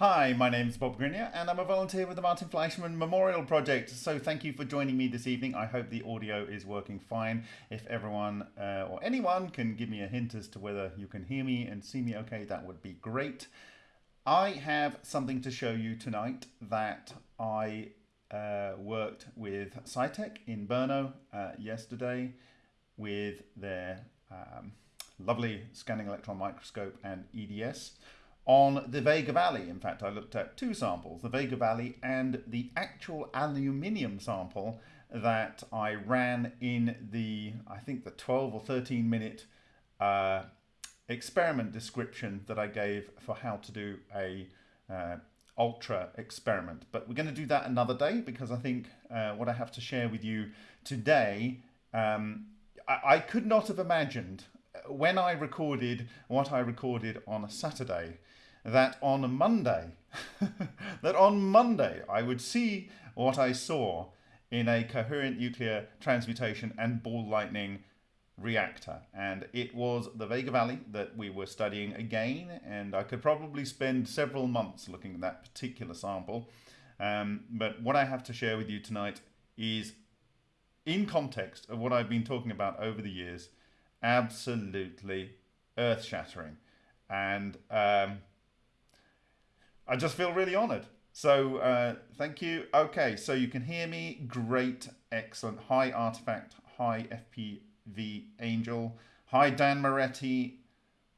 Hi, my name is Bob Greenyer and I'm a volunteer with the Martin Fleischmann Memorial Project. So thank you for joining me this evening. I hope the audio is working fine. If everyone uh, or anyone can give me a hint as to whether you can hear me and see me okay, that would be great. I have something to show you tonight that I uh, worked with Scitech in Brno uh, yesterday with their um, lovely scanning electron microscope and EDS on the Vega Valley. In fact, I looked at two samples, the Vega Valley and the actual aluminium sample that I ran in the, I think the 12 or 13 minute uh, experiment description that I gave for how to do a uh, ultra experiment. But we're going to do that another day because I think uh, what I have to share with you today, um, I, I could not have imagined when I recorded what I recorded on a Saturday that on Monday, that on Monday I would see what I saw in a coherent nuclear transmutation and ball lightning reactor. And it was the Vega Valley that we were studying again, and I could probably spend several months looking at that particular sample. Um, but what I have to share with you tonight is in context of what I've been talking about over the years, absolutely earth shattering. And um, I just feel really honored. So uh, thank you. Okay, so you can hear me. Great, excellent. Hi, Artifact. Hi, FPV Angel. Hi, Dan Moretti.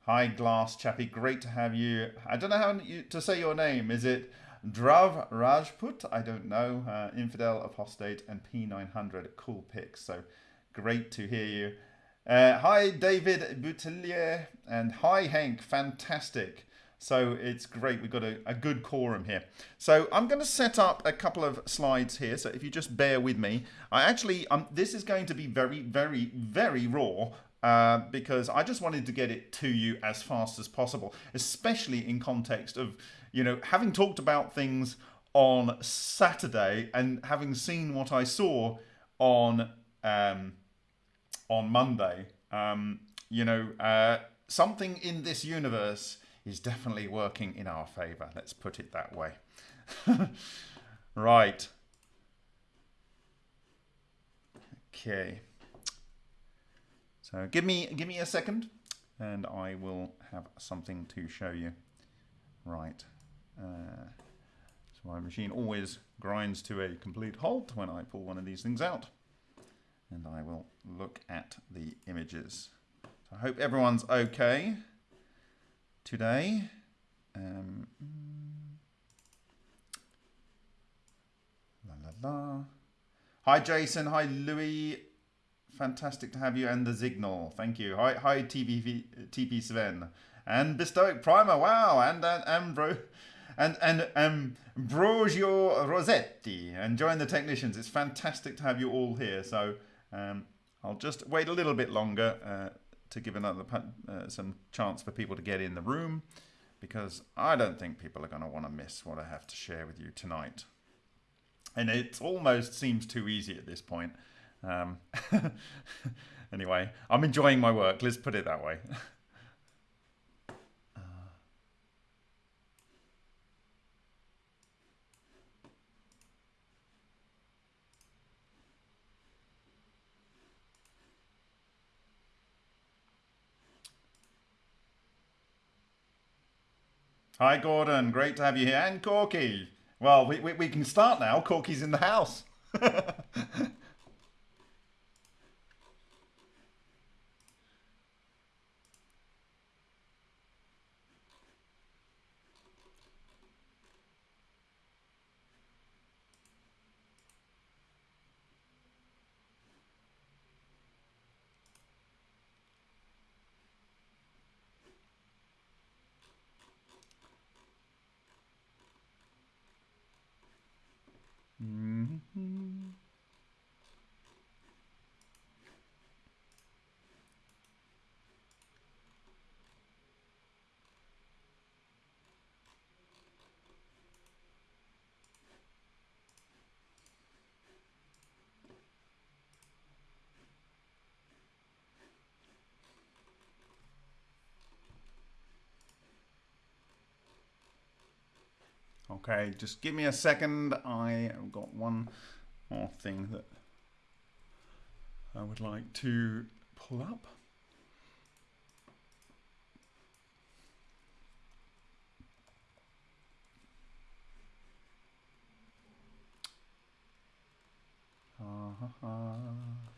Hi, Glass Chappie. Great to have you. I don't know how to say your name. Is it Drav Rajput? I don't know. Uh, Infidel, Apostate, and P900. Cool picks. So great to hear you. Uh, hi, David Boutelier And hi, Hank. Fantastic. So it's great. We've got a, a good quorum here. So I'm going to set up a couple of slides here. So if you just bear with me, I actually, um, this is going to be very, very, very raw. Uh, because I just wanted to get it to you as fast as possible, especially in context of, you know, having talked about things on Saturday and having seen what I saw on um, on Monday. Um, you know, uh, something in this universe is definitely working in our favor. Let's put it that way. right. Okay. So give me give me a second and I will have something to show you. Right. Uh, so my machine always grinds to a complete halt when I pull one of these things out. And I will look at the images. So I hope everyone's okay today. Um, la la la. Hi Jason, hi Louis. Fantastic to have you and the signal. Thank you. Hi, hi TP, TP Sven and Bestoic Primer. Wow, and and Ambro and and um Rossetti and join the technicians. It's fantastic to have you all here. So um, I'll just wait a little bit longer. Uh, to give another uh, some chance for people to get in the room because I don't think people are going to want to miss what I have to share with you tonight. And it almost seems too easy at this point. Um, anyway, I'm enjoying my work. Let's put it that way. Hi, Gordon. Great to have you here. And Corky. Well, we, we, we can start now. Corky's in the house. Okay, just give me a second. I have got one more thing that I would like to pull up. Uh -huh.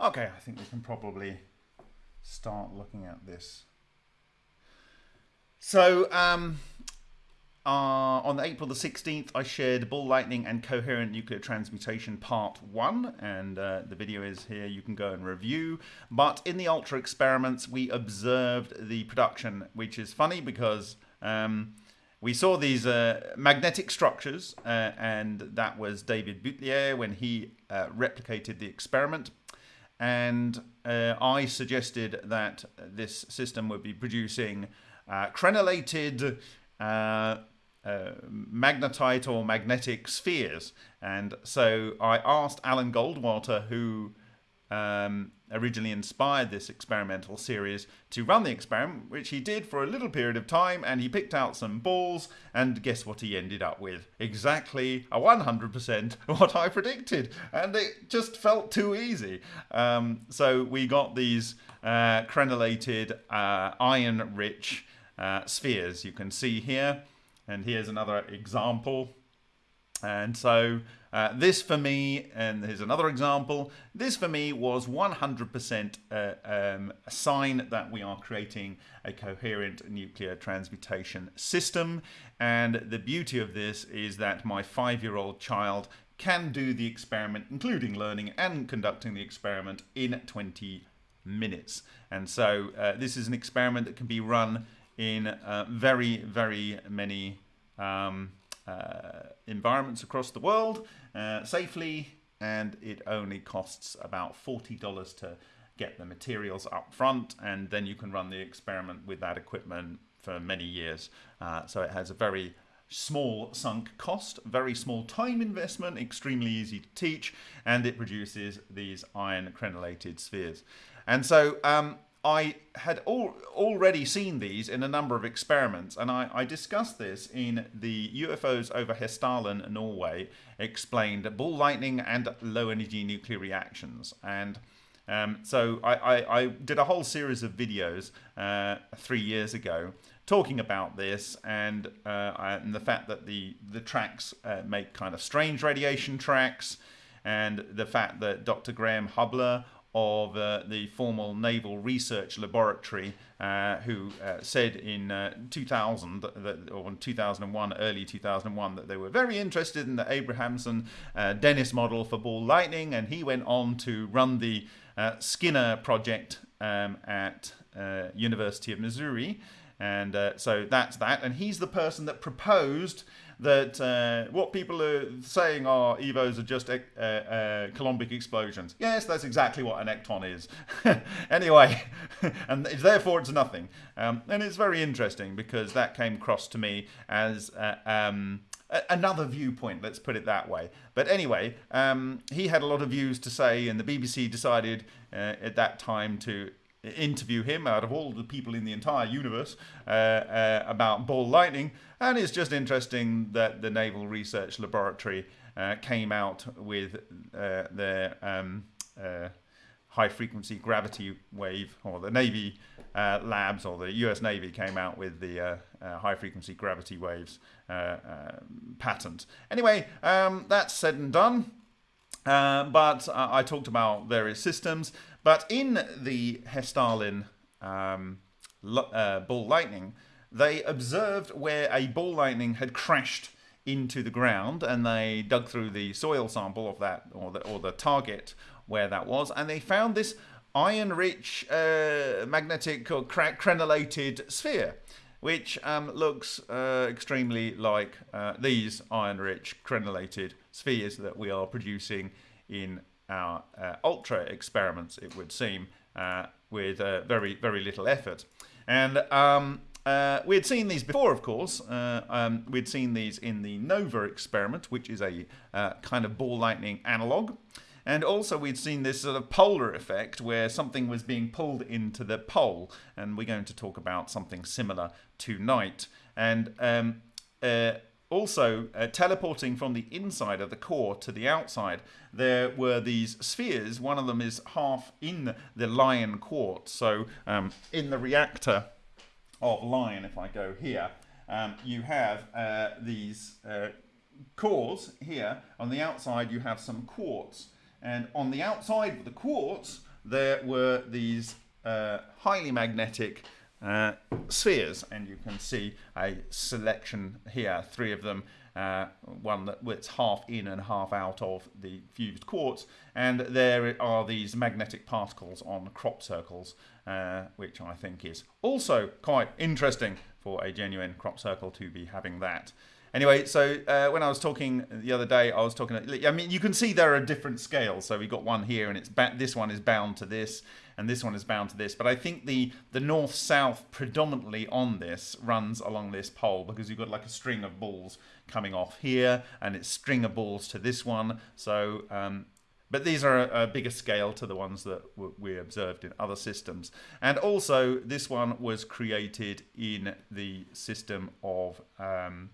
Okay, I think we can probably start looking at this. So, um, uh, on April the 16th, I shared Ball Lightning and Coherent Nuclear Transmutation Part 1, and uh, the video is here, you can go and review. But in the Ultra experiments, we observed the production, which is funny because um, we saw these uh, magnetic structures, uh, and that was David Boutelier when he uh, replicated the experiment and uh, I suggested that this system would be producing uh, crenellated uh, uh, magnetite or magnetic spheres. And so I asked Alan Goldwater, who um, originally inspired this experimental series to run the experiment, which he did for a little period of time, and he picked out some balls, and guess what he ended up with? Exactly a 100% what I predicted, and it just felt too easy. Um, so we got these uh, crenellated, uh, iron-rich uh, spheres you can see here, and here's another example. And so uh, this for me, and here's another example, this for me was 100% uh, um, a sign that we are creating a coherent nuclear transmutation system. And the beauty of this is that my five-year-old child can do the experiment, including learning and conducting the experiment in 20 minutes. And so uh, this is an experiment that can be run in uh, very, very many um, uh, environments across the world uh, safely, and it only costs about $40 to get the materials up front, and then you can run the experiment with that equipment for many years. Uh, so it has a very small sunk cost, very small time investment, extremely easy to teach, and it produces these iron crenellated spheres. And so um, I had al already seen these in a number of experiments, and I, I discussed this in the UFOs over Hessdalen, Norway, explained ball lightning and low energy nuclear reactions. And um, so I, I, I, did a whole series of videos uh, three years ago talking about this and, uh, and the fact that the, the tracks uh, make kind of strange radiation tracks and the fact that Dr. Graham Hubler of uh, the formal Naval Research Laboratory, uh, who uh, said in uh, 2000 that, or in 2001, early 2001, that they were very interested in the Abrahamson uh, Dinniss model for ball lightning, and he went on to run the uh, SKINR project um, at University of Missouri. And so that's that. And he's the person that proposed that uh, what people are saying are EVOs are just uh, uh, Coulombic explosions. Yes, that's exactly what an ecton is. anyway, and therefore it's nothing. Um, and it's very interesting because that came across to me as uh, um, another viewpoint, let's put it that way. But anyway, um, he had a lot of views to say, and the BBC decided uh, at that time to interview him out of all the people in the entire universe uh, uh, about ball lightning. And it's just interesting that the Naval Research Laboratory uh, came out with uh, their um, uh, high frequency gravity wave, or the Navy uh, labs or the US Navy came out with the high frequency gravity waves patent. Anyway, um, that's said and done. but I talked about various systems. But in the Hessdalen um, uh, ball lightning, they observed where a ball lightning had crashed into the ground and they dug through the soil sample of that or the, or the target where that was and they found this iron rich uh, magnetic or crenellated sphere which um, looks uh, extremely like uh, these iron-rich crenellated spheres that we are producing in our uh, ultra experiments, it would seem, uh, with uh, very, very little effort. And um, uh, we had seen these before, of course. Uh, um, we'd seen these in the NOVA experiment, which is a uh, kind of ball lightning analog. And also we'd seen this sort of polar effect where something was being pulled into the pole. And we're going to talk about something similar tonight. And um, also uh, teleporting from the inside of the core to the outside, there were these spheres. One of them is half in the lion quartz. So um, in the reactor of lion, if I go here, um, you have uh, these uh, cores here. On the outside, you have some quartz. And on the outside of the quartz, there were these uh, highly magnetic uh, spheres. And you can see a selection here, three of them. Uh, one that's half in and half out of the fused quartz. And there are these magnetic particles on crop circles, uh, which I think is also quite interesting for a genuine crop circle to be having that. Anyway, so uh, when I was talking the other day, I was talking. I mean, you can see there are different scales. So we got one here, and it's this one is bound to this, and this one is bound to this. But I think the the north south predominantly on this runs along this pole because you've got like a string of balls coming off here, and it's string of balls to this one. So um, but these are a, a, bigger scale to the ones that we observed in other systems. And also, this one was created in the system of um,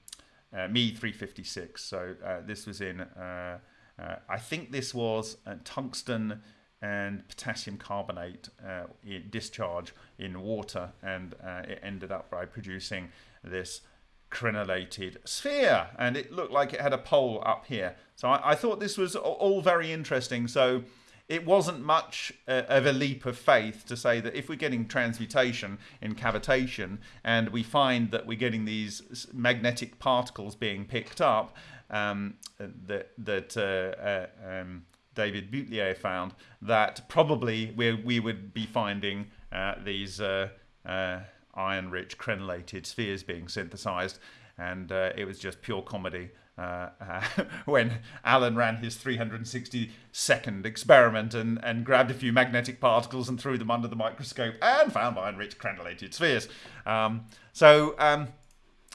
uh, Me 356. So uh, this was in, uh, uh, I think this was tungsten and potassium carbonate uh, discharge in water, and uh, it ended up by producing this crenellated sphere and it looked like it had a pole up here. So I, I thought this was all very interesting. So it wasn't much uh, of a leap of faith to say that if we're getting transmutation in cavitation and we find that we're getting these magnetic particles being picked up um, that that uh, uh, um, David Boutelier found that probably we we would be finding uh, these uh, uh, iron-rich crenellated spheres being synthesized, and uh, it was just pure comedy. Uh, uh, when Alan ran his 360 second experiment and, and grabbed a few magnetic particles and threw them under the microscope and found iron-rich crenellated spheres. Um, so um,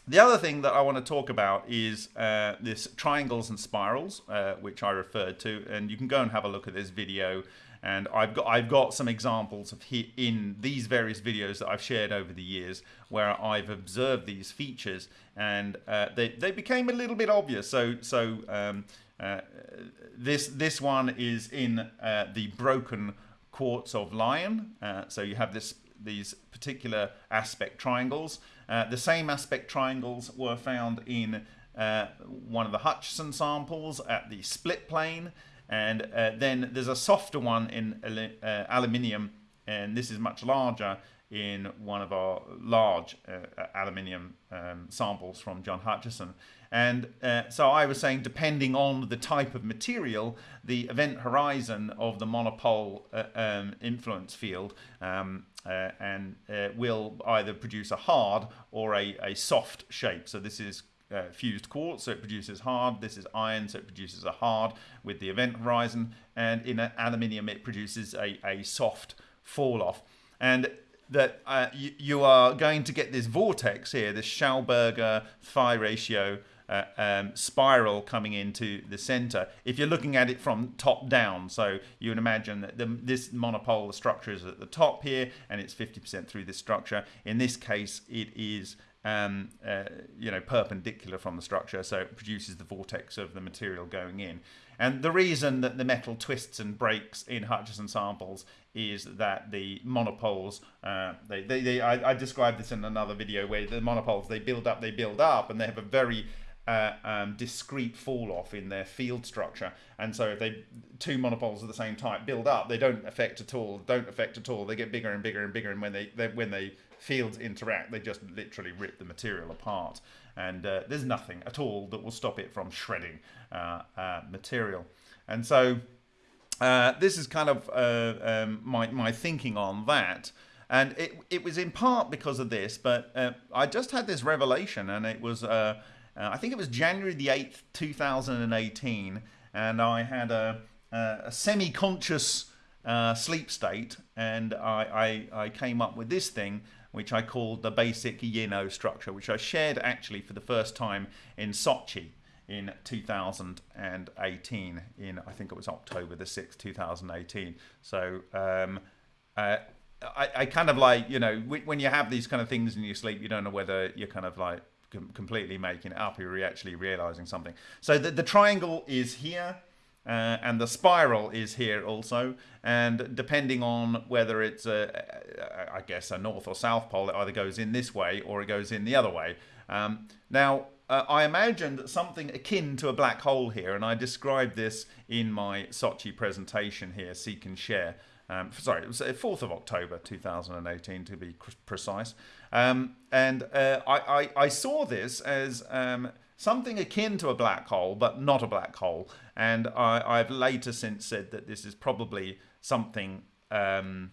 the other thing that I want to talk about is uh, this triangles and spirals, uh, which I referred to, and you can go and have a look at this video and I've got I've got some examples of he, in these various videos that I've shared over the years where I've observed these features, and uh, they they became a little bit obvious. So so um, uh, this this one is in uh, the broken quartz of Lion. Uh, so you have this these particular aspect triangles. Uh, the same aspect triangles were found in uh, one of the Hutchison samples at the split plane. And uh, then there's a softer one in uh, aluminium, and this is much larger in one of our large uh, aluminium um, samples from John Hutchison. And so I was saying, depending on the type of material, the event horizon of the monopole um, influence field um, uh, and uh, will either produce a hard or a, a soft shape. So this is uh, fused quartz, so it produces hard. This is iron, so it produces a hard with the event horizon. And in aluminium, it produces a, a soft fall off. And that uh, you, you, are going to get this vortex here, this Schauberger phi ratio uh, um, spiral coming into the center. If you're looking at it from top down, so you would imagine that the, this monopole structure is at the top here, and it's 50% through this structure. In this case, it is um, uh, you know, perpendicular from the structure, so it produces the vortex of the material going in. And the reason that the metal twists and breaks in Hutchison samples is that the monopoles, uh, they, they, they I, I, described this in another video where the monopoles, they build up, they build up, and they have a very uh, um, discrete fall off in their field structure. And so if they two monopoles of the same type build up, they don't affect at all, don't affect at all. They get bigger and bigger and bigger, and when they, they when they fields interact, they just literally rip the material apart. And uh, there's nothing at all that will stop it from shredding uh, uh, material. And so uh, this is kind of uh, um, my, my thinking on that. and it it was in part because of this, but I just had this revelation, and it was uh, I think it was January the eighth, two thousand and eighteen, and I had a a semi-conscious uh, sleep state, and I, I I came up with this thing which I called the basic Yin-Oh structure, which I shared actually for the first time in Sochi in 2018 in I think it was October the 6th 2018 so um, uh, I, I kind of like you know when you have these kind of things in your sleep you don't know whether you're kind of like completely making it up you're actually realizing something so the, the triangle is here uh, and the spiral is here also and depending on whether it's a, I guess a north or south pole it either goes in this way or it goes in the other way um, now uh, I imagined something akin to a black hole here, and I described this in my Sochi presentation here, Seek and Share. Um, sorry, it was 4th of October 2018 to be precise. Um, and uh, I, I, I, saw this as um, something akin to a black hole, but not a black hole. And I, have later since said that this is probably something. Um,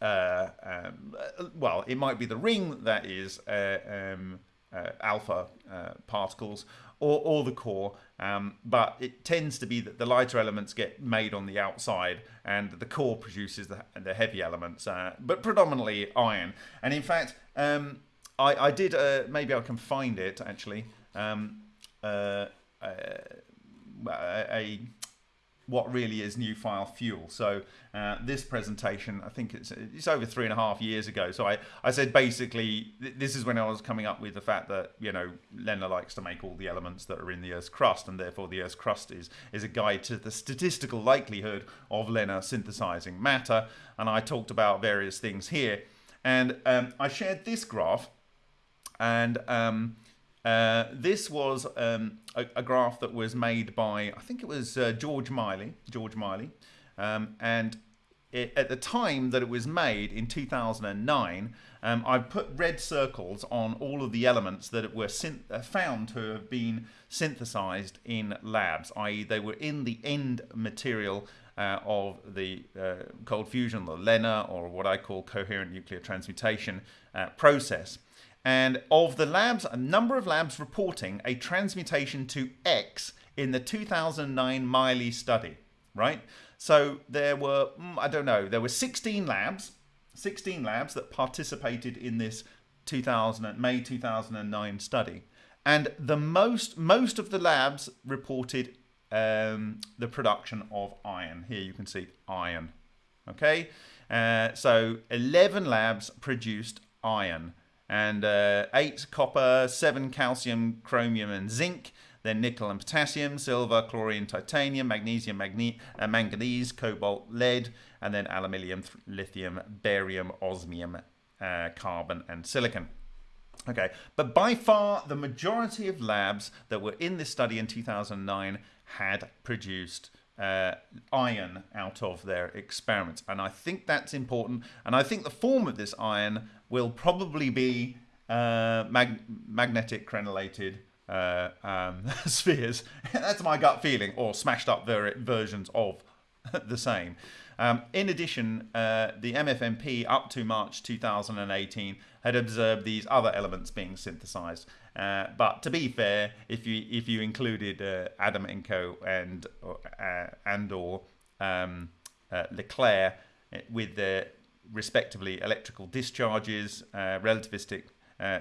uh, um, well, it might be the ring that is uh, um, uh, alpha uh, particles or, or the core, um, but it tends to be that the lighter elements get made on the outside and the core produces the, the heavy elements, uh, but predominantly iron. And in fact, um, I, I, did, uh, maybe I can find it actually, um, uh, uh, a, what really is new file fuel. So uh, this presentation, I think it's it's over three and a half years ago. So I, I said basically th this is when I was coming up with the fact that you know LENR likes to make all the elements that are in the Earth's crust, and therefore the Earth's crust is is a guide to the statistical likelihood of LENR synthesizing matter. And I talked about various things here, and um, I shared this graph, and um, uh, this was um, a, a, graph that was made by, I think it was uh, George Miley, George Miley, um, and it, at the time that it was made in 2009, um, I put red circles on all of the elements that were uh, found to have been synthesized in labs, i.e. they were in the end material uh, of the uh, cold fusion, the LENR, or what I call coherent nuclear transmutation uh, process. And of the labs, a number of labs reporting a transmutation to X in the 2009 Miley study, right? So there were, mm, I don't know, there were 16 labs, 16 labs that participated in this 2000, May 2009 study. And the most, most of the labs reported um, the production of iron. Here you can see iron. Okay, uh, so 11 labs produced iron and uh, 8 copper, 7 calcium, chromium and zinc, then nickel and potassium, silver, chlorine, titanium, magnesium, magne uh, manganese, cobalt, lead, and then aluminium, lithium, barium, osmium, uh, carbon and silicon. Okay, but by far the majority of labs that were in this study in 2009 had produced uh, iron out of their experiments. And I think that's important. And I think the form of this iron will probably be uh, mag magnetic crenellated uh, um, spheres. that's my gut feeling, or smashed up ver versions of the same. Um, in addition, uh, the MFMP up to March 2018 had observed these other elements being synthesized. Uh, but to be fair, if you if you included uh, Adamenko and uh, and or um, uh, LeClair uh, with their respectively electrical discharges, uh, relativistic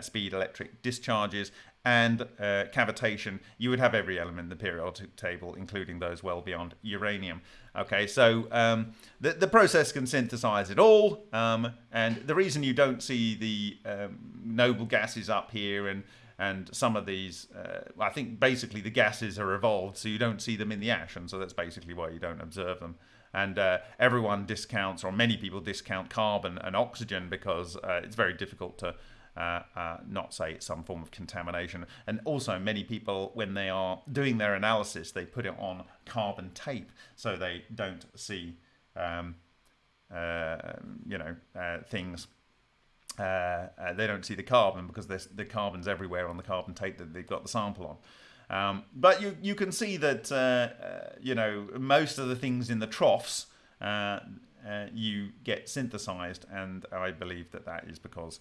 speed electric discharges, and cavitation, you would have every element in the periodic table, including those well beyond uranium. Okay, so um, the, the process can synthesize it all, um, and the reason you don't see the um, noble gases up here and and some of these, uh, I think basically the gases are evolved, so you don't see them in the ash, and so that's basically why you don't observe them. And uh, everyone discounts, or many people discount carbon and oxygen because uh, it's very difficult to uh, uh, not say it's some form of contamination. And also, many people, when they are doing their analysis, they put it on carbon tape so they don't see, um, uh, you know, things uh, uh, they don't see the carbon because the carbon's everywhere on the carbon tape that they've got the sample on. Um, but you you can see that uh, uh you know most of the things in the troughs uh, you get synthesized, and I believe that that is because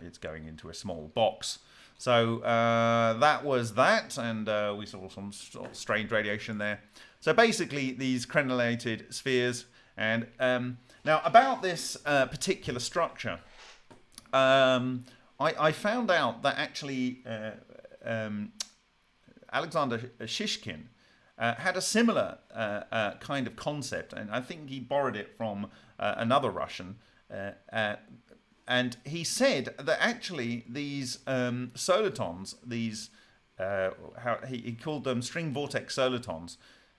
it's going into a small box. So that was that, and we saw some strange radiation there. So basically, these crenellated spheres, and um, now about this particular structure, um, I, I, found out that actually uh, um, Alexander Shishkin uh, had a similar uh, uh, kind of concept, and I think he borrowed it from uh, another Russian. Uh, and he said that actually these um, solitons, these how he, he, called them string vortex solitons,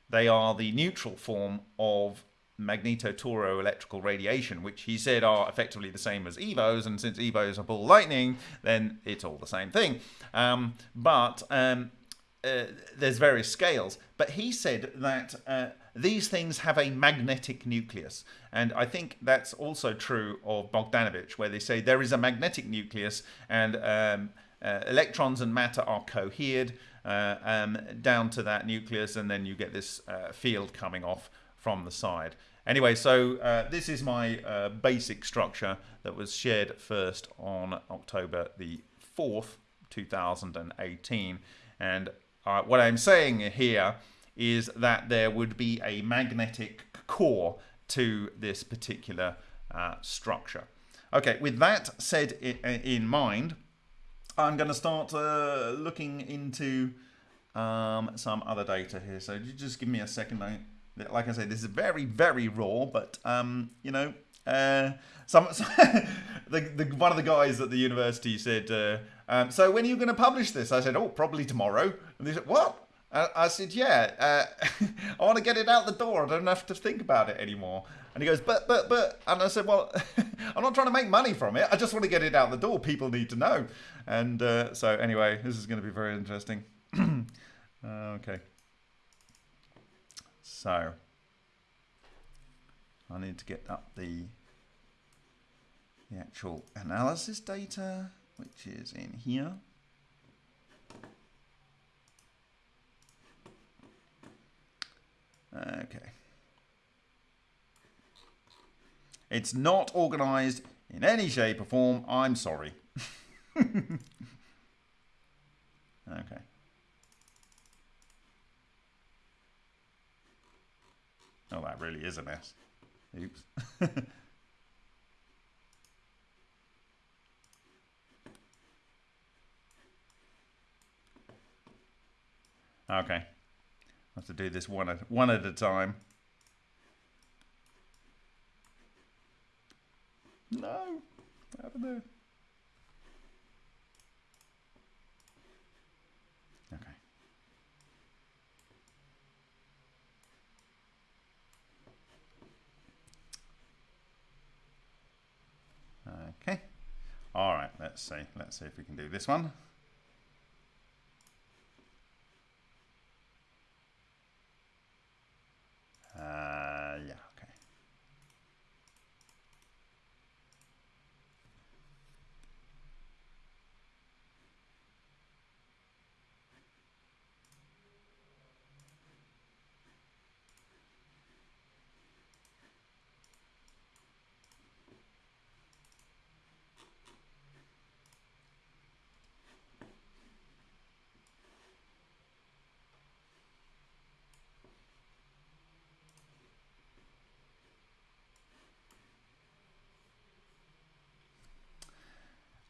they are the neutral form of magnetotoro electrical radiation, which he said are effectively the same as EVOs, and since EVOs are ball lightning, then it's all the same thing. Um, but um, uh, there's various scales, but he said that uh, these things have a magnetic nucleus. And I think that's also true of Bogdanovich, where they say there is a magnetic nucleus and um, uh, electrons and matter are cohered uh, um, down to that nucleus, and then you get this uh, field coming off from the side. Anyway, so uh, this is my basic structure that was shared first on October the 4th, 2018. And uh, what I'm saying here is that there would be a magnetic core to this particular uh, structure. Okay, with that said in mind, I'm going to start uh, looking into um, some other data here. So just give me a second. Like I say, this is very, very raw, but um, you know, uh, some, the, the, one of the guys at the university said, uh, um, "So when are you going to publish this?" I said, "Oh, probably tomorrow." And they said, "What?" I said, "Yeah, uh, I want to get it out the door. I don't have to think about it anymore." And he goes, "But, but, but," and I said, "Well, I'm not trying to make money from it. I just want to get it out the door. People need to know." And uh, so, anyway, this is going to be very interesting. okay, so I need to get up the the actual analysis data, which is in here. Okay. It's not organized in any shape or form. I'm sorry. okay. Oh, that really is a mess. Oops. Okay. I have to do this one at, one at a time. No. What happened there? Okay. Okay. All right, let's see. Let's see if we can do this one. Uh, yeah.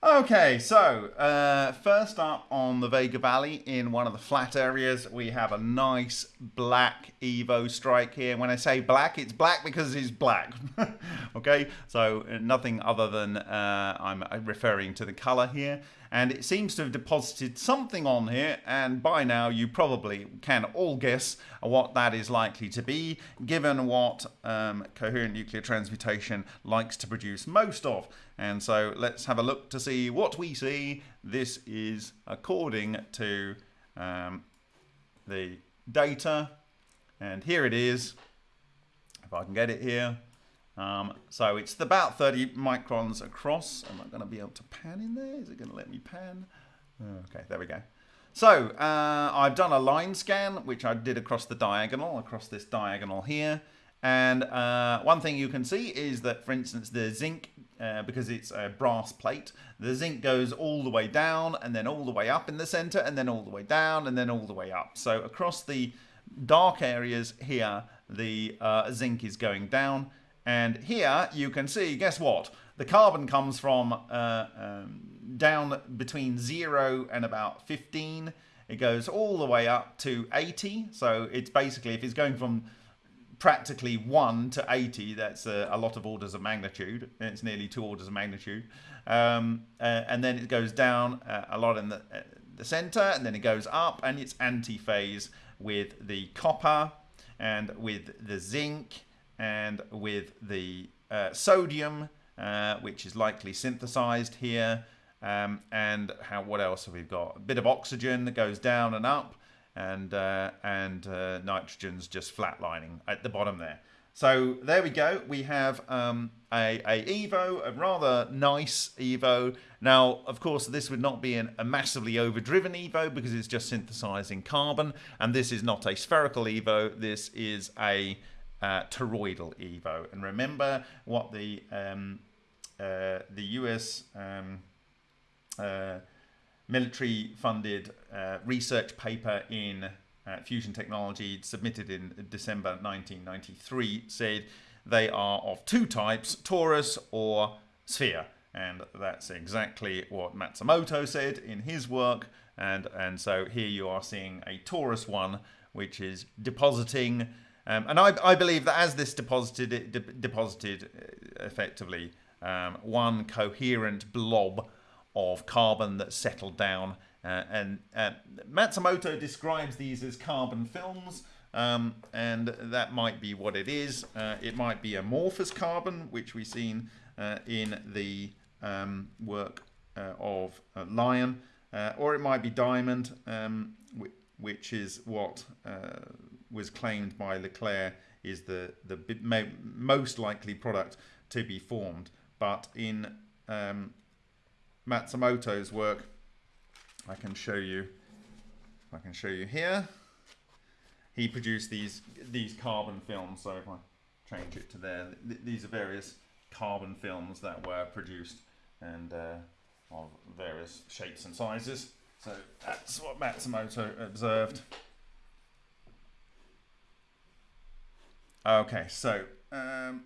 Okay, so uh, first up on the Vega Valley in one of the flat areas, we have a nice black Evo strike here. When I say black, it's black because it's black. okay, so nothing other than uh, I'm referring to the color here. And it seems to have deposited something on here, and by now you probably can all guess what that is likely to be, given what um, coherent nuclear transmutation likes to produce most of. And so let's have a look to see what we see. This is according to um, the data. And here it is, if I can get it here. Um, so it's about 30 microns across. Am I going to be able to pan in there? Is it going to let me pan? Okay, there we go. So uh, I've done a line scan, which I did across the diagonal, across this diagonal here. And uh, one thing you can see is that, for instance, the zinc, uh, because it's a brass plate, the zinc goes all the way down and then all the way up in the center and then all the way down and then all the way up. So across the dark areas here, the uh, zinc is going down. And here you can see, guess what? The carbon comes from uh, um, down between 0 and about 15. It goes all the way up to 80. So it's basically, if it's going from practically 1 to 80, that's a, a, lot of orders of magnitude. It's nearly two orders of magnitude. Um, uh, and then it goes down uh, a lot in the, uh, the center, and then it goes up, and it's antiphase with the copper, and with the zinc, and with the uh, sodium, uh, which is likely synthesized here. Um, and how what else have we got? A bit of oxygen that goes down and up, and uh, and uh, nitrogen's just flatlining at the bottom there. So there we go. We have um, a, a Evo, a rather nice Evo. Now, of course, this would not be an, a massively overdriven Evo because it's just synthesizing carbon, and this is not a spherical Evo. This is a uh, toroidal Evo. And remember what the um, uh, the US um, uh, military funded uh, research paper in uh, fusion technology submitted in December 1993 said they are of two types, torus or sphere. And that's exactly what Matsumoto said in his work. And, and so here you are seeing a torus one, which is depositing. Um, and I, I believe that as this deposited, de deposited uh, effectively um, one coherent blob of carbon that settled down. Uh, and uh, Matsumoto describes these as carbon films, um, and that might be what it is. Uh, it might be amorphous carbon, which we've seen uh, in the um, work uh, of Lion, or it might be diamond, um, which is what was claimed by LeClair is the, the most likely product to be formed. But in um, Matsumoto's work, I can show you, I can show you here. He produced these these carbon films. So if I change it to there, th these are various carbon films that were produced and uh, of various shapes and sizes. So that's what Matsumoto observed. Okay, so um,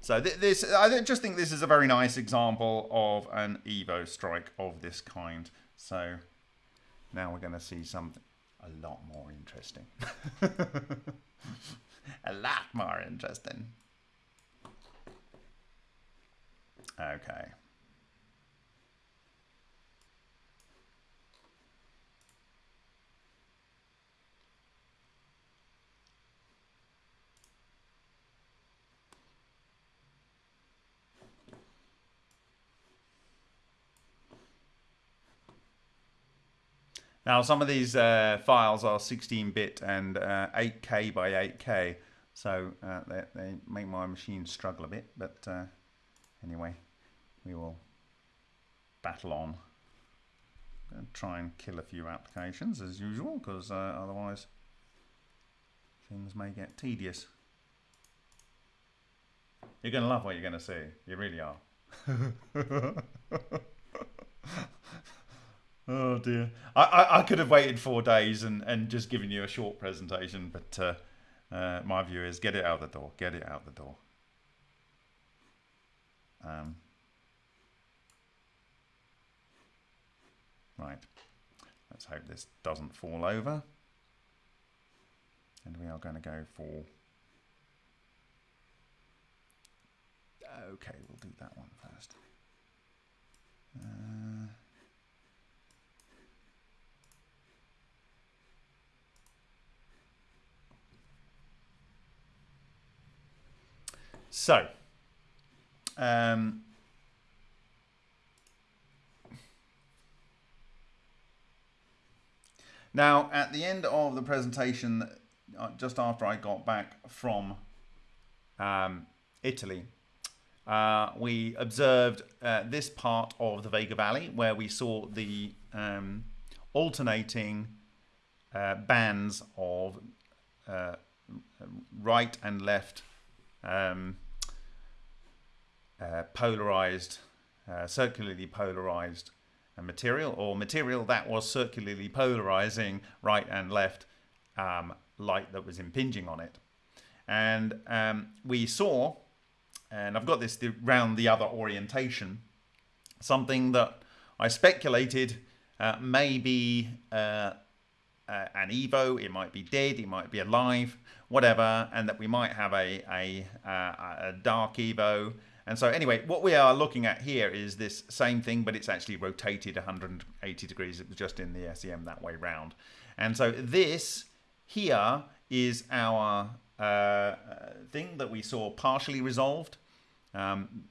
so th this, I just think this is a very nice example of an Evo strike of this kind. So now we're going to see something a lot more interesting. a lot more interesting. Okay. Now, some of these uh, files are 16-bit and uh, 8K by 8K, so uh, they, they, make my machine struggle a bit, but uh, anyway, we will battle on. and try and kill a few applications as usual, because uh, otherwise things may get tedious. You're going to love what you're going to see. You really are. Oh dear. I, I, I, could have waited four days and, and just given you a short presentation, but uh, uh, my view is get it out the door. Get it out the door. Um, right. Let's hope this doesn't fall over. And we are going to go for... Okay, we'll do that one first. Uh, So, um, now at the end of the presentation, uh, just after I got back from um, Italy, uh, we observed uh, this part of the Vega Valley where we saw the um, alternating uh, bands of uh, right and left um, uh, polarized, uh, circularly polarized uh, material or material that was circularly polarizing right and left um, light that was impinging on it. And um, we saw, and I've got this around the other orientation, something that I speculated uh, may be uh, uh, an Evo, it might be dead, it might be alive, whatever, and that we might have a, a, a dark Evo. And so anyway, what we are looking at here is this same thing, but it's actually rotated 180 degrees. It was just in the SEM that way round. And so this here is our uh, thing that we saw partially resolved. Um,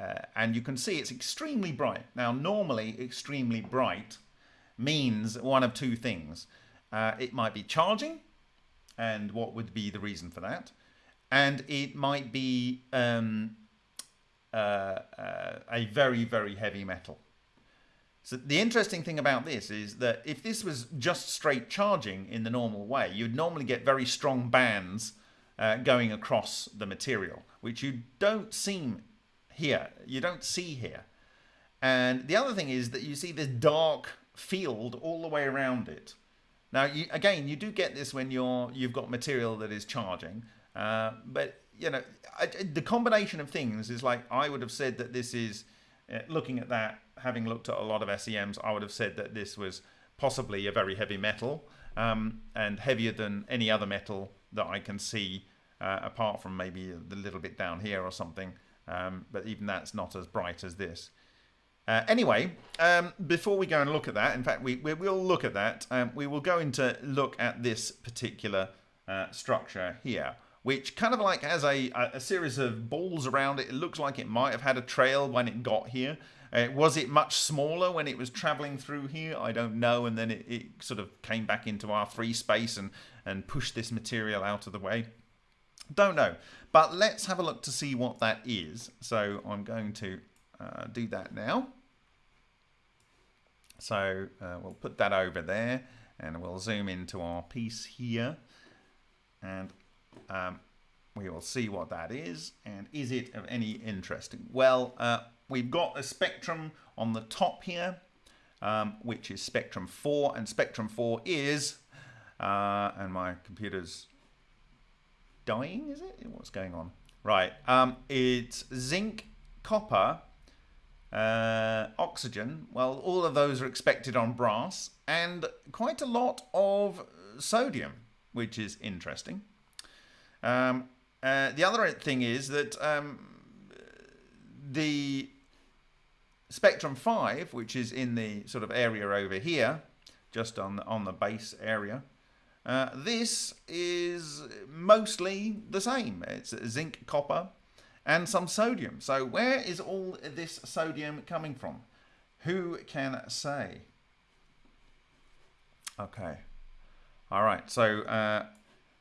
uh, and you can see it's extremely bright. Now, normally extremely bright means one of two things. Uh, it might be charging, and what would be the reason for that? And it might be um, a very, very heavy metal. So the interesting thing about this is that if this was just straight charging in the normal way, you'd normally get very strong bands uh, going across the material, which you don't seem here. You don't see here. And the other thing is that you see this dark field all the way around it. Now, you, again, you do get this when you're you've got material that is charging, uh, but you know I, the combination of things is like I would have said that this is uh, looking at that, having looked at a lot of SEMs, I would have said that this was possibly a very heavy metal um, and heavier than any other metal that I can see, uh, apart from maybe the little bit down here or something. Um, but even that's not as bright as this. Uh, anyway, um, before we go and look at that, in fact, we, we will look at that. Um, we will go into look at this particular uh, structure here, which kind of like has a, a series of balls around it. It looks like it might have had a trail when it got here. Uh, was it much smaller when it was traveling through here? I don't know. And then it, it sort of came back into our free space and, and pushed this material out of the way. Don't know. But let's have a look to see what that is. So I'm going to uh, do that now. So uh, we'll put that over there and we'll zoom into our piece here and um, we will see what that is and is it of any interest. Well, uh, we've got a spectrum on the top here um, which is spectrum 4 and spectrum 4 is uh, and my computer's dying is it what's going on right um, it's zinc copper uh, oxygen, well, all of those are expected on brass, and quite a lot of sodium, which is interesting. Um, uh, the other thing is that um, the Spectrum 5, which is in the sort of area over here, just on the, on the base area, uh, this is mostly the same. It's zinc, copper, and some sodium. So where is all this sodium coming from? Who can say? Okay. All right. So uh,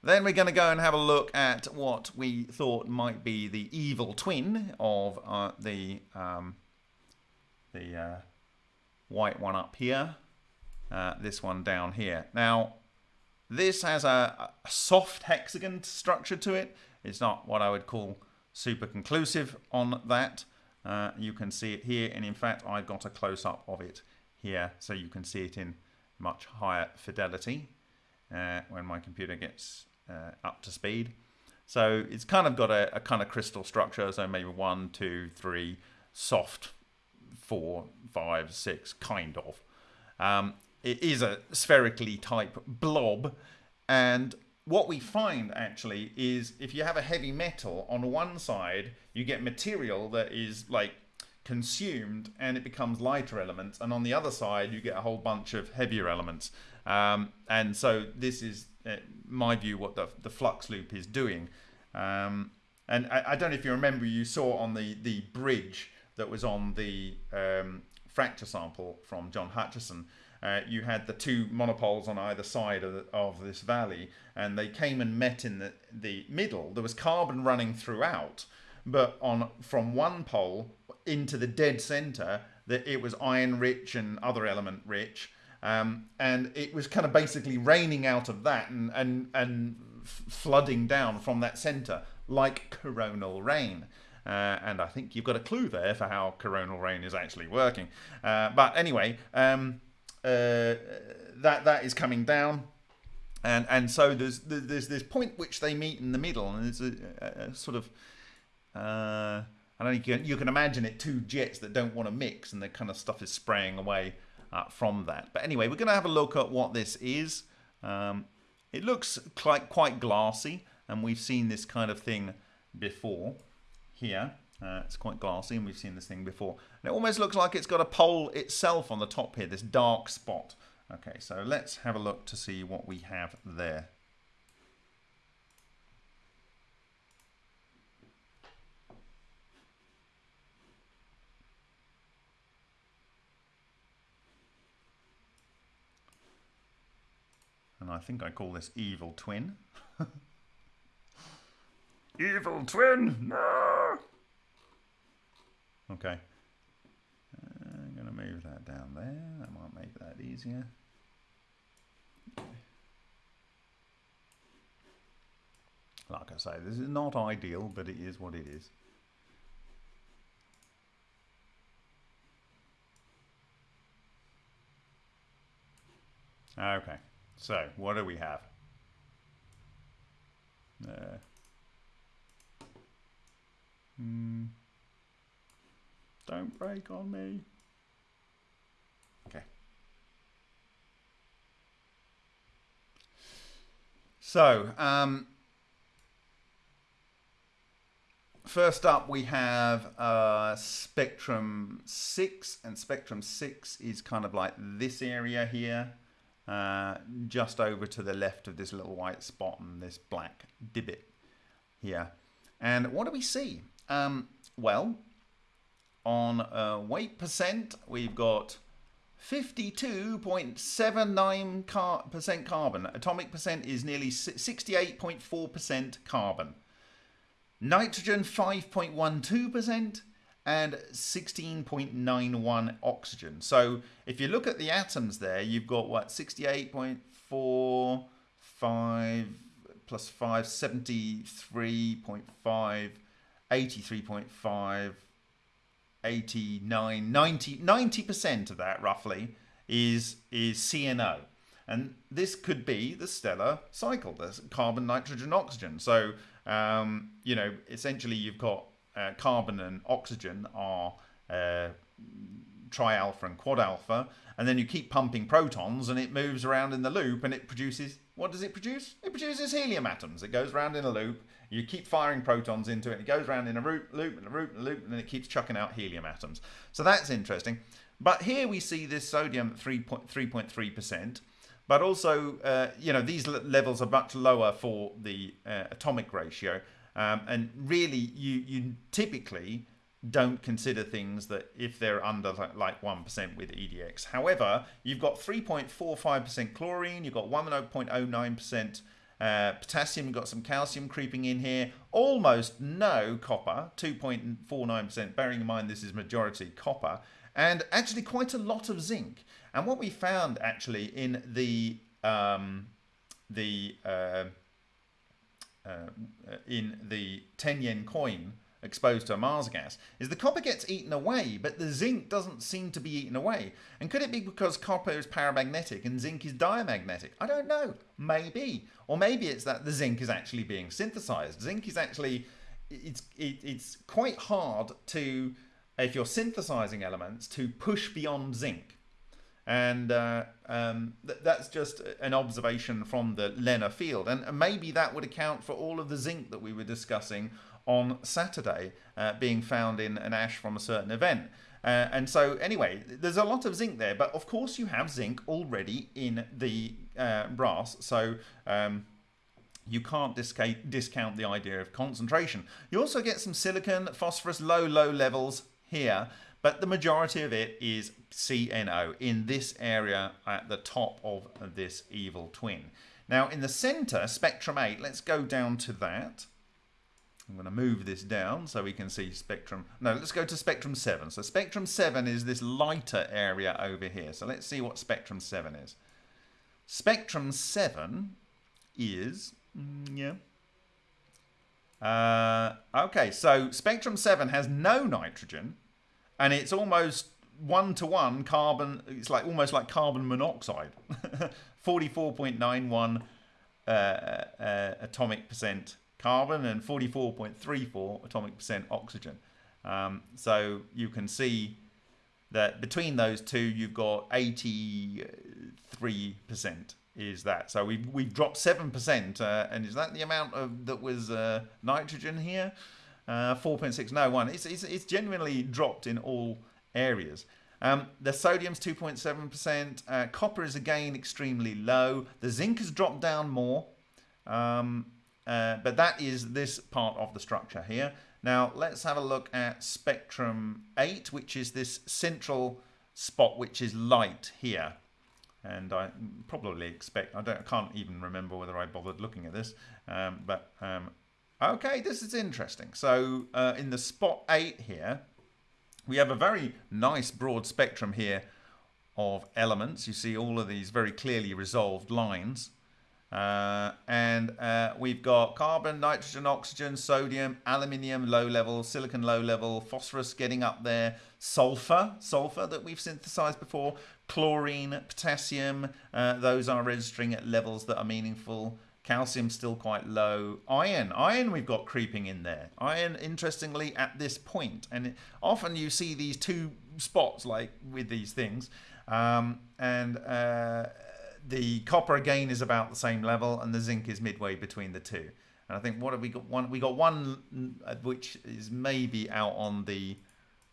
then we're going to go and have a look at what we thought might be the evil twin of uh, the um, the uh, white one up here. Uh, this one down here. Now, this has a, a soft hexagon structure to it. It's not what I would call super conclusive on that. Uh, you can see it here and in fact I've got a close-up of it here so you can see it in much higher fidelity uh, when my computer gets uh, up to speed. So it's kind of got a, a, kind of crystal structure, so maybe one, two, three, soft, four, five, six, kind of. Um, it is a spherically type blob, and what we find actually is if you have a heavy metal on one side you get material that is like consumed and it becomes lighter elements and on the other side you get a whole bunch of heavier elements um, and so this is uh, my view what the, the flux loop is doing um, and I, I, don't know if you remember you saw on the the bridge that was on the um, fracture sample from John Hutchison uh, you had the two monopoles on either side of, the, of this valley, and they came and met in the, the middle. There was carbon running throughout, but on from one pole into the dead center, that it was iron rich and other element rich. Um, and it was kind of basically raining out of that and, and, and flooding down from that center like coronal rain. Uh, and I think you've got a clue there for how coronal rain is actually working. Uh, but anyway, um, uh, that that is coming down, and and so there's there's this point which they meet in the middle, and it's a, a, a sort of. Uh, I don't know, you can, you can imagine it two jets that don't want to mix, and the kind of stuff is spraying away uh, from that. But anyway, we're going to have a look at what this is. Um, it looks quite quite glassy, and we've seen this kind of thing before here. Uh, it's quite glassy and we've seen this thing before. And it almost looks like it's got a pole itself on the top here, this dark spot. Okay, so let's have a look to see what we have there. And I think I call this evil twin. evil twin, no! Okay. Uh, I'm going to move that down there. That might make that easier. Like I say, this is not ideal, but it is what it is. Okay, so what do we have? Hmm. Don't break on me. Okay. So, um, first up we have uh, Spectrum 6, and Spectrum 6 is kind of like this area here, uh, just over to the left of this little white spot and this black divot here. And what do we see? Um, well, on uh, weight percent, we've got 52.79% car carbon. Atomic percent is nearly 68.4% carbon. Nitrogen 5.12% and 16.91 oxygen. So if you look at the atoms there, you've got what 68.45 plus 5, 73.5, 83.5, 89, 90, 90% of that roughly is, is CNO. And this could be the stellar cycle, the carbon, nitrogen, oxygen. So, um, you know, essentially you've got uh, carbon and oxygen are uh, tri-alpha and quad-alpha, and then you keep pumping protons and it moves around in the loop and it produces, what does it produce? It produces helium atoms. It goes around in a loop you keep firing protons into it. It goes around in a loop, loop, and a loop, and a loop, and then it keeps chucking out helium atoms. So that's interesting. But here we see this sodium at 3.3%. But also, uh, you know, these levels are much lower for the uh, atomic ratio. Um, and really, you, you typically don't consider things that if they're under like 1% with EDX. However, you've got 3.45% chlorine, you've got 1.09% uh, potassium, you've got some calcium creeping in here. Almost no copper, 2.49%, bearing in mind this is majority copper. And actually quite a lot of zinc. And what we found actually in the um, the uh, uh, in the 10 yen coin exposed to Ohmasa gas is the copper gets eaten away, but the zinc doesn't seem to be eaten away. And could it be because copper is paramagnetic and zinc is diamagnetic? I don't know. Maybe. Or maybe it's that the zinc is actually being synthesized. Zinc is actually, it's, it, it's quite hard to, if you're synthesizing elements, to push beyond zinc. And uh, um, th that's just an observation from the LENR field. And maybe that would account for all of the zinc that we were discussing on Saturday uh, being found in an ash from a certain event. Uh, and so anyway, there's a lot of zinc there, but of course you have zinc already in the uh, brass. So um, you can't discount the idea of concentration. You also get some silicon, phosphorus, low, low levels here, but the majority of it is CNO in this area at the top of this evil twin. Now in the center, spectrum 8, let's go down to that. I'm going to move this down so we can see spectrum. No, let's go to spectrum 7. So spectrum 7 is this lighter area over here. So let's see what spectrum 7 is. Spectrum 7 is, mm, yeah. Uh, okay, so spectrum 7 has no nitrogen and it's almost one to one carbon, it's like almost like carbon monoxide. 44.91 uh, uh, atomic percent carbon and 44.34 atomic percent oxygen. Um, so you can see that between those two, you've got 83% is that. So we've, we've dropped 7%. Uh, and is that the amount of that was uh, nitrogen here? Uh, 4.6, no, one. It's, it's, it's genuinely dropped in all areas. Um, the sodium's 2.7%. Uh, copper is again extremely low. The zinc has dropped down more. Um, uh, but that is this part of the structure here. Now let's have a look at spectrum 8, which is this central spot which is light here. And I probably expect, I, don't, I can't even remember whether I bothered looking at this, um, but um, okay, this is interesting. So uh, in the spot 8 here, we have a very nice broad spectrum here of elements. You see all of these very clearly resolved lines. Uh, and uh, we've got carbon, nitrogen, oxygen, sodium, aluminium low level, silicon low level, phosphorus getting up there, sulfur, sulfur that we've synthesized before, chlorine, potassium, uh, those are registering at levels that are meaningful. Calcium still quite low. Iron, iron we've got creeping in there. Iron, interestingly, at this point. And it, often you see these two spots like with these things. Um, and uh, the copper again is about the same level, and the zinc is midway between the two. And I think what have we got? One we got one uh, which is maybe out on the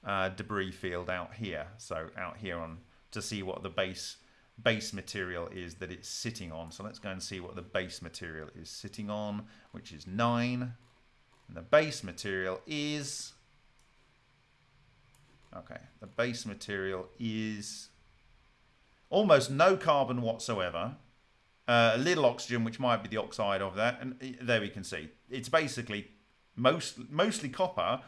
uh, debris field out here. So out here on to see what the base base material is that it's sitting on. So let's go and see what the base material is sitting on, which is nine. And the base material is okay. The base material is almost no carbon whatsoever. Uh, a little oxygen, which might be the oxide of that, and uh, there we can see it's basically most mostly copper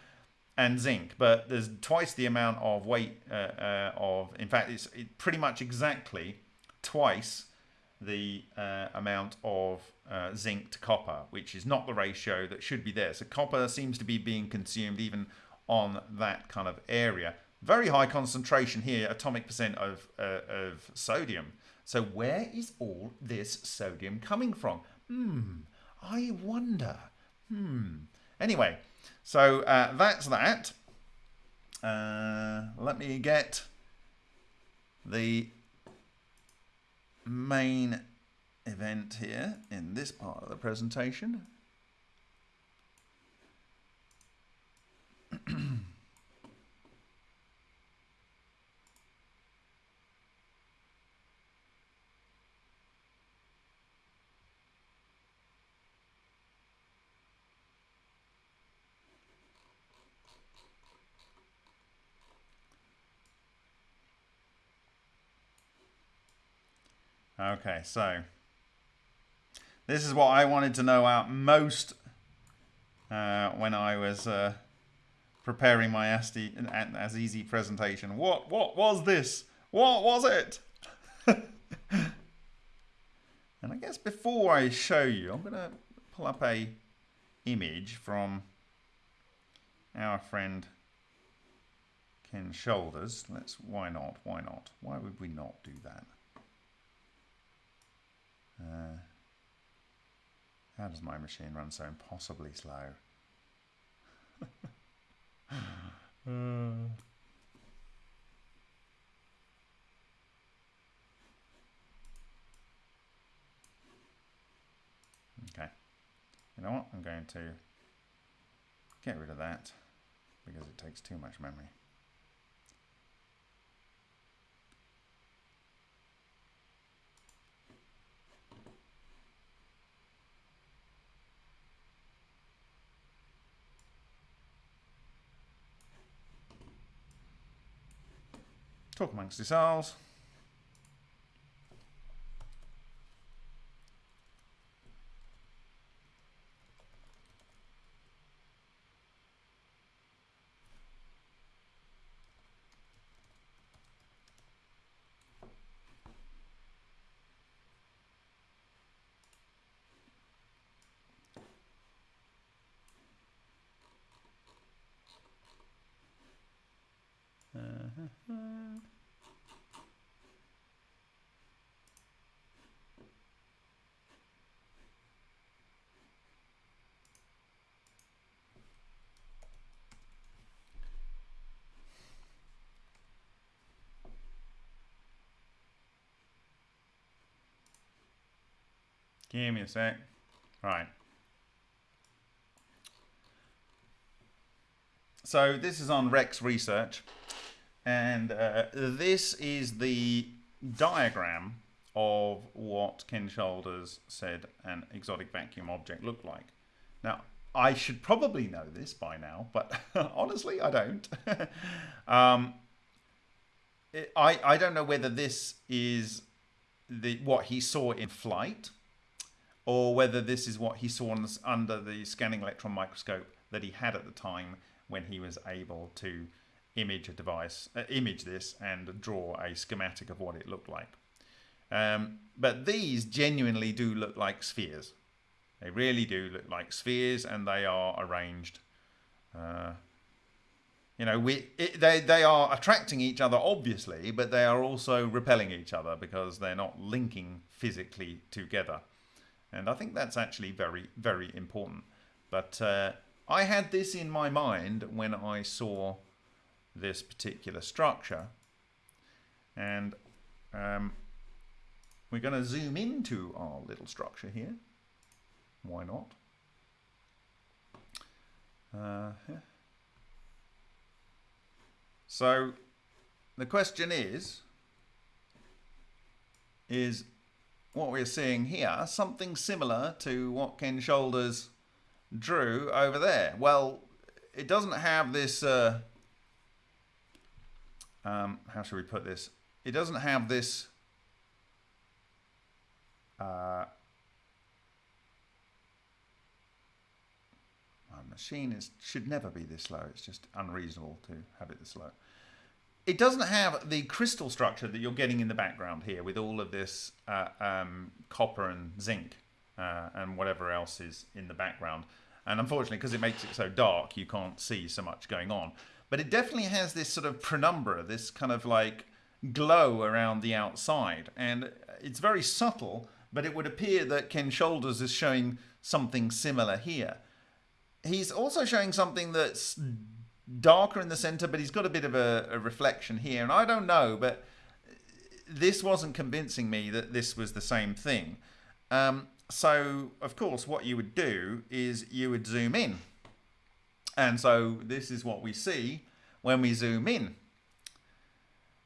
and zinc, but there's twice the amount of weight uh, uh, of. In fact, it's it pretty much exactly twice the uh, amount of uh, zinc to copper, which is not the ratio that should be there. So copper seems to be being consumed even on that kind of area. Very high concentration here, atomic percent of, uh, of sodium. So where is all this sodium coming from? Hmm, I wonder. Hmm. Anyway, so uh, that's that. Uh, let me get the main event here in this part of the presentation. Okay, so this is what I wanted to know out most uh, when I was uh, preparing my as easy presentation. What what was this? What was it? and I guess before I show you, I'm going to pull up a image from our friend Ken Shoulders. Let's. Why not? Why not? Why would we not do that? Uh, how does my machine run so impossibly slow? uh. Okay. You know what? I'm going to get rid of that because it takes too much memory. Talk amongst yourselves. Give me a sec. Right. So this is on Rex Research, and uh, this is the diagram of what Ken Shoulders said an exotic vacuum object looked like. Now, I should probably know this by now, but honestly, I don't. um, it, I, I don't know whether this is the what he saw in flight or whether this is what he saw under the scanning electron microscope that he had at the time when he was able to image a device, uh, image this and draw a schematic of what it looked like. Um, but these genuinely do look like spheres. They really do look like spheres and they are arranged. Uh, you know, we it, they, they are attracting each other, obviously, but they are also repelling each other because they're not linking physically together. And I think that's actually very, very important. But uh, I had this in my mind when I saw this particular structure. And um, we're going to zoom into our little structure here. Why not? Uh, yeah. So the question is, is what we're seeing here something similar to what Ken Shoulders drew over there. Well, it doesn't have this, uh, um, how should we put this? It doesn't have this uh, my machine is should never be this slow. It's just unreasonable to have it this slow it doesn't have the crystal structure that you're getting in the background here with all of this uh, um, copper and zinc uh, and whatever else is in the background. And unfortunately, because it makes it so dark, you can't see so much going on. But it definitely has this sort of penumbra, this kind of like glow around the outside. And it's very subtle, but it would appear that Ken Shoulders is showing something similar here. He's also showing something that's darker in the center, but he's got a bit of a, a, reflection here. And I don't know, but this wasn't convincing me that this was the same thing. Um, so, of course, what you would do is you would zoom in. And so this is what we see when we zoom in.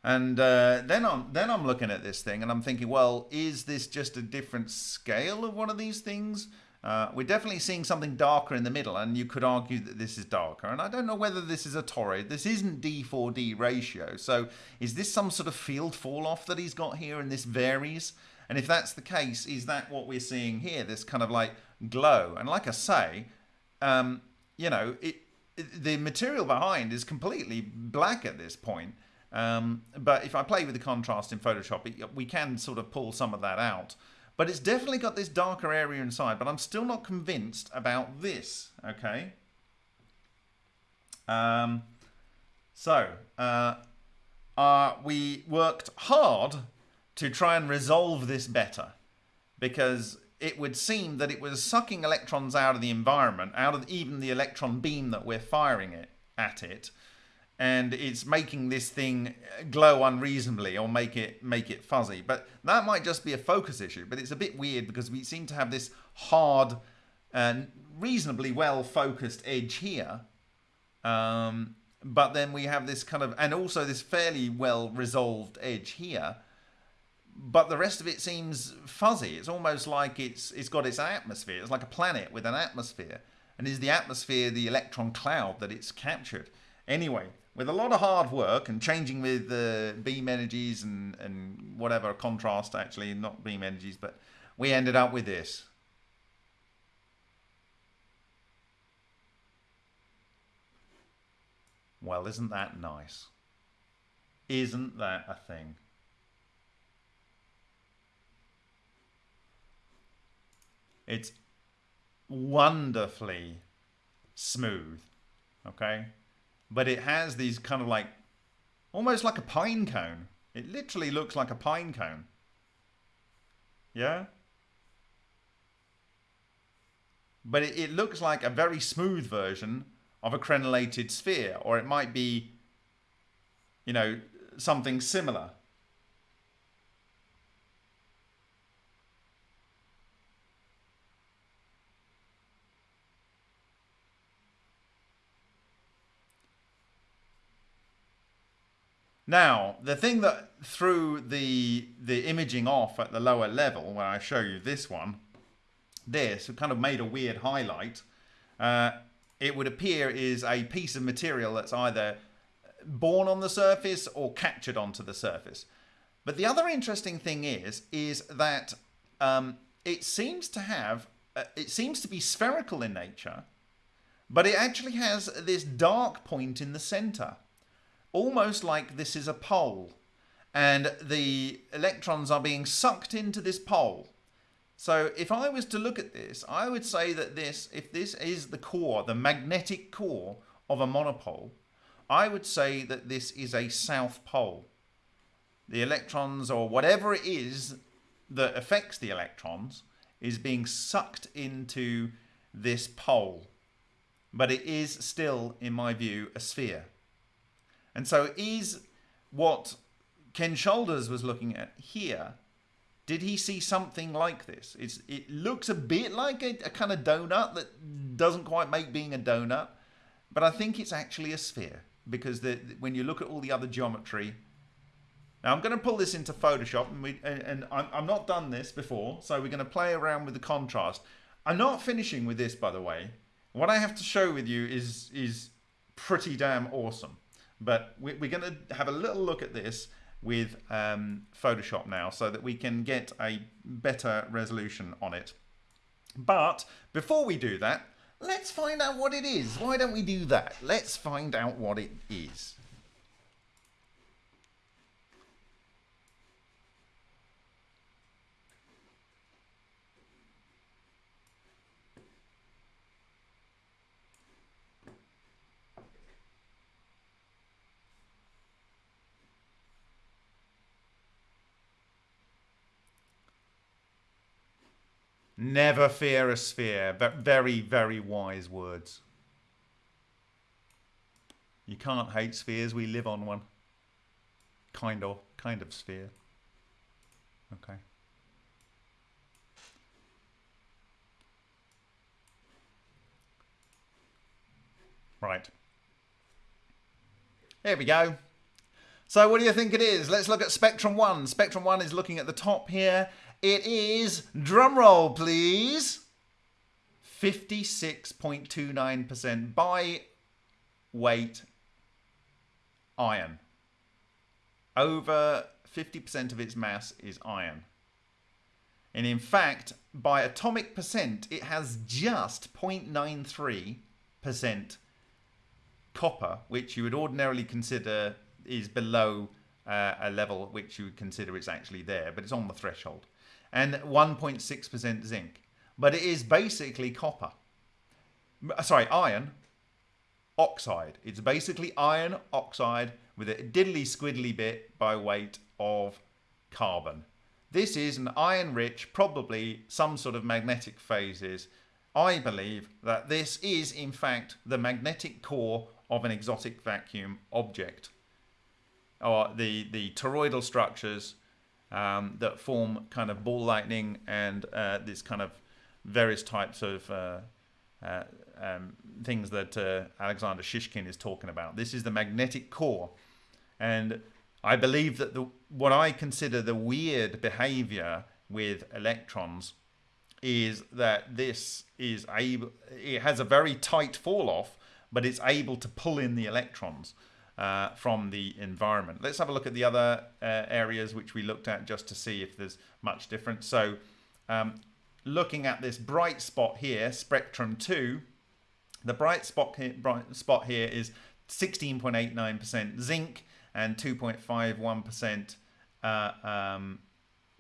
And uh, then I'm then I'm looking at this thing and I'm thinking, well, is this just a different scale of one of these things? Uh, we're definitely seeing something darker in the middle, and you could argue that this is darker. And I don't know whether this is a toroid. This isn't D4D ratio. So is this some sort of field fall off that he's got here, and this varies? And if that's the case, is that what we're seeing here? This kind of like glow. And like I say, um, you know, it, it, the material behind is completely black at this point. Um, but if I play with the contrast in Photoshop, it, we can sort of pull some of that out. But it's definitely got this darker area inside, but I'm still not convinced about this, okay? Um, so, uh, uh, we worked hard to try and resolve this better because it would seem that it was sucking electrons out of the environment, out of even the electron beam that we're firing it at it, and it's making this thing glow unreasonably or make it make it fuzzy. But that might just be a focus issue. But it's a bit weird because we seem to have this hard and reasonably well focused edge here. Um, but then we have this kind of, and also this fairly well resolved edge here. But the rest of it seems fuzzy. It's almost like it's it's got its atmosphere. It's like a planet with an atmosphere. And is the atmosphere the electron cloud that it's captured? Anyway, with a lot of hard work and changing with the uh, beam energies and, and whatever contrast actually, not beam energies, but we ended up with this. Well, isn't that nice? Isn't that a thing? It's wonderfully smooth, okay? But it has these kind of like almost like a pine cone. It literally looks like a pine cone. Yeah? But it, it looks like a very smooth version of a crenellated sphere, or it might be, you know, something similar. Now, the thing that threw the the imaging off at the lower level, when I show you this one, this kind of made a weird highlight. Uh, it would appear is a piece of material that's either born on the surface or captured onto the surface. But the other interesting thing is, is that um, it seems to have, uh, it seems to be spherical in nature, but it actually has this dark point in the center almost like this is a pole and the electrons are being sucked into this pole. So if I was to look at this, I would say that this, if this is the core, the magnetic core of a monopole, I would say that this is a south pole. The electrons or whatever it is that affects the electrons is being sucked into this pole. But it is still, in my view, a sphere. And so is what Ken Shoulders was looking at here, did he see something like this? It's, it looks a bit like a, a kind of donut that doesn't quite make being a donut, but I think it's actually a sphere because the, when you look at all the other geometry, now I'm going to pull this into Photoshop and, we, and, and I'm, I'm not done this before, so we're going to play around with the contrast. I'm not finishing with this, by the way. What I have to show with you is, is pretty damn awesome. But we're going to have a little look at this with um, Photoshop now so that we can get a better resolution on it. But before we do that, let's find out what it is. Why don't we do that? Let's find out what it is. Never fear a sphere. But very, very wise words. You can't hate spheres. We live on one. Kind of. Kind of sphere. Okay. Right. Here we go. So what do you think it is? Let's look at Spectrum 1. Spectrum 1 is looking at the top here it is, drumroll please, 56.29% by weight iron. Over 50% of its mass is iron. And in fact, by atomic percent, it has just 0.93% copper, which you would ordinarily consider is below uh, a level which you would consider it's actually there, but it's on the threshold and 1.6% zinc. But it is basically copper. Uh, sorry, iron oxide. It's basically iron oxide with a diddly squiddly bit by weight of carbon. This is an iron rich, probably some sort of magnetic phases. I believe that this is in fact the magnetic core of an exotic vacuum object. Or the, the toroidal structures um, that form kind of ball lightning and uh, this kind of various types of uh, uh, um, things that uh, Alexander Shishkin is talking about. This is the magnetic core. And I believe that the, what I consider the weird behavior with electrons is that this is able, it has a very tight fall off, but it's able to pull in the electrons uh, from the environment. Let's have a look at the other uh, areas which we looked at just to see if there's much difference. So um, looking at this bright spot here, spectrum 2, the bright spot here, bright spot here is 16.89% zinc and 2.51% uh, um,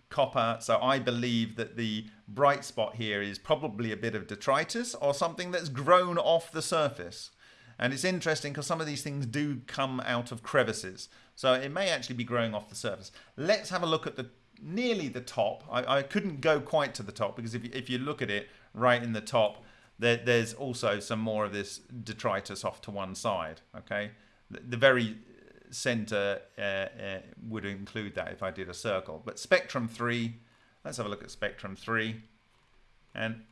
copper. So I believe that the bright spot here is probably a bit of detritus or something that's grown off the surface. And it's interesting because some of these things do come out of crevices. So it may actually be growing off the surface. Let's have a look at the nearly the top. I, I couldn't go quite to the top because if you, if you look at it right in the top, there, there's also some more of this detritus off to one side. Okay, the, the very center uh, uh, would include that if I did a circle. But spectrum three, let's have a look at spectrum three, and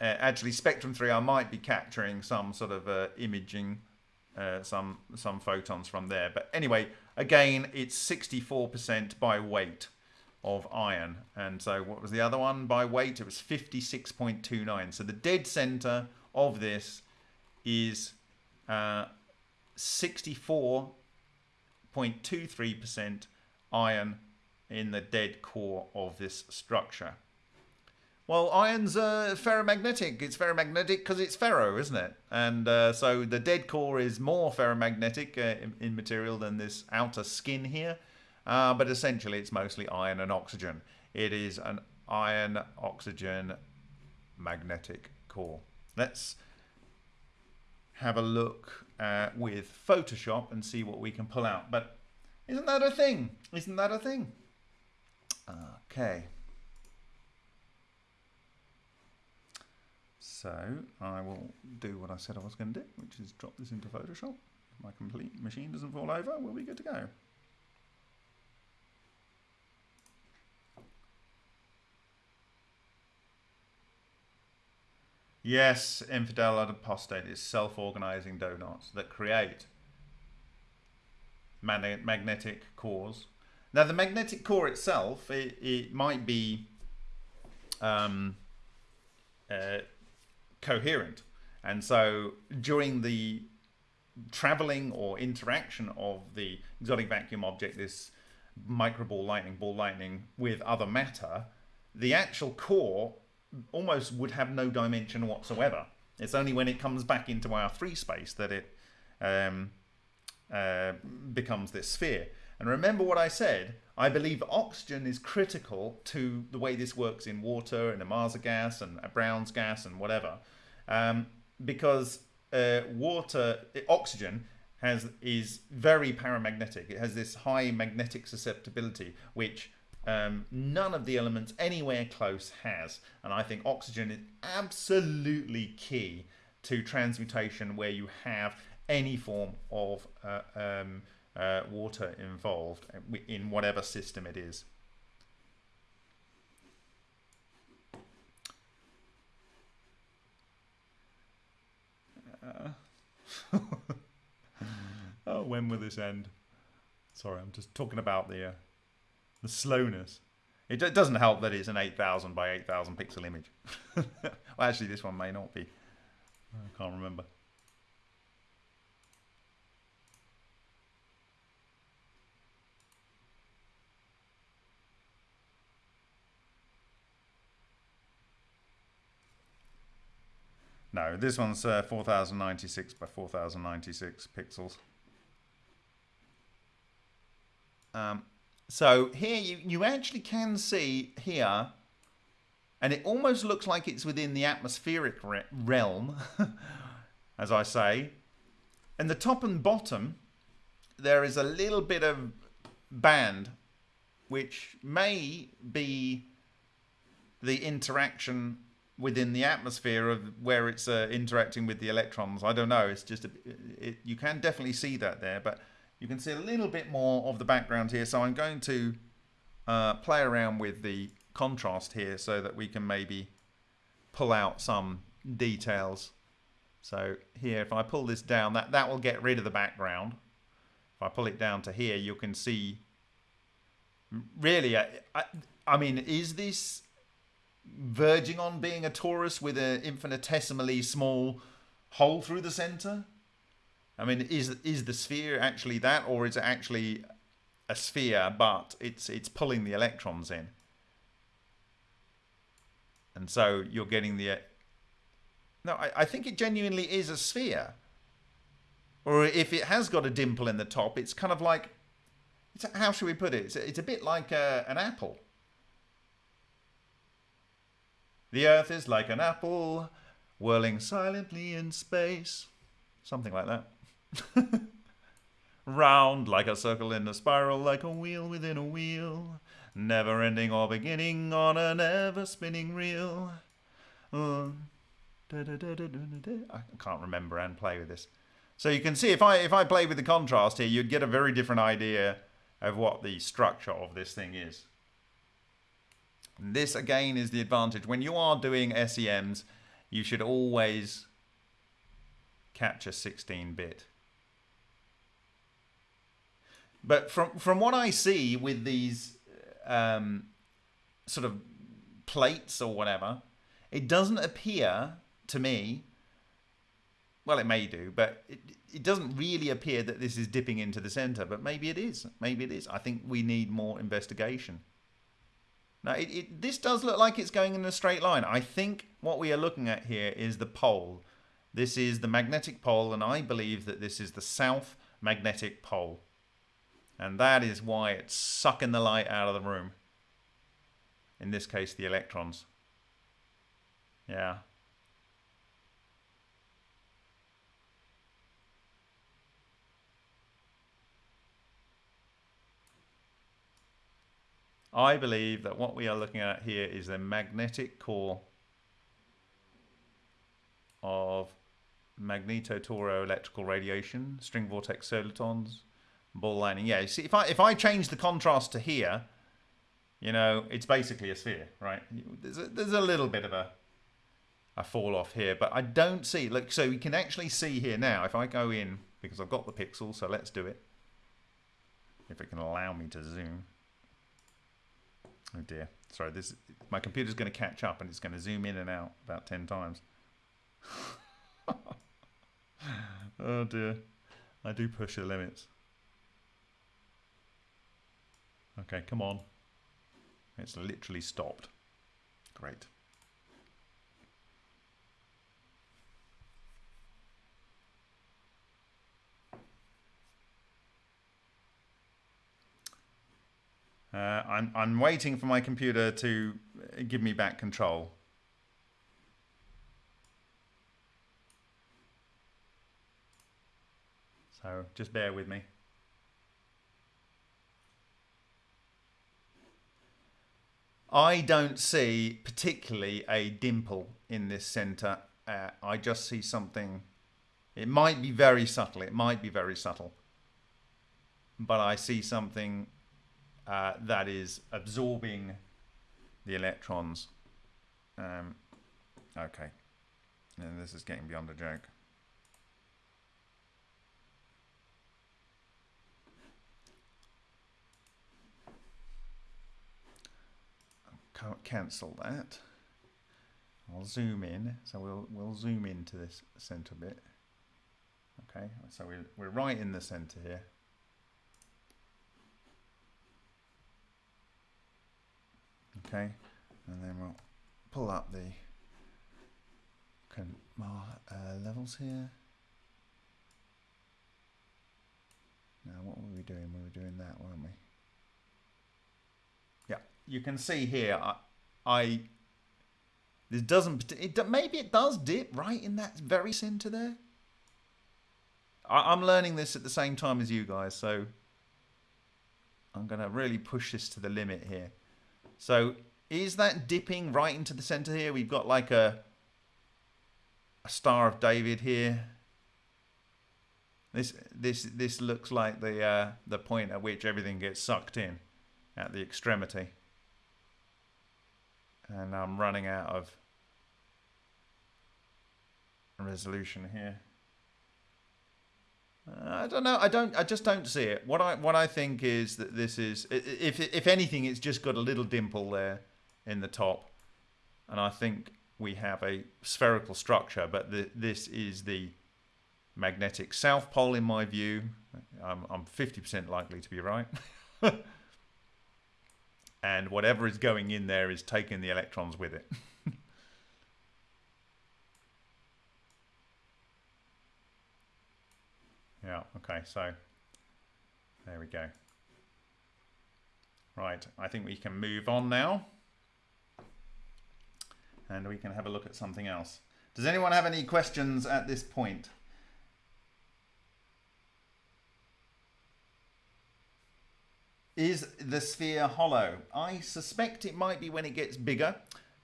actually spectrum three, I might be capturing some sort of uh, imaging, uh, some some photons from there. But anyway, again, it's 64% by weight of iron. And so what was the other one by weight? It was 56.29. So the dead center of this is uh, 64.23% iron in the dead core of this structure. Well, iron's uh, ferromagnetic. It's ferromagnetic because it's ferro, isn't it? And uh, so the dead core is more ferromagnetic uh, in, in, material than this outer skin here. Uh, but essentially, it's mostly iron and oxygen. It is an iron oxygen magnetic core. Let's have a look uh, with Photoshop and see what we can pull out. But isn't that a thing? Isn't that a thing? Okay. So I will do what I said I was going to do, which is drop this into Photoshop. If my complete machine doesn't fall over, we'll be good to go. Yes, infidel and apostate is self-organizing donuts that create magnetic cores. Now, the magnetic core itself, it, it might be um, uh, coherent. And so during the traveling or interaction of the exotic vacuum object, this microball lightning, ball lightning, with other matter, the actual core almost would have no dimension whatsoever. It's only when it comes back into our free space that it um, uh, becomes this sphere. And remember what I said, I believe oxygen is critical to the way this works in water and Ohmasa gas and a Brown's gas and whatever. Um, because uh, water, oxygen has is very paramagnetic. It has this high magnetic susceptibility, which um, none of the elements anywhere close has. And I think oxygen is absolutely key to transmutation where you have any form of uh, um, uh, water involved in whatever system it is. Uh, oh, when will this end? Sorry, I'm just talking about the uh, the slowness. It, doesn't help that it's an 8000 by 8000 pixel image. well, actually, this one may not be. I can't remember. No, this one's uh, 4096 by 4096 pixels. Um, so here you, you actually can see here, and it almost looks like it's within the atmospheric re realm, as I say. And the top and bottom, there is a little bit of band, which may be the interaction within the atmosphere of where it's uh, interacting with the electrons. I don't know. It's just a, it, you can definitely see that there, but you can see a little bit more of the background here. So I'm going to uh, play around with the contrast here so that we can maybe pull out some details. So here, if I pull this down, that, that will get rid of the background. If I pull it down to here, you can see, really, I, I, I mean, is this verging on being a torus with an infinitesimally small hole through the center? I mean, is is the sphere actually that, or is it actually a sphere, but it's it's pulling the electrons in? And so you're getting the. No, I, I think it genuinely is a sphere. Or if it has got a dimple in the top, it's kind of like. How should we put it? It's, it's a bit like a, an apple. The earth is like an apple, whirling silently in space. Something like that. Round like a circle in a spiral, like a wheel within a wheel. Never ending or beginning on an ever spinning reel. Uh, I can't remember and play with this. So you can see if I if I play with the contrast here, you'd get a very different idea of what the structure of this thing is. This again is the advantage. When you are doing SEMs, you should always capture 16-bit. But from from what I see with these um, sort of plates or whatever, it doesn't appear to me. Well, it may do, but it, it doesn't really appear that this is dipping into the center. But maybe it is. Maybe it is. I think we need more investigation. Now, it, it, this does look like it's going in a straight line. I think what we are looking at here is the pole. This is the magnetic pole, and I believe that this is the south magnetic pole. And that is why it's sucking the light out of the room. In this case, the electrons. Yeah. I believe that what we are looking at here is the magnetic core of magnetotoroelectrical radiation, string vortex solitons, ball lightning. Yeah, see, if I if I change the contrast to here, you know, it's basically a sphere, right? There's a, there's a little bit of a a fall off here, but I don't see. Look, so we can actually see here now. If I go in because I've got the pixel, so let's do it. If it can allow me to zoom. Oh dear. Sorry, this my computer's going to catch up and it's going to zoom in and out about 10 times. oh dear. I do push the limits. Okay, come on. It's literally stopped. Great. Uh, I'm, I'm waiting for my computer to give me back control. So just bear with me. I don't see particularly a dimple in this center. Uh, I just see something. It might be very subtle. It might be very subtle. But I see something uh, that is absorbing the electrons. Um, okay. And this is getting beyond a joke. Can't cancel that. I'll zoom in. So we'll we'll zoom into this center bit. Okay, so we're, we're right in the center here. Okay, and then we'll pull up the uh, levels here. Now, what were we doing? We were doing that, weren't we? Yeah you can see here, I, I this doesn't, it, maybe it does dip right in that very center there. I, I'm learning this at the same time as you guys, so I'm to really push this to the limit here. So is that dipping right into the center here? We've got like a, a Star of David here. This this this looks like the uh, the point at which everything gets sucked in at the extremity and I'm running out of resolution here. Uh, I don't know. I don't. I just don't see it. What I what I think is that this is, if if anything, it's just got a little dimple there in the top, and I think we have a spherical structure. But the, this is the magnetic south pole in my view. I'm I'm 50% likely to be right. and whatever is going in there is taking the electrons with it. yeah, okay, so there we go. Right, I think we can move on now. And we can have a look at something else. Does anyone have any questions at this point? Is the sphere hollow? I suspect it might be when it gets bigger.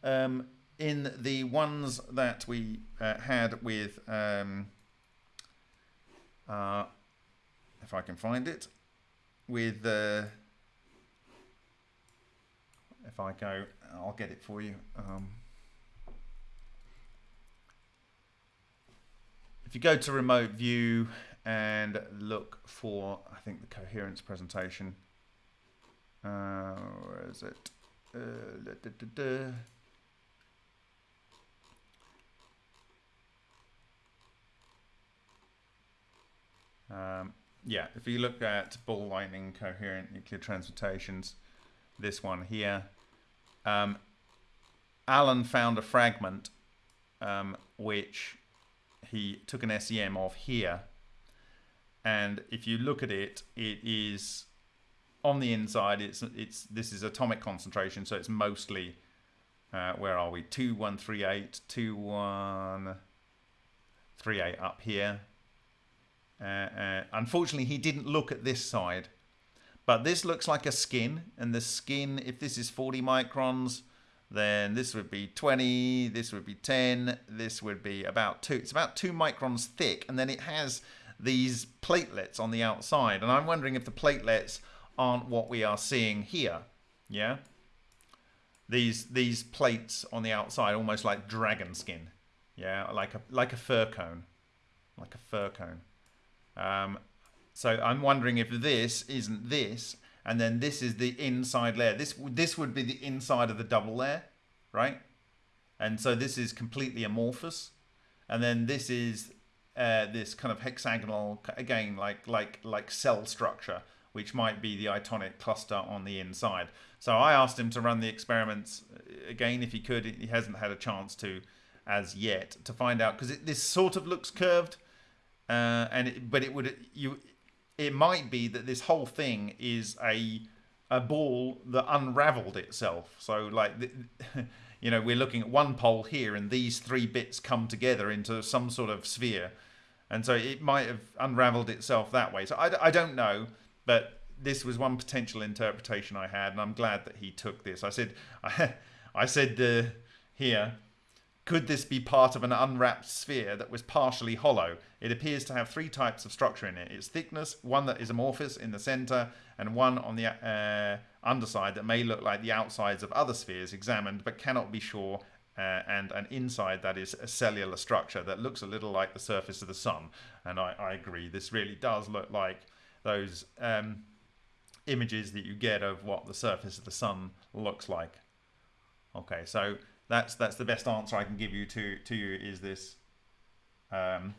Um, in the ones that we uh, had with, um, if I can find it, with, uh, if I go, I'll get it for you. Um, if you go to remote view and look for, I think the coherence presentation, uh, where is it? Uh, da, da, da, Um, yeah, if you look at ball lightning coherent nuclear transmutations, this one here, um, Alan found a fragment um, which he took an SEM of here. And if you look at it, it is on the inside. It's it's this is atomic concentration, so it's mostly uh, where are we? Two one three eight, two one three eight up here. Uh, uh, unfortunately, he didn't look at this side, but this looks like a skin, and the skin, if this is 40 microns, then this would be 20, this would be 10, this would be about 2. It's about 2 microns thick, and then it has these platelets on the outside. And I'm wondering if the platelets aren't what we are seeing here. Yeah? These these plates on the outside, almost like dragon skin. Yeah, like a like a fir cone. Like a fur cone. Um, so I'm wondering if this isn't this, and then this is the inside layer. This this would be the inside of the double layer, right? And so this is completely amorphous, and then this is uh, this kind of hexagonal again, like like like cell structure, which might be the itonic cluster on the inside. So I asked him to run the experiments uh, again if he could. He hasn't had a chance to as yet to find out because this sort of looks curved, uh, and it, but it would you it might be that this whole thing is a a ball that unraveled itself. So like, you know, we're looking at one pole here, and these three bits come together into some sort of sphere, and so it might have unraveled itself that way. So I, I don't know, but this was one potential interpretation I had, and I'm glad that he took this. I said, I, I said uh, here could this be part of an unwrapped sphere that was partially hollow? It appears to have three types of structure in it. Its thickness, one that is amorphous in the center, and one on the uh, underside that may look like the outsides of other spheres examined but cannot be sure, uh, and an inside that is a cellular structure that looks a little like the surface of the sun. And I, I agree, this really does look like those um, images that you get of what the surface of the sun looks like. Okay, so that's that's the best answer I can give you to to you is this um,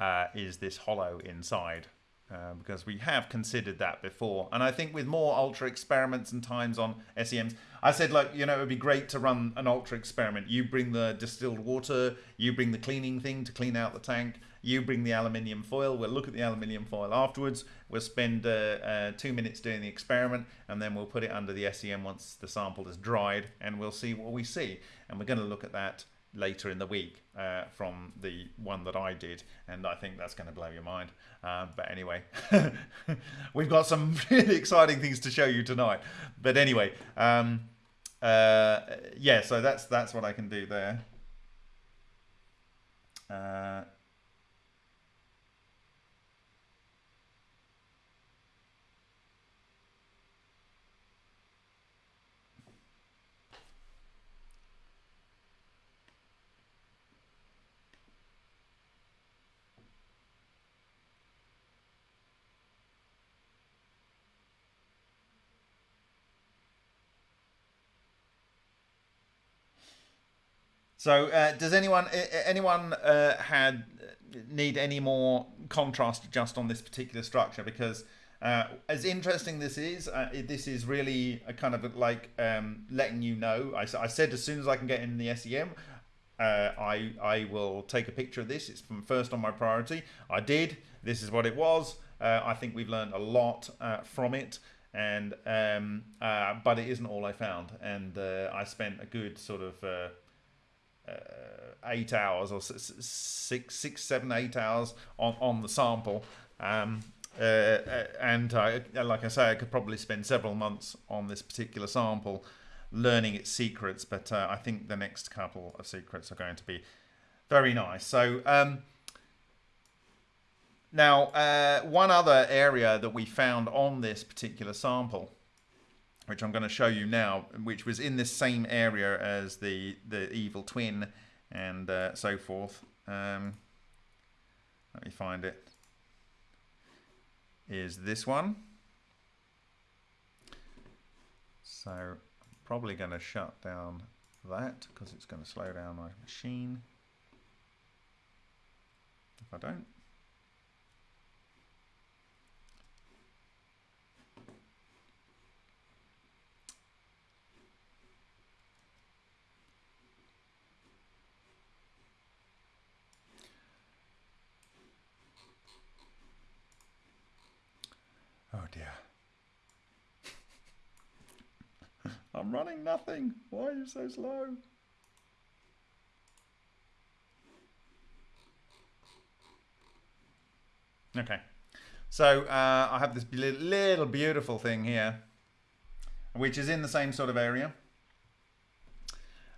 uh, is this hollow inside. Uh, because we have considered that before. And I think with more ultra experiments and times on SEMs I said like you know it would be great to run an ultra experiment. You bring the distilled water you bring the cleaning thing to clean out the tank you bring the aluminium foil. We'll look at the aluminium foil afterwards. We'll spend uh, uh, two minutes doing the experiment and then we'll put it under the SEM once the sample is dried and we'll see what we see. And we're going to look at that later in the week uh, from the one that I did, and I think that's going to blow your mind. Uh, but anyway, we've got some really exciting things to show you tonight. But anyway, um, uh, yeah, so that's that's what I can do there. So, uh, does anyone anyone uh, had need any more contrast just on this particular structure? Because uh, as interesting this is, uh, this is really a kind of like um, letting you know. I, I, said as soon as I can get in the SEM, uh, I I will take a picture of this. It's from first on my priority. I did. This is what it was. Uh, I think we've learned a lot from it and um, uh, but it isn't all I found, and uh, I spent a good sort of uh, eight hours or six, six, seven, eight hours on, on the sample. Um, uh, uh, and I, like I say, I could probably spend several months on this particular sample learning its secrets, but uh, I think the next couple of secrets are going to be very nice. So um, now, uh, one other area that we found on this particular sample, which I'm going to show you now, which was in this same area as the, the evil twin and uh, so forth. Um, let me find it is this one. So I'm probably going to shut down that because it's going to slow down my machine. If I don't. Oh dear. I'm running nothing. Why are you so slow? Okay. So uh, I have this little beautiful thing here, which is in the same sort of area.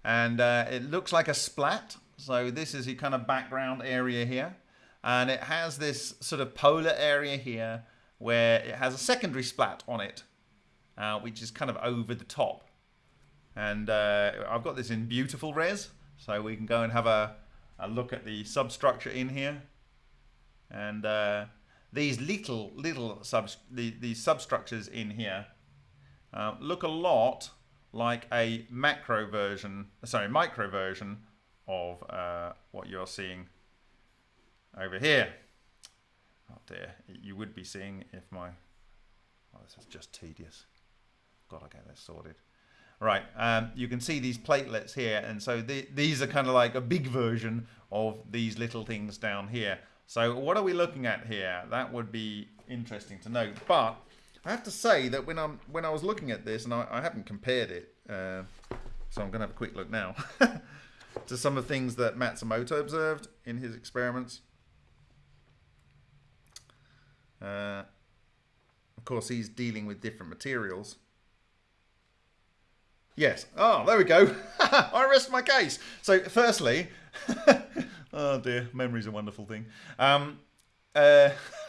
And uh, it looks like a splat. So this is the kind of background area here. And it has this sort of polar area here where it has a secondary splat on it, uh, which is kind of over the top. And uh, I've got this in beautiful res, so we can go and have a, a look at the substructure in here. And uh, these little, little sub, the, these substructures in here uh, look a lot like a macro version, sorry, micro version of uh, what you're seeing over here. Oh dear, you would be seeing if my... Oh, this is just tedious. Got to get this sorted. Right, um, you can see these platelets here, and so the, these are kind of like a big version of these little things down here. So what are we looking at here? That would be interesting to know. But I have to say that when I'm when I was looking at this, and I, I haven't compared it, uh, so I'm going to have a quick look now to some of the things that Matsumoto observed in his experiments. Uh, of course, he's dealing with different materials. Yes. Oh, there we go. I rest my case. So, firstly, oh dear, memory's a wonderful thing. Um, uh,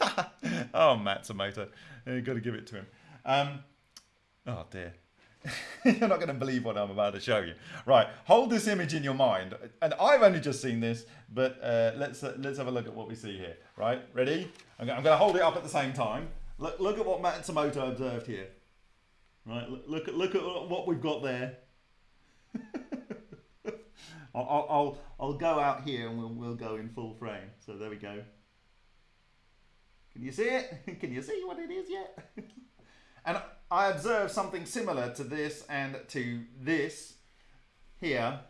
oh, Matsumoto. You've got to give it to him. Um, oh dear. You're not going to believe what I'm about to show you. Right, hold this image in your mind. And I've only just seen this, but uh, let's uh, let's have a look at what we see here. Right, ready? I'm going to hold it up at the same time. Look, look at what Matsumoto observed here. Right, look, at look at what we've got there. I'll, I'll I'll go out here and we'll we'll go in full frame. So there we go. Can you see it? Can you see what it is yet? and I observed something similar to this and to this here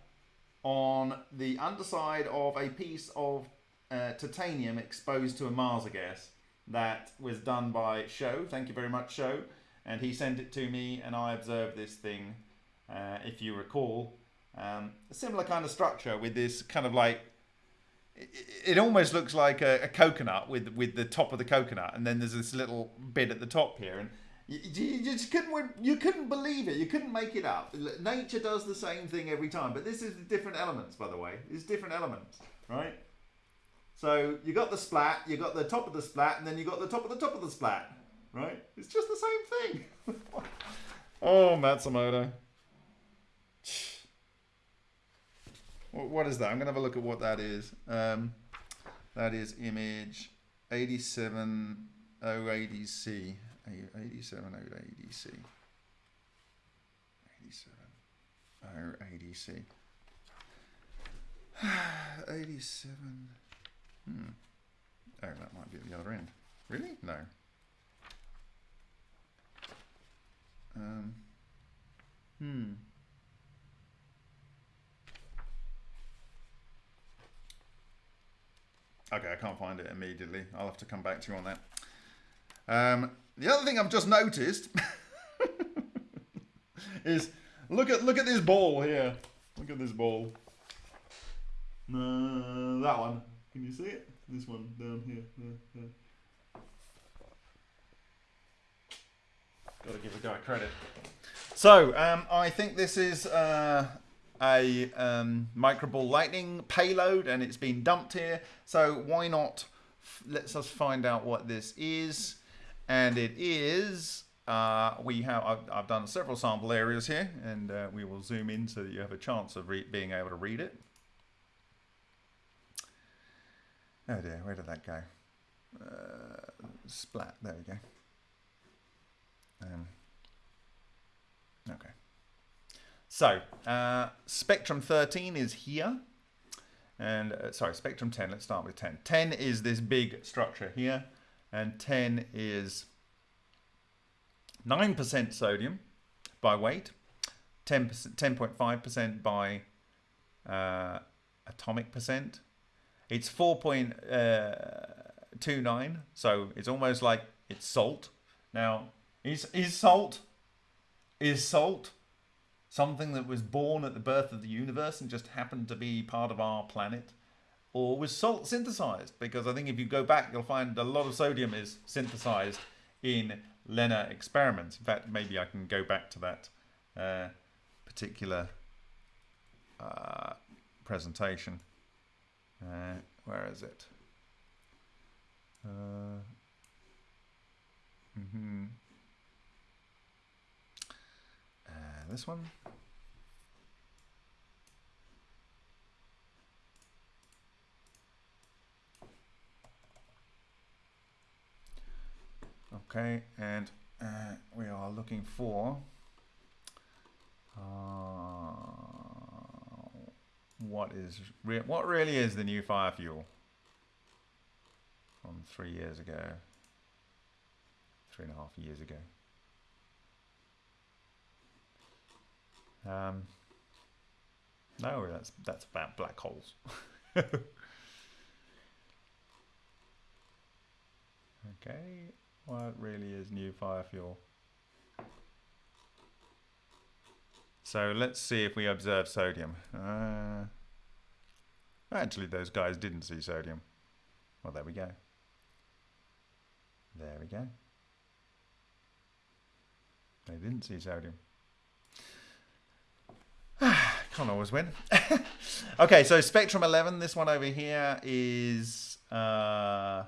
on the underside of a piece of uh, titanium exposed to Ohmasa gas that was done by Show. Thank you very much, Show. And he sent it to me, and I observed this thing, uh, if you recall. Um, a similar kind of structure with this kind of like it, almost looks like a, a, coconut with with the top of the coconut, and then there's this little bit at the top here, and you, you, just couldn't you couldn't believe it. You couldn't make it up. Nature does the same thing every time, but this is different elements, by the way. It's different elements, right? So you got the splat, you got the top of the splat, and then you got the top of the top of the splat, right? It's just the same thing. oh, Matsumoto. What is that? I'm going to have a look at what that is. Um, that is image 8708C. 8708C. 8708C. 87. Hmm. Oh, that might be at the other end. Really? No. Um. Hmm. Okay, I can't find it immediately. I'll have to come back to you on that. Um, the other thing I've just noticed is look at look at this ball here. Look at this ball. Uh, that one. Can you see it? This one down here. Got to give the guy credit. So um, I think this is uh, a um, microball lightning payload, and it's been dumped here. So why not? Let's us find out what this is, and it is. Uh, we have I've, I've, done several sample areas here, and uh, we will zoom in so that you have a chance of being able to read it. Oh dear, where did that go? Uh, splat. There we go. Um, okay. So, uh, Spectrum 13 is here. And, uh, sorry, Spectrum 10, let's start with 10. 10 is this big structure here. And 10 is 9% sodium by weight, 10.5% by uh, atomic percent. It's 4.29, uh, so it's almost like it's salt. Now, is is salt is salt something that was born at the birth of the universe and just happened to be part of our planet? Or was salt synthesized? Because I think if you go back, you'll find a lot of sodium is synthesized in LENR experiments. In fact, maybe I can go back to that uh, particular uh, presentation. Uh, where is it? Mm -hmm. This one. Okay, and uh, we are looking for uh, what is re what really is the new fire fuel from three years ago, three and a half years ago. Um, no, that's that's about black holes. okay, what really is new fire fuel? So let's see if we observe sodium. Uh, actually, those guys didn't see sodium. Well, there we go. There we go. They didn't see sodium. Can't always win. okay, so Spectrum 11, this one over here is... Uh,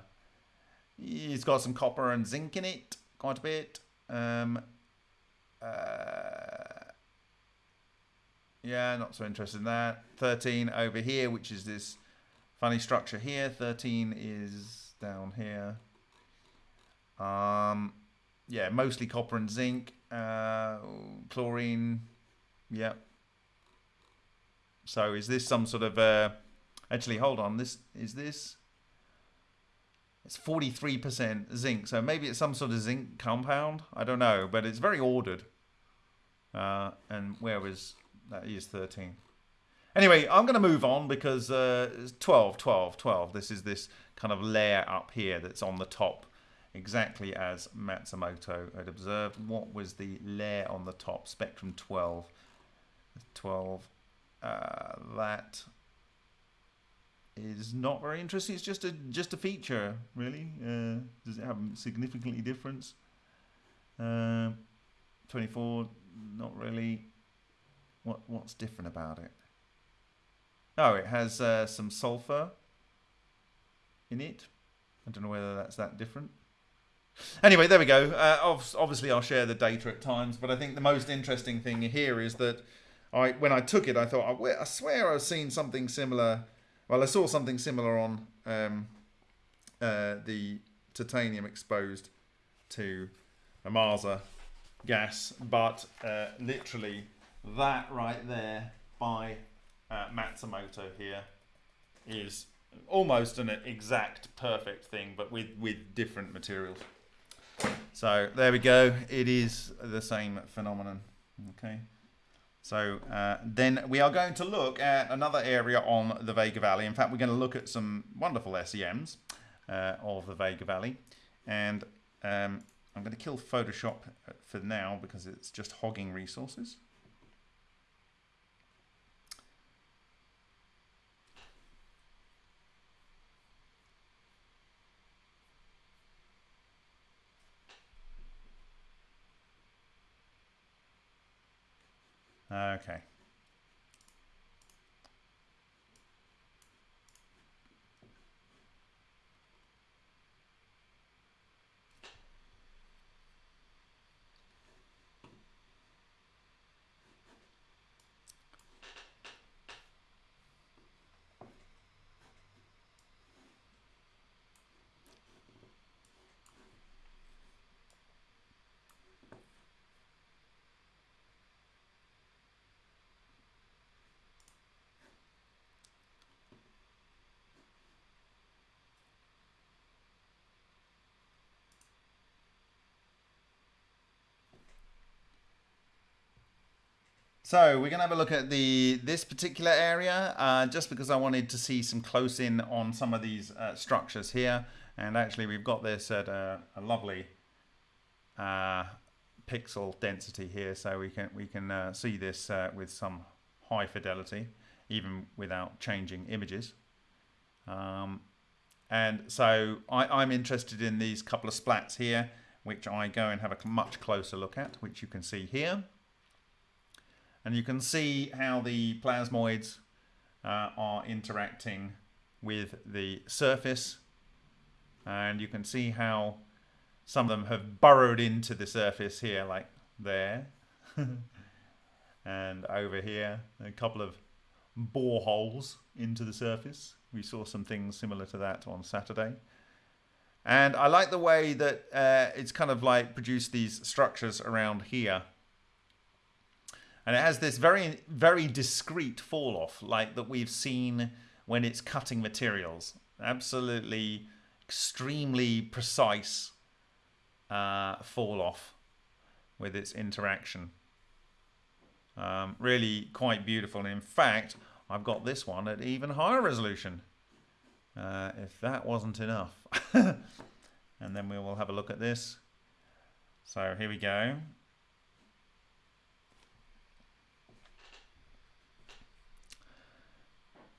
it's got some copper and zinc in it, quite a bit. Um, uh, yeah, not so interested in that. 13 over here, which is this funny structure here. 13 is down here. Um, yeah, mostly copper and zinc. Uh, chlorine, yep. So is this some sort of uh, actually hold on this is this it's 43% zinc. So maybe it's some sort of zinc compound. I don't know but it's very ordered. Uh, and where was that is 13 anyway I'm gonna move on because uh, 12 12 12 this is this kind of layer up here that's on the top exactly as Matsumoto had observed. What was the layer on the top? Spectrum 12 12 uh, that is not very interesting. It's just a just a feature, really. Uh, does it have significantly difference? Uh, 24, not really. What what's different about it? Oh, it has uh, some sulfur in it. I don't know whether that's that different. Anyway, there we go. Uh, obviously, I'll share the data at times, but I think the most interesting thing here is that I when I took it, I thought, I, swear I've seen something similar. Well, I saw something similar on um, uh, the titanium exposed to Ohmasa gas, but uh, literally that right there by uh, Matsumoto here is almost an exact perfect thing, but with, with different materials. So there we go. It is the same phenomenon. Okay. So uh, then we are going to look at another area on the Vega Valley. In fact, we're going to look at some wonderful SEMs uh, of the Vega Valley. And um, I'm going to kill Photoshop for now because it's just hogging resources. Okay. So we're going to have a look at the this particular area, uh, just because I wanted to see some close in on some of these uh, structures here. And actually we've got this at a, a lovely uh, pixel density here, so we can we can uh, see this uh, with some high fidelity, even without changing images. Um, and so I, I'm interested in these couple of splats here, which I go and have a much closer look at, which you can see here. And you can see how the plasmoids uh, are interacting with the surface. And you can see how some of them have burrowed into the surface here, like there. and over here, a couple of boreholes into the surface. We saw some things similar to that on Saturday. And I like the way that uh, it's kind of like produced these structures around here and it has this very, very discreet fall off, like that we've seen when it's cutting materials. Absolutely extremely precise uh, fall off with its interaction. Um, really quite beautiful. And in fact, I've got this one at even higher resolution. Uh, if that wasn't enough. and then we will have a look at this. So here we go.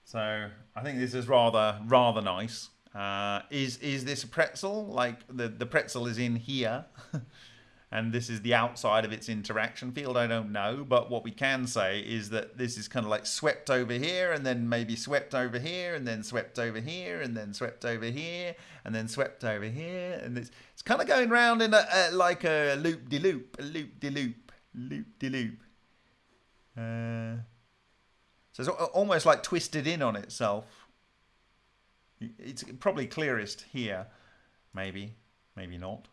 So I think this is rather rather nice. Uh, is is this a pretzel? Like the the pretzel is in here, and this is the outside of its interaction field. I don't know, but what we can say is that this is kind of like swept over here, and then maybe swept over here, and then swept over here, and then swept over here, and then swept over here, and it's it's kind of going round in a, a like a loop de loop, a loop de loop, loop de loop. Uh, so it's almost like twisted in on itself. It's probably clearest here, maybe, maybe not.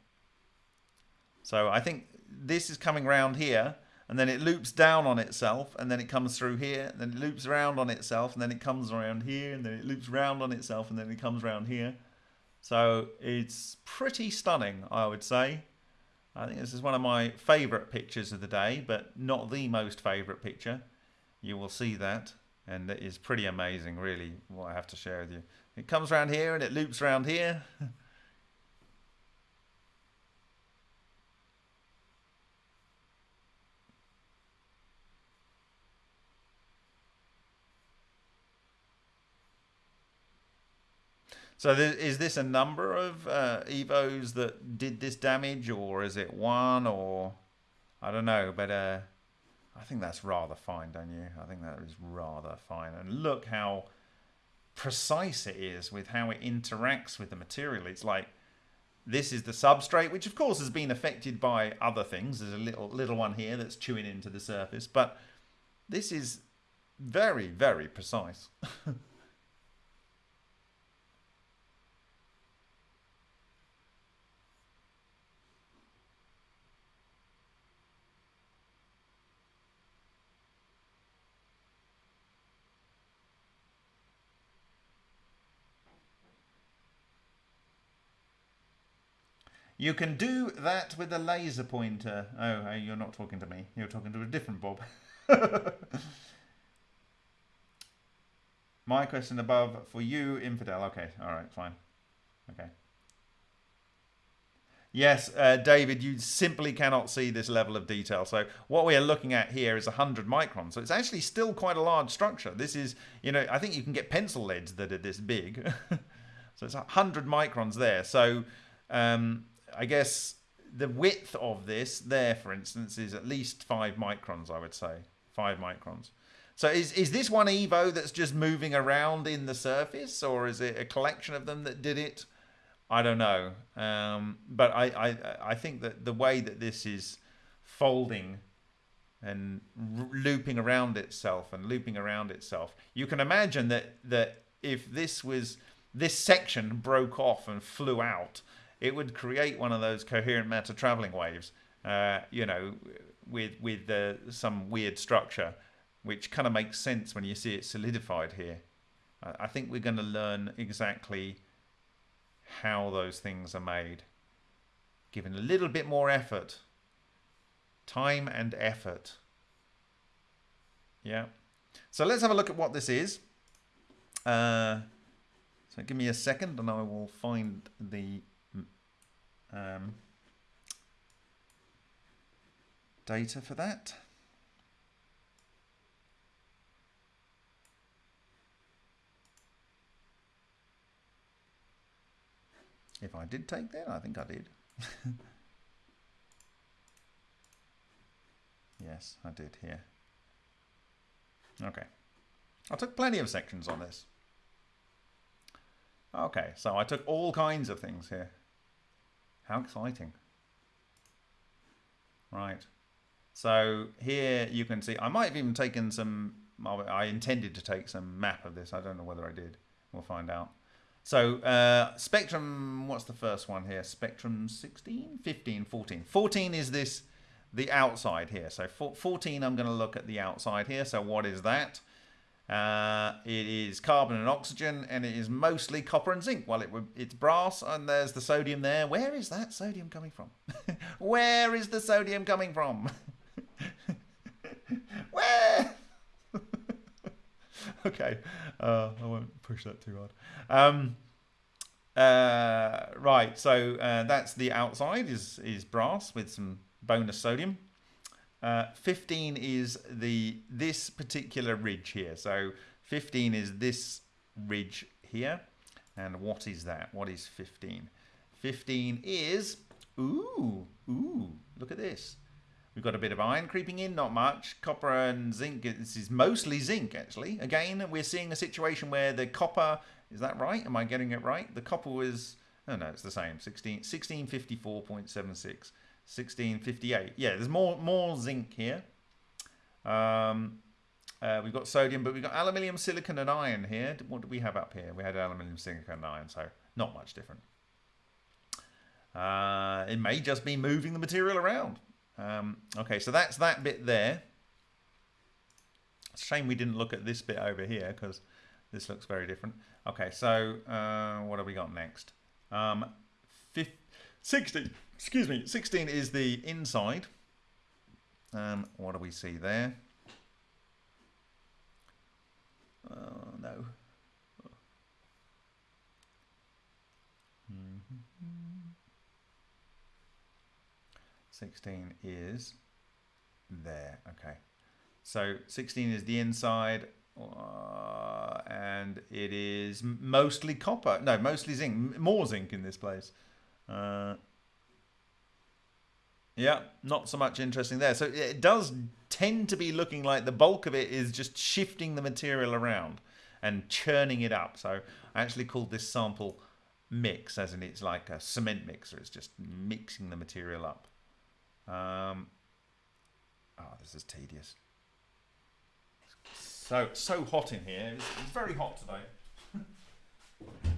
So I think this is coming round here, and then it loops down on itself, and then it comes through here, and then it loops around on itself, and then it comes around here, and then it loops round on itself, and then it comes around here. So it's pretty stunning, I would say. I think this is one of my favourite pictures of the day, but not the most favourite picture you will see that and it is pretty amazing really what I have to share with you. It comes around here and it loops around here. So is this a number of uh, Evos that did this damage or is it one or I don't know, but uh, I think that's rather fine, don't you? I think that is rather fine. And look how precise it is with how it interacts with the material. It's like this is the substrate, which of course has been affected by other things. There's a little little one here that's chewing into the surface, but this is very, very precise. You can do that with a laser pointer. Oh, you're not talking to me. You're talking to a different Bob. My question above for you, infidel. Okay, all right, fine. Okay. Yes, uh, David, you simply cannot see this level of detail. So what we are looking at here is 100 microns. So it's actually still quite a large structure. This is, you know, I think you can get pencil leads that are this big. so it's 100 microns there. So um, I guess the width of this there, for instance, is at least five microns, I would say. five microns. So is, is this one Evo that's just moving around in the surface or is it a collection of them that did it? I don't know. Um, but I, I, I think that the way that this is folding and looping around itself and looping around itself, you can imagine that, that if this was this section broke off and flew out, it would create one of those coherent matter traveling waves, uh, you know, with with uh, some weird structure, which kind of makes sense when you see it solidified here. I think we're going to learn exactly how those things are made, given a little bit more effort, time and effort. Yeah. So let's have a look at what this is. Uh, so give me a second and I will find the um, data for that. If I did take that, I think I did. yes, I did here. Okay. I took plenty of sections on this. Okay, so I took all kinds of things here. How exciting. Right. So here you can see, I might have even taken some, I intended to take some map of this. I don't know whether I did. We'll find out. So uh, Spectrum, what's the first one here? Spectrum 16, 15, 14. 14 is this, the outside here. So 14, I'm going to look at the outside here. So what is that? Uh, it is carbon and oxygen, and it is mostly copper and zinc. Well, it it's brass, and there's the sodium there. Where is that sodium coming from? Where is the sodium coming from? Where? okay, uh, I won't push that too hard. Um, uh, right, so uh, that's the outside is is brass with some bonus sodium. Uh, 15 is the this particular ridge here. So 15 is this ridge here. And what is that? What is 15? 15 is, ooh, ooh, look at this. We've got a bit of iron creeping in, not much. Copper and zinc, this is mostly zinc actually. Again, we're seeing a situation where the copper, is that right? Am I getting it right? The copper was, oh no, it's the same, 16, 1654.76. 1658. Yeah, there's more more zinc here. Um, uh, we've got sodium, but we've got aluminium, silicon, and iron here. What do we have up here? We had aluminium, silicon, and iron, so not much different. Uh, it may just be moving the material around. Um, okay, so that's that bit there. It's a shame we didn't look at this bit over here because this looks very different. Okay, so uh, what have we got next? Um, 50, 60 excuse me, 16 is the inside. Um, what do we see there? Oh, no. Mm -hmm. 16 is there. Okay. So 16 is the inside. Uh, and it is mostly copper. No, mostly zinc. More zinc in this place. Uh, yeah, not so much interesting there. So it does tend to be looking like the bulk of it is just shifting the material around and churning it up. So I actually called this sample mix, as in it's like a cement mixer. It's just mixing the material up. Um, oh, this is tedious. So so hot in here. It's, it's very hot today.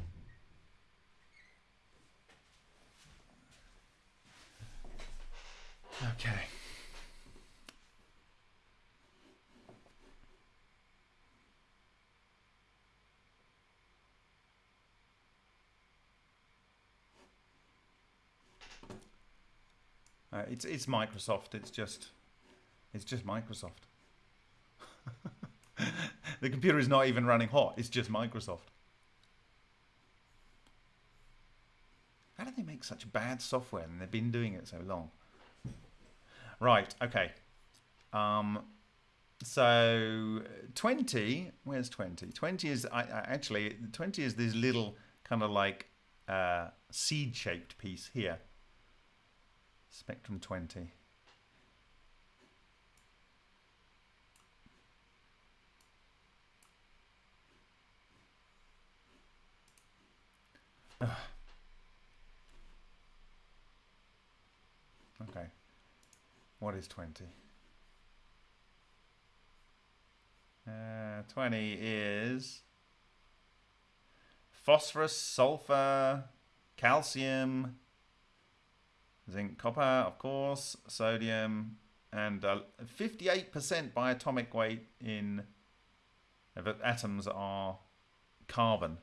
Okay. Uh, it's it's Microsoft. It's just it's just Microsoft. the computer is not even running hot. It's just Microsoft. How do they make such bad software and they've been doing it so long? Right, okay. Um, so 20, where's 20? 20 is, I, I, actually, 20 is this little kind of like uh, seed-shaped piece here. Spectrum 20. Okay. What is 20? Uh, 20 is phosphorus, sulfur, calcium, zinc, copper, of course, sodium, and 58% by atomic weight in atoms are carbon.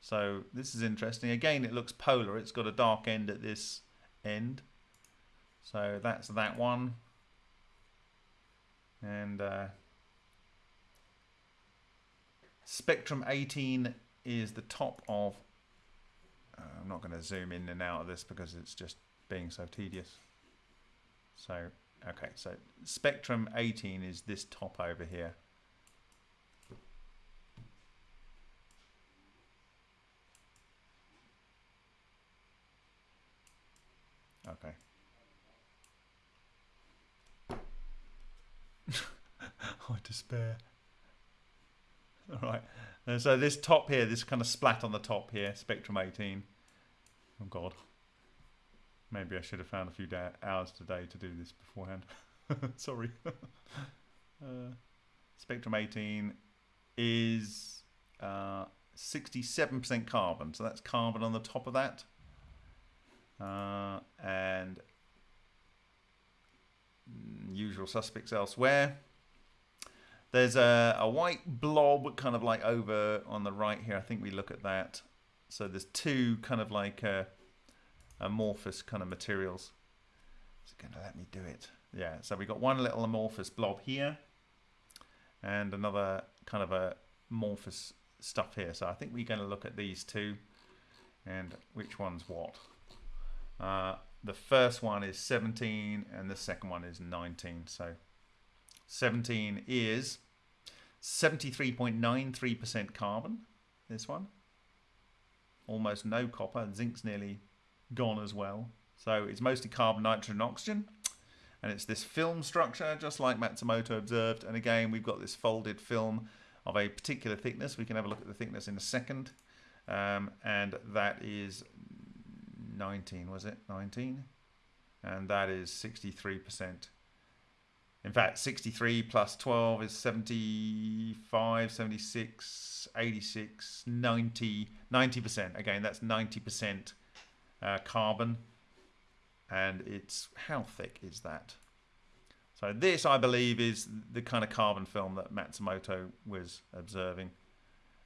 So this is interesting. Again, it looks polar. It's got a dark end at this end. So that's that one. And uh, Spectrum 18 is the top of... Uh, I'm not going to zoom in and out of this because it's just being so tedious. So, okay, so Spectrum 18 is this top over here. Okay. I despair. All right. And so this top here, this kind of splat on the top here, Spectrum 18. Oh God. Maybe I should have found a few hours today to do this beforehand. Sorry. uh, Spectrum 18 is 67% uh, carbon. So that's carbon on the top of that. Uh, and usual suspects elsewhere. There's a, a white blob kind of like over on the right here. I think we look at that. So there's two kind of like uh, amorphous kind of materials. Is it going to let me do it? Yeah, so we got one little amorphous blob here and another kind of a amorphous stuff here. So I think we're going to look at these two and which one's what. Uh, the first one is 17 and the second one is 19. So 17 is 73.93% carbon, this one. Almost no copper. Zinc's nearly gone as well. So it's mostly carbon, nitrogen, oxygen. And it's this film structure, just like Matsumoto observed. And again, we've got this folded film of a particular thickness. We can have a look at the thickness in a second. Um, and that is 19, was it? 19? And that is 63%. In fact, 63 plus 12 is 75, 76, 86, 90, 90%. Again, that's 90% uh, carbon. And it's, how thick is that? So this, I believe, is the kind of carbon film that Matsumoto was observing.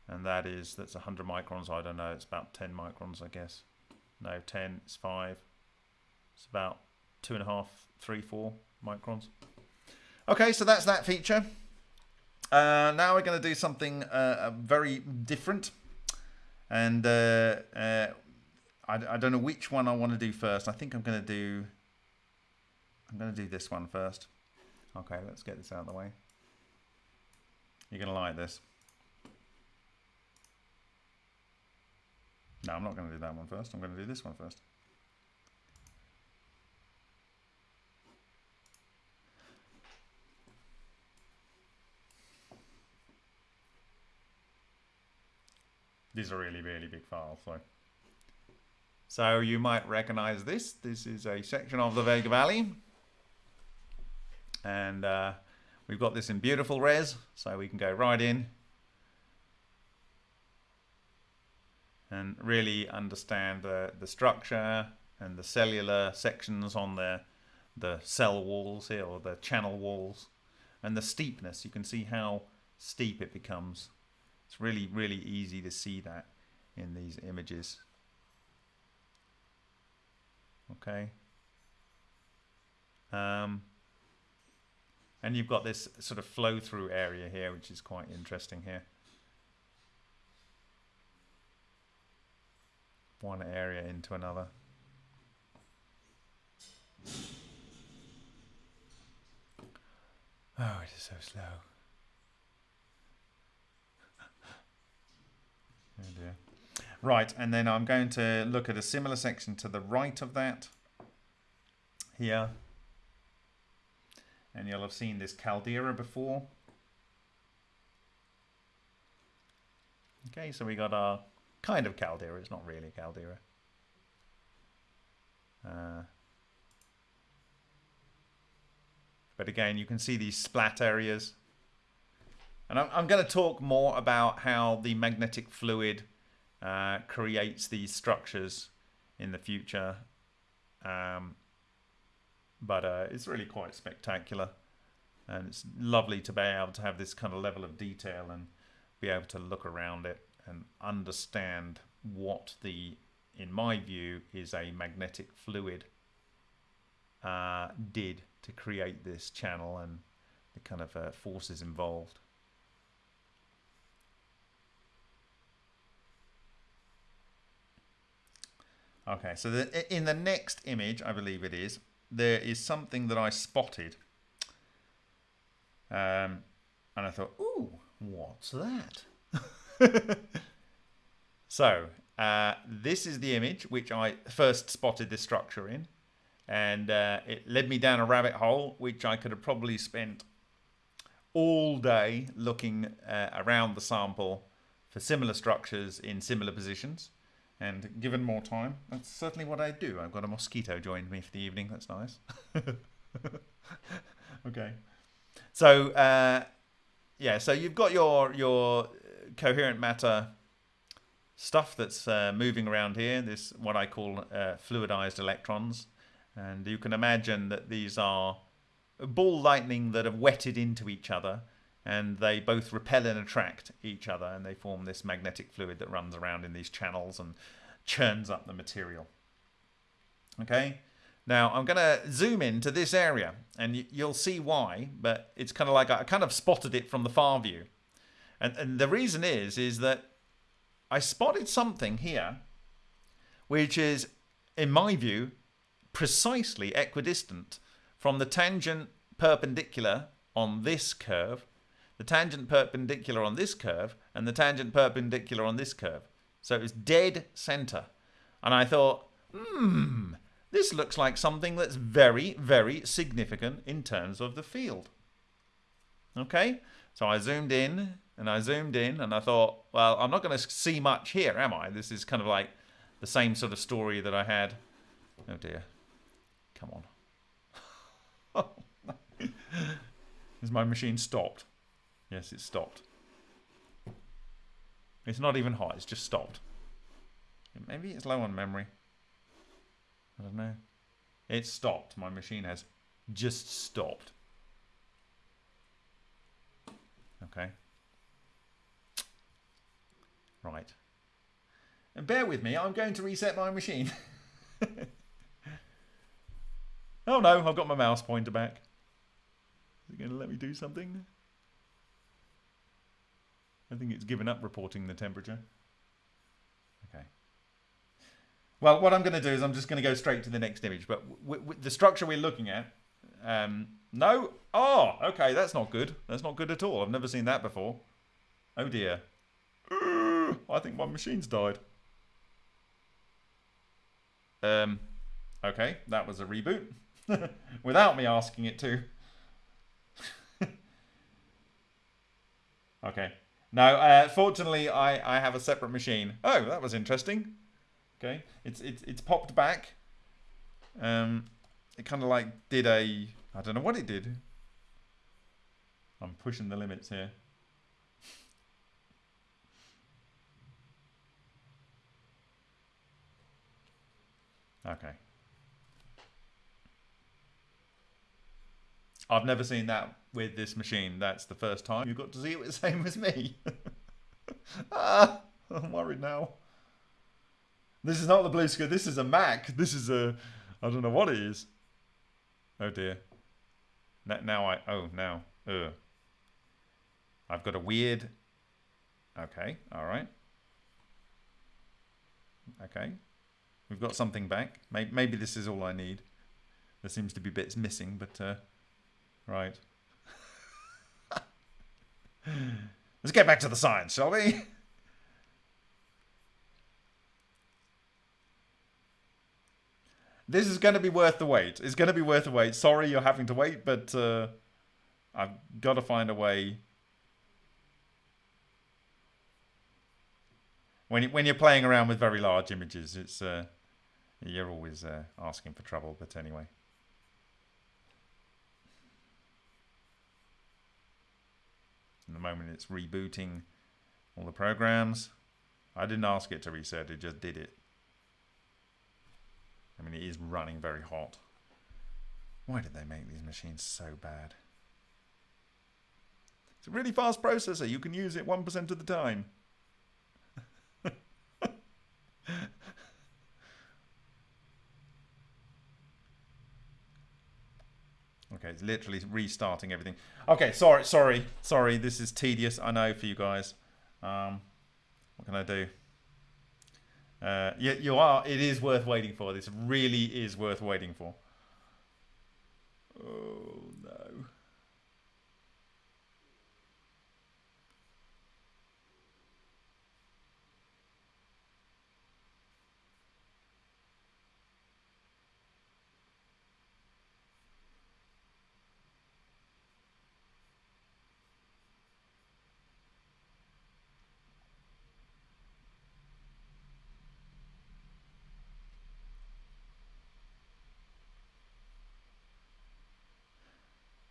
And that is, that's 100 microns. I don't know, it's about 10 microns, I guess. No, 10, it's 5. It's about two and a half, three, four microns. Okay, so that's that feature. Uh, now we're going to do something uh, very different. And uh, uh, I, I don't know which one I want to do first. I think I'm going to do... I'm going to do this one first. Okay, let's get this out of the way. You're going to like this. No, I'm not going to do that one first. I'm going to do this one first. These are really, really big files. So. so you might recognize this. This is a section of the Vega Valley. And uh, we've got this in beautiful res, so we can go right in and really understand the, the structure and the cellular sections on the, the cell walls here, or the channel walls, and the steepness. You can see how steep it becomes. It's really, really easy to see that in these images. Okay. Um, and you've got this sort of flow through area here, which is quite interesting here. One area into another. Oh, it is so slow. Oh. Right, and then I'm going to look at a similar section to the right of that here. And you'll have seen this caldera before. Okay, so we got our kind of caldera. It's not really a caldera. Uh, but again, you can see these splat areas. And I'm, I'm going to talk more about how the magnetic fluid uh, creates these structures in the future. Um, but uh, it's really quite spectacular. And it's lovely to be able to have this kind of level of detail and be able to look around it and understand what the, in my view, is a magnetic fluid uh, did to create this channel and the kind of uh, forces involved. Okay, so the, in the next image, I believe it is, there is something that I spotted. Um, and I thought, ooh, what's that? so, uh, this is the image which I first spotted this structure in. And uh, it led me down a rabbit hole, which I could have probably spent all day looking uh, around the sample for similar structures in similar positions. And given more time, that's certainly what I do. I've got a mosquito joined me for the evening. That's nice. okay. So, uh, yeah, so you've got your, your coherent matter stuff that's uh, moving around here. This, what I call uh, fluidized electrons. And you can imagine that these are ball lightning that have wetted into each other and they both repel and attract each other and they form this magnetic fluid that runs around in these channels and churns up the material. Okay, now I'm going to zoom into this area and you'll see why, but it's kind of like I kind of spotted it from the far view. And, and the reason is, is that I spotted something here which is, in my view, precisely equidistant from the tangent perpendicular on this curve the tangent perpendicular on this curve and the tangent perpendicular on this curve. So it was dead center. And I thought, hmm, this looks like something that's very, very significant in terms of the field. Okay, so I zoomed in and I zoomed in and I thought, well, I'm not going to see much here, am I? This is kind of like the same sort of story that I had. Oh dear. Come on. Is my machine stopped? Yes, it stopped. It's not even hot, it's just stopped. Maybe it's low on memory. I don't know. It stopped. My machine has just stopped. Okay. Right. And bear with me, I'm going to reset my machine. oh no, I've got my mouse pointer back. Is it going to let me do something? I think it's given up reporting the temperature. Okay. Well, what I'm going to do is I'm just going to go straight to the next image. But the structure we're looking at, um, no. Oh, okay, that's not good. That's not good at all. I've never seen that before. Oh dear. I think my machine's died. Um, okay, that was a reboot. Without me asking it to. okay. No, uh, fortunately, I, I have a separate machine. Oh, that was interesting. Okay, it's it's it's popped back. Um, it kind of like did a I don't know what it did. I'm pushing the limits here. Okay. I've never seen that with this machine. That's the first time you got to see it the same as me. ah, I'm worried now. This is not the Blue skirt, This is a Mac. This is a... I don't know what it is. Oh dear. Now I... Oh, now. Ugh. I've got a weird... Okay, alright. Okay. We've got something back. Maybe, maybe this is all I need. There seems to be bits missing, but... Uh, right. Let's get back to the science, shall we? this is going to be worth the wait. It's going to be worth the wait. Sorry you're having to wait, but uh, I've got to find a way. when you, when you're playing around with very large images, it's uh, you're always uh, asking for trouble. But anyway. In the moment it's rebooting all the programs. I didn't ask it to reset, it just did it. I mean, it is running very hot. Why did they make these machines so bad? It's a really fast processor. You can use it 1% of the time. Okay, it's literally restarting everything. Okay, sorry, sorry, sorry. This is tedious, I know, for you guys. Um, what can I do? Uh, you, you are. It is worth waiting for. This really is worth waiting for. Oh, no.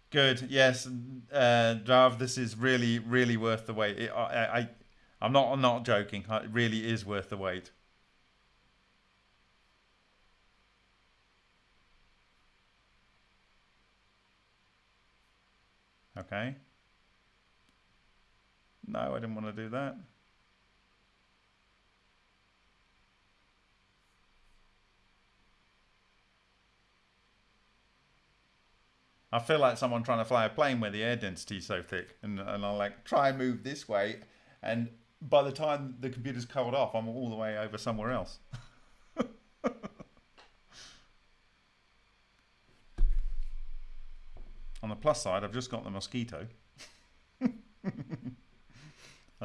Good. Yes, uh, Drav, this is really, really worth the wait. It, I, I, I'm not, I'm not joking. It really is worth the wait. Okay. No, I didn't want to do that. I feel like someone trying to fly a plane where the air density is so thick, and and I like try and move this way, and by the time the computer's covered off, I'm all the way over somewhere else. On the plus side, I've just got the mosquito. I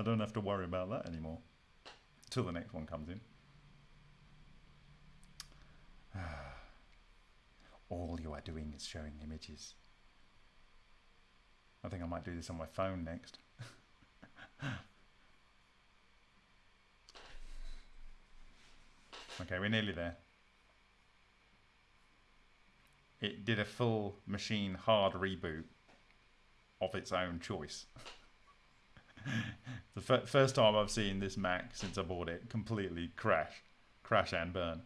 don't have to worry about that anymore until the next one comes in. All you are doing is showing images. I think I might do this on my phone next. okay, we're nearly there. It did a full machine hard reboot of its own choice. the first time I've seen this Mac since I bought it completely crash, crash and burn.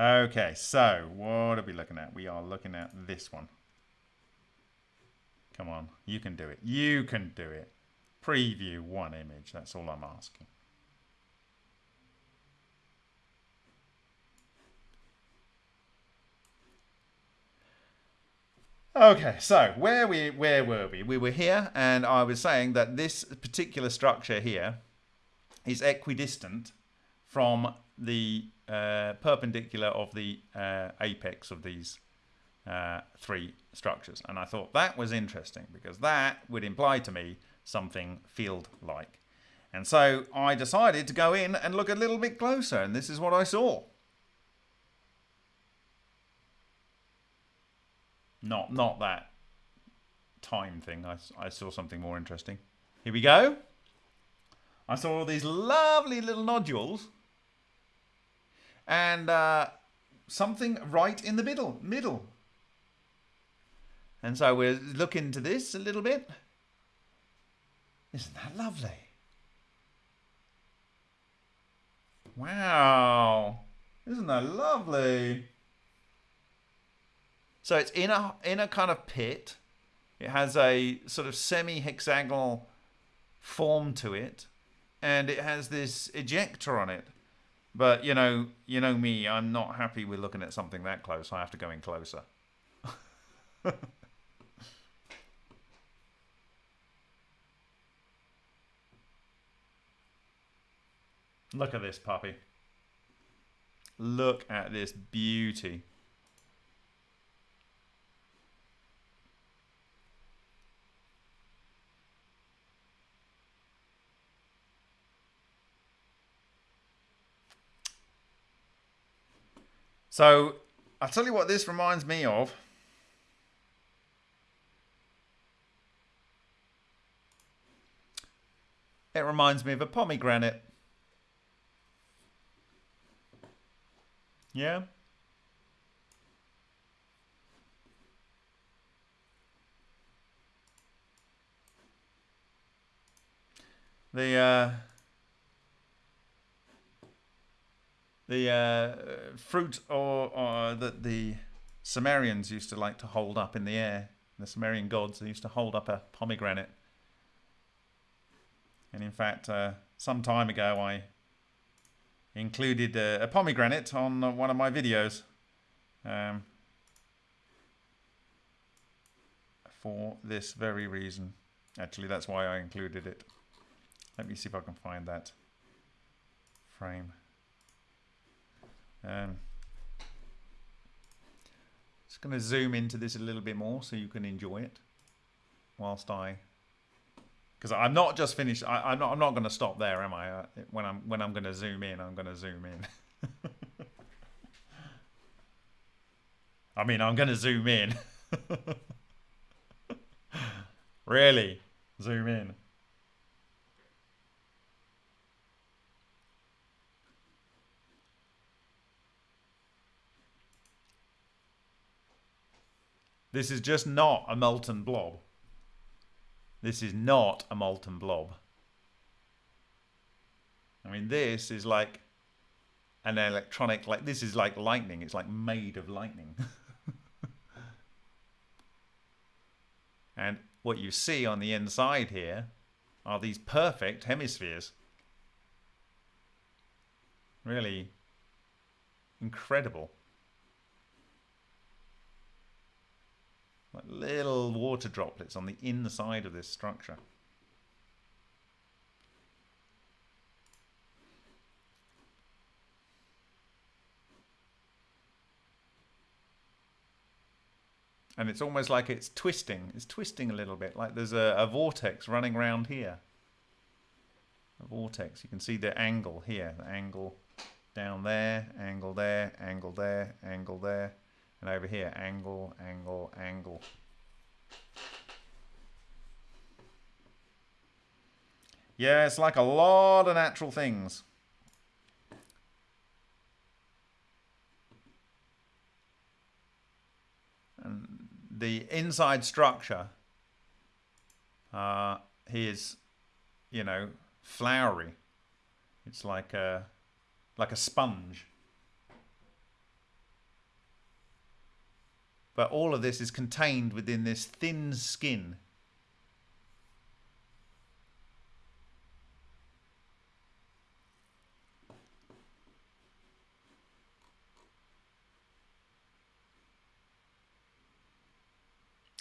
Okay, so what are we looking at? We are looking at this one. Come on, you can do it. You can do it. Preview one image, that's all I'm asking. Okay, so where we where were we? We were here, and I was saying that this particular structure here is equidistant from the uh, perpendicular of the uh, apex of these uh, three structures. And I thought that was interesting because that would imply to me something field-like. And so I decided to go in and look a little bit closer, and this is what I saw. Not, not that time thing. I, I saw something more interesting. Here we go. I saw all these lovely little nodules and uh, something right in the middle. Middle. And so we'll look into this a little bit. Isn't that lovely? Wow. Isn't that lovely? So it's in a in a kind of pit. It has a sort of semi-hexagonal form to it, and it has this ejector on it. But you know, you know me, I'm not happy with looking at something that close. I have to go in closer. Look at this puppy. Look at this beauty. So I'll tell you what this reminds me of. It reminds me of a pomegranate. Yeah? The uh, the uh, fruit or, or that the Sumerians used to like to hold up in the air. The Sumerian gods they used to hold up a pomegranate. And in fact, uh, some time ago, I included a, a pomegranate on uh, one of my videos um, for this very reason. Actually, that's why I included it. Let me see if I can find that frame. Um, just going to zoom into this a little bit more so you can enjoy it whilst I because I'm not just finished. I, am not. I'm not going to stop there, am I? Uh, when I'm when I'm going to zoom in, I'm going to zoom in. I mean, I'm going to zoom in. really, zoom in. This is just not a molten blob. This is not a molten blob. I mean, this is like an electronic, like this is like lightning. It's like made of lightning. and what you see on the inside here are these perfect hemispheres. Really incredible. Like little water droplets on the inside of this structure. And it's almost like it's twisting. It's twisting a little bit, like there's a, a vortex running around here. A vortex. You can see the angle here, the angle down there, angle there, angle there, angle there. And over here, angle, angle, angle. Yeah, it's like a lot of natural things. And the inside structure uh, is, you know, flowery. It's like a, like a sponge. But all of this is contained within this thin skin.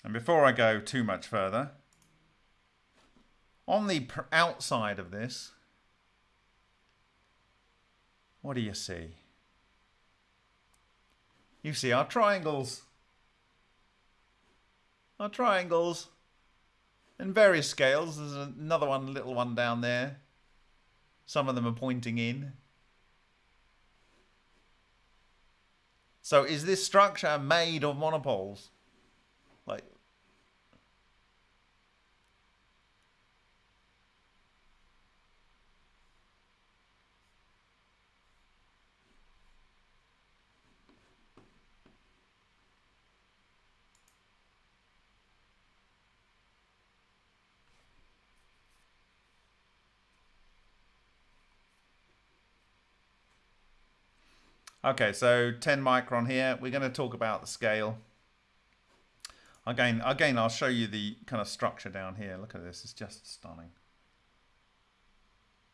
And before I go too much further, on the outside of this, what do you see? You see our triangles are triangles in various scales. There's another one, little one down there. Some of them are pointing in. So is this structure made of monopoles? Like Okay, so 10 micron here. We're going to talk about the scale. Again, again, I'll show you the kind of structure down here. Look at this. It's just stunning.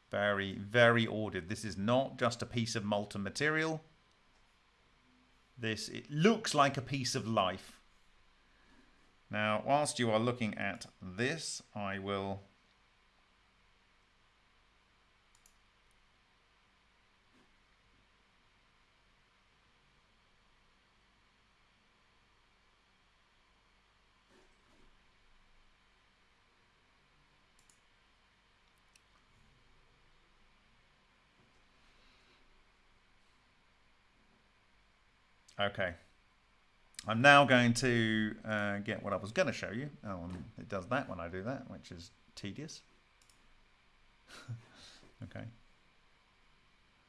Very, very ordered. This is not just a piece of molten material. This, it looks like a piece of life. Now, whilst you are looking at this, I will Okay. I'm now going to uh, get what I was going to show you. Oh, it does that when I do that, which is tedious. okay.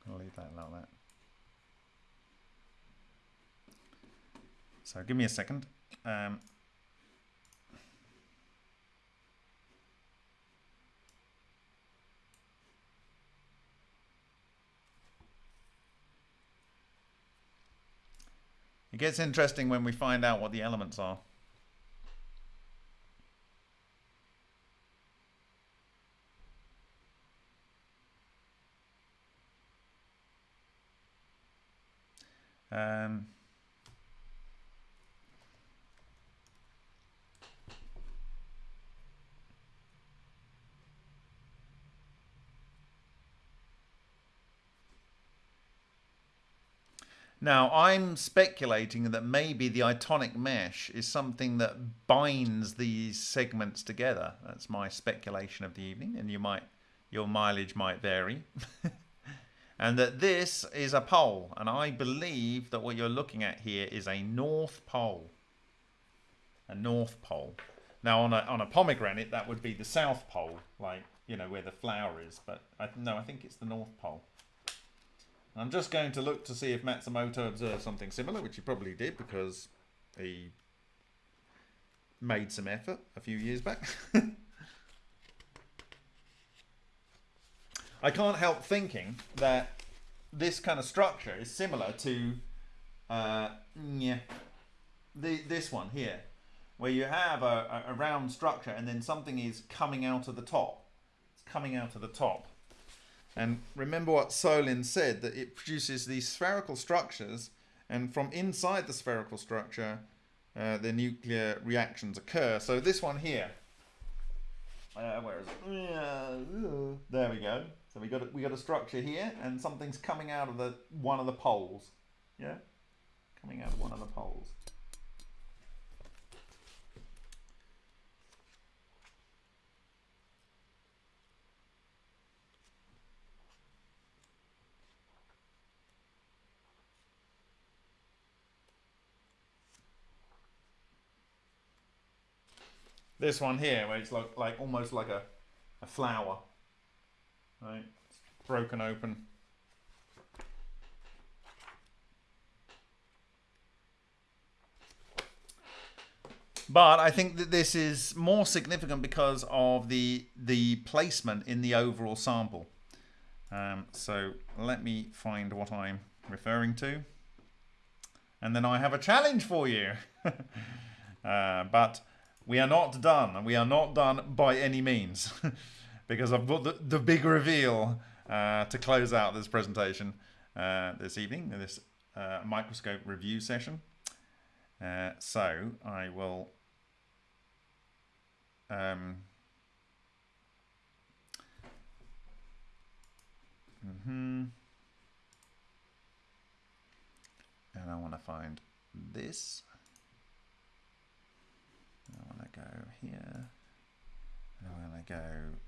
I'll leave that like that. So give me a second. Um, It gets interesting when we find out what the elements are. Um, Now, I'm speculating that maybe the itonic mesh is something that binds these segments together. That's my speculation of the evening, and you might, your mileage might vary. and that this is a pole, and I believe that what you're looking at here is a north pole. A north pole. Now, on a, on a pomegranate, that would be the south pole, like, you know, where the flower is. But I, no, I think it's the north pole. I'm just going to look to see if Matsumoto observed something similar, which he probably did because he made some effort a few years back. I can't help thinking that this kind of structure is similar to uh, yeah, the, this one here, where you have a, a round structure and then something is coming out of the top. It's coming out of the top. And remember what Solin said, that it produces these spherical structures, and from inside the spherical structure, uh, the nuclear reactions occur. So this one here, uh, where is it? There we go. So we got a, we got a structure here, and something's coming out of the one of the poles. Yeah, coming out of one of the poles. This one here, where it's like, like almost like a, a flower, right? It's broken open. But I think that this is more significant because of the the placement in the overall sample. Um, so let me find what I'm referring to. And then I have a challenge for you. uh, but we are not done. And we are not done by any means because I've got the, the big reveal uh, to close out this presentation uh, this evening, this uh, microscope review session. Uh, so I will um, mm -hmm. and I want to find this. I want to go here. And I want to go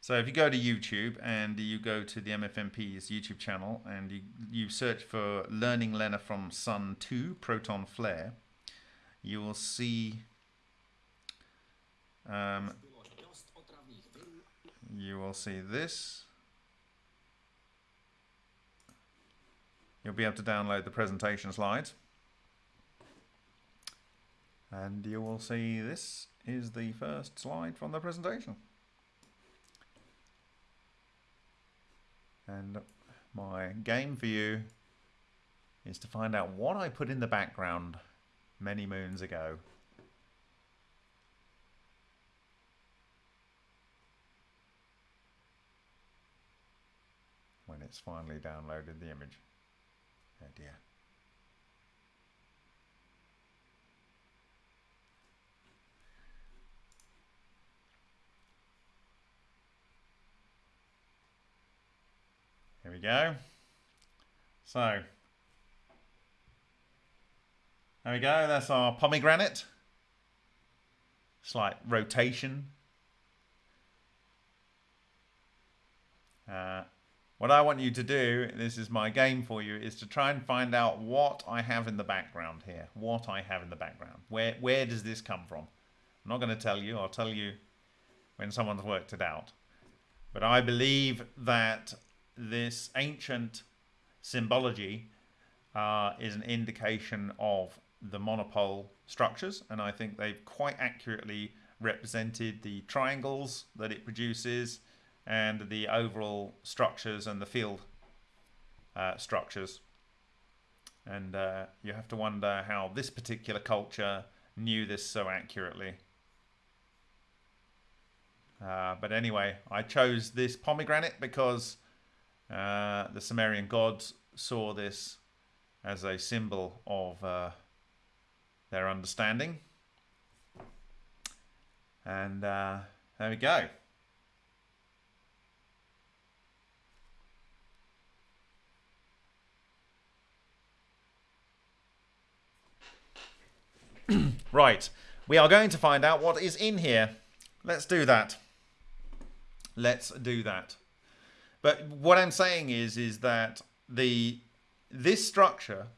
So if you go to YouTube and you go to the MFMP's YouTube channel and you, you search for Learning LENR from Sun 2 Proton Flare, you will see um, you will see this. You'll be able to download the presentation slides. And you will see this is the first slide from the presentation. And my game for you is to find out what I put in the background many moons ago. When it's finally downloaded the image. Oh dear. We go. So there we go. That's our pomegranate. Slight rotation. Uh, what I want you to do, this is my game for you, is to try and find out what I have in the background here. What I have in the background. Where, where does this come from? I'm not going to tell you. I'll tell you when someone's worked it out. But I believe that this ancient symbology uh, is an indication of the monopole structures, and I think they've quite accurately represented the triangles that it produces and the overall structures and the field uh, structures. And uh, you have to wonder how this particular culture knew this so accurately. Uh, but anyway, I chose this pomegranate because uh, the Sumerian gods saw this as a symbol of uh, their understanding. And uh, there we go. right, we are going to find out what is in here. Let's do that. Let's do that. But what I'm saying is, is that the this structure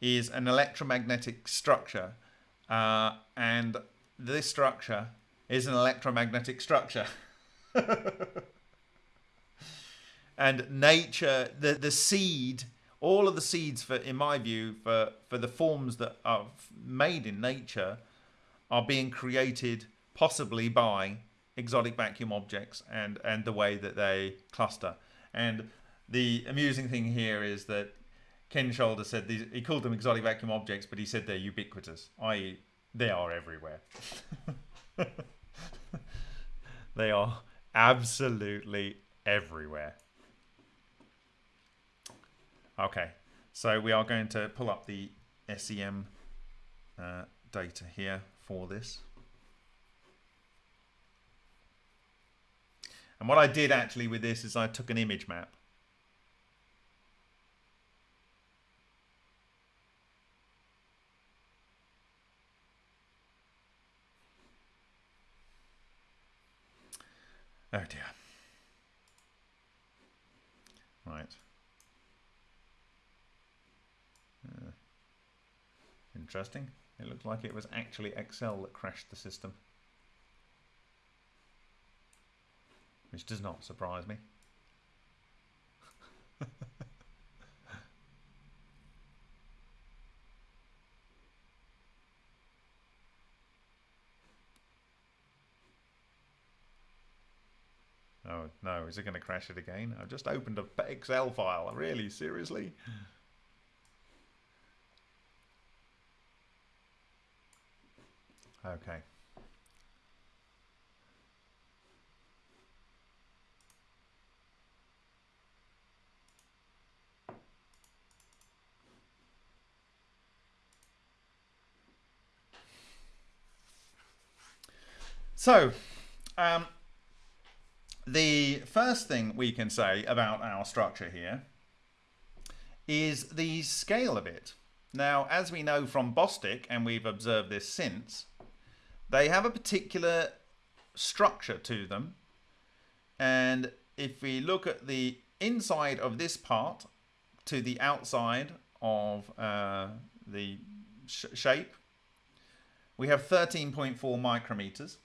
is an electromagnetic structure, uh, and this structure is an electromagnetic structure. and nature, the the seed, all of the seeds for, in my view, for for the forms that are made in nature, are being created possibly by exotic vacuum objects and and the way that they cluster. And the amusing thing here is that Ken Shoulder said these, he called them exotic vacuum objects, but he said they're ubiquitous, i.e., they are everywhere. they are absolutely everywhere. Okay, so we are going to pull up the SEM uh, data here for this. And what I did actually with this is I took an image map Oh dear. Right. Uh, interesting. It looked like it was actually Excel that crashed the system. Which does not surprise me. Oh no, is it going to crash it again? I've just opened a Excel file. Really? Seriously? Okay. So, um, the first thing we can say about our structure here is the scale of it. Now, as we know from Bostick, and we've observed this since, they have a particular structure to them. And if we look at the inside of this part to the outside of uh, the sh shape, we have 13.4 micrometers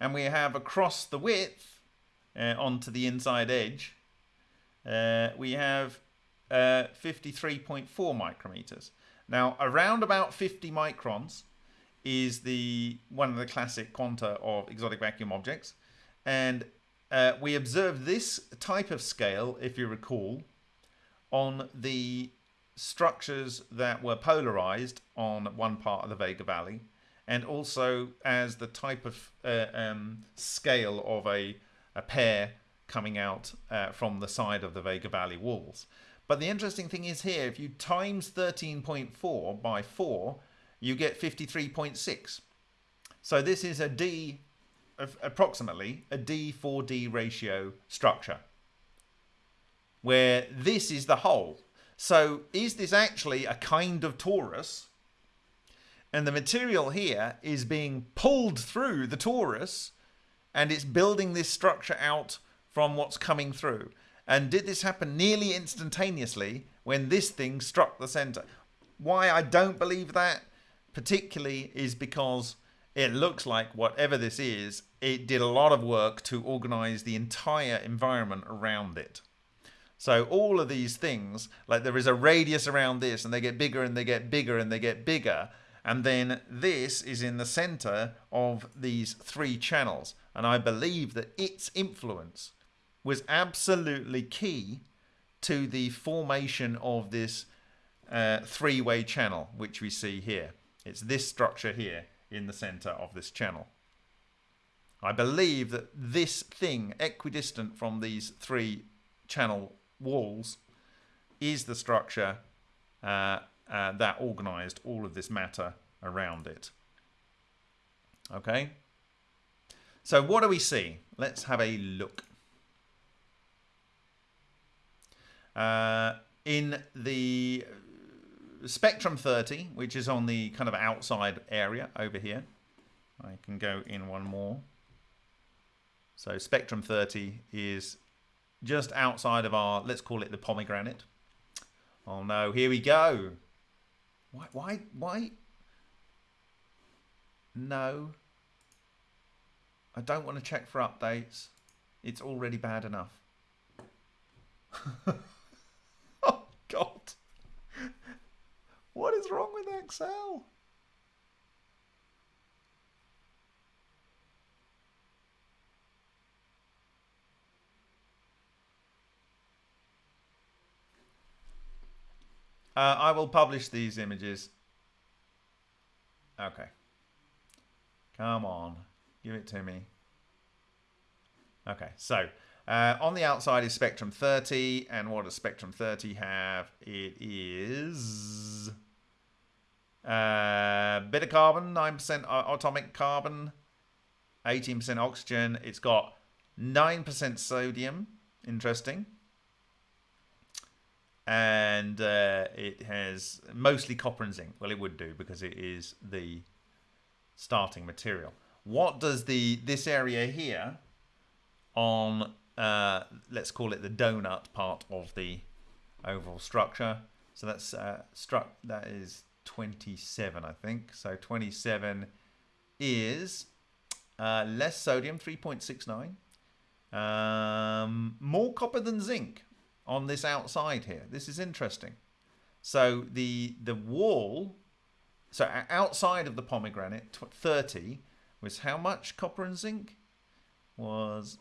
and we have across the width uh, onto the inside edge, uh, we have uh, 53.4 micrometers. Now, around about 50 microns is the one of the classic quanta of exotic vacuum objects, and uh, we observed this type of scale, if you recall, on the structures that were polarized on one part of the Vega Valley and also as the type of uh, um, scale of a, a pair coming out uh, from the side of the Vega Valley walls. But the interesting thing is here, if you times 13.4 by 4, you get 53.6. So this is a D, approximately a D4D ratio structure. where this is the hole. So is this actually a kind of torus? And the material here is being pulled through the torus and it's building this structure out from what's coming through. And did this happen nearly instantaneously when this thing struck the center? Why I don't believe that particularly is because it looks like whatever this is, it did a lot of work to organize the entire environment around it. So all of these things, like there is a radius around this and they get bigger and they get bigger and they get bigger. And then this is in the center of these three channels. And I believe that its influence was absolutely key to the formation of this uh, three-way channel, which we see here. It's this structure here in the center of this channel. I believe that this thing, equidistant from these three channel walls, is the structure uh, uh, that organized all of this matter around it. Okay? So what do we see? Let's have a look. Uh, in the Spectrum 30, which is on the kind of outside area over here, I can go in one more. So Spectrum 30 is just outside of our, let's call it the pomegranate. Oh no, here we go. Why, why, why? No. I don't want to check for updates. It's already bad enough. oh God. What is wrong with Excel? Uh, I will publish these images. Okay. Come on. Give it to me. Okay, so uh, on the outside is Spectrum 30. And what does Spectrum 30 have? It is... Uh, bit of carbon, 9% atomic carbon, 18% oxygen. It's got 9% sodium. Interesting and uh, it has mostly copper and zinc. Well, it would do because it is the starting material. What does the this area here on uh, let's call it the donut part of the overall structure? So that's uh, struck. That is 27, I think. So 27 is uh, less sodium, 3.69. Um, more copper than zinc, on this outside here. This is interesting. So the the wall, so outside of the pomegranate, 30 was how much copper and zinc? Was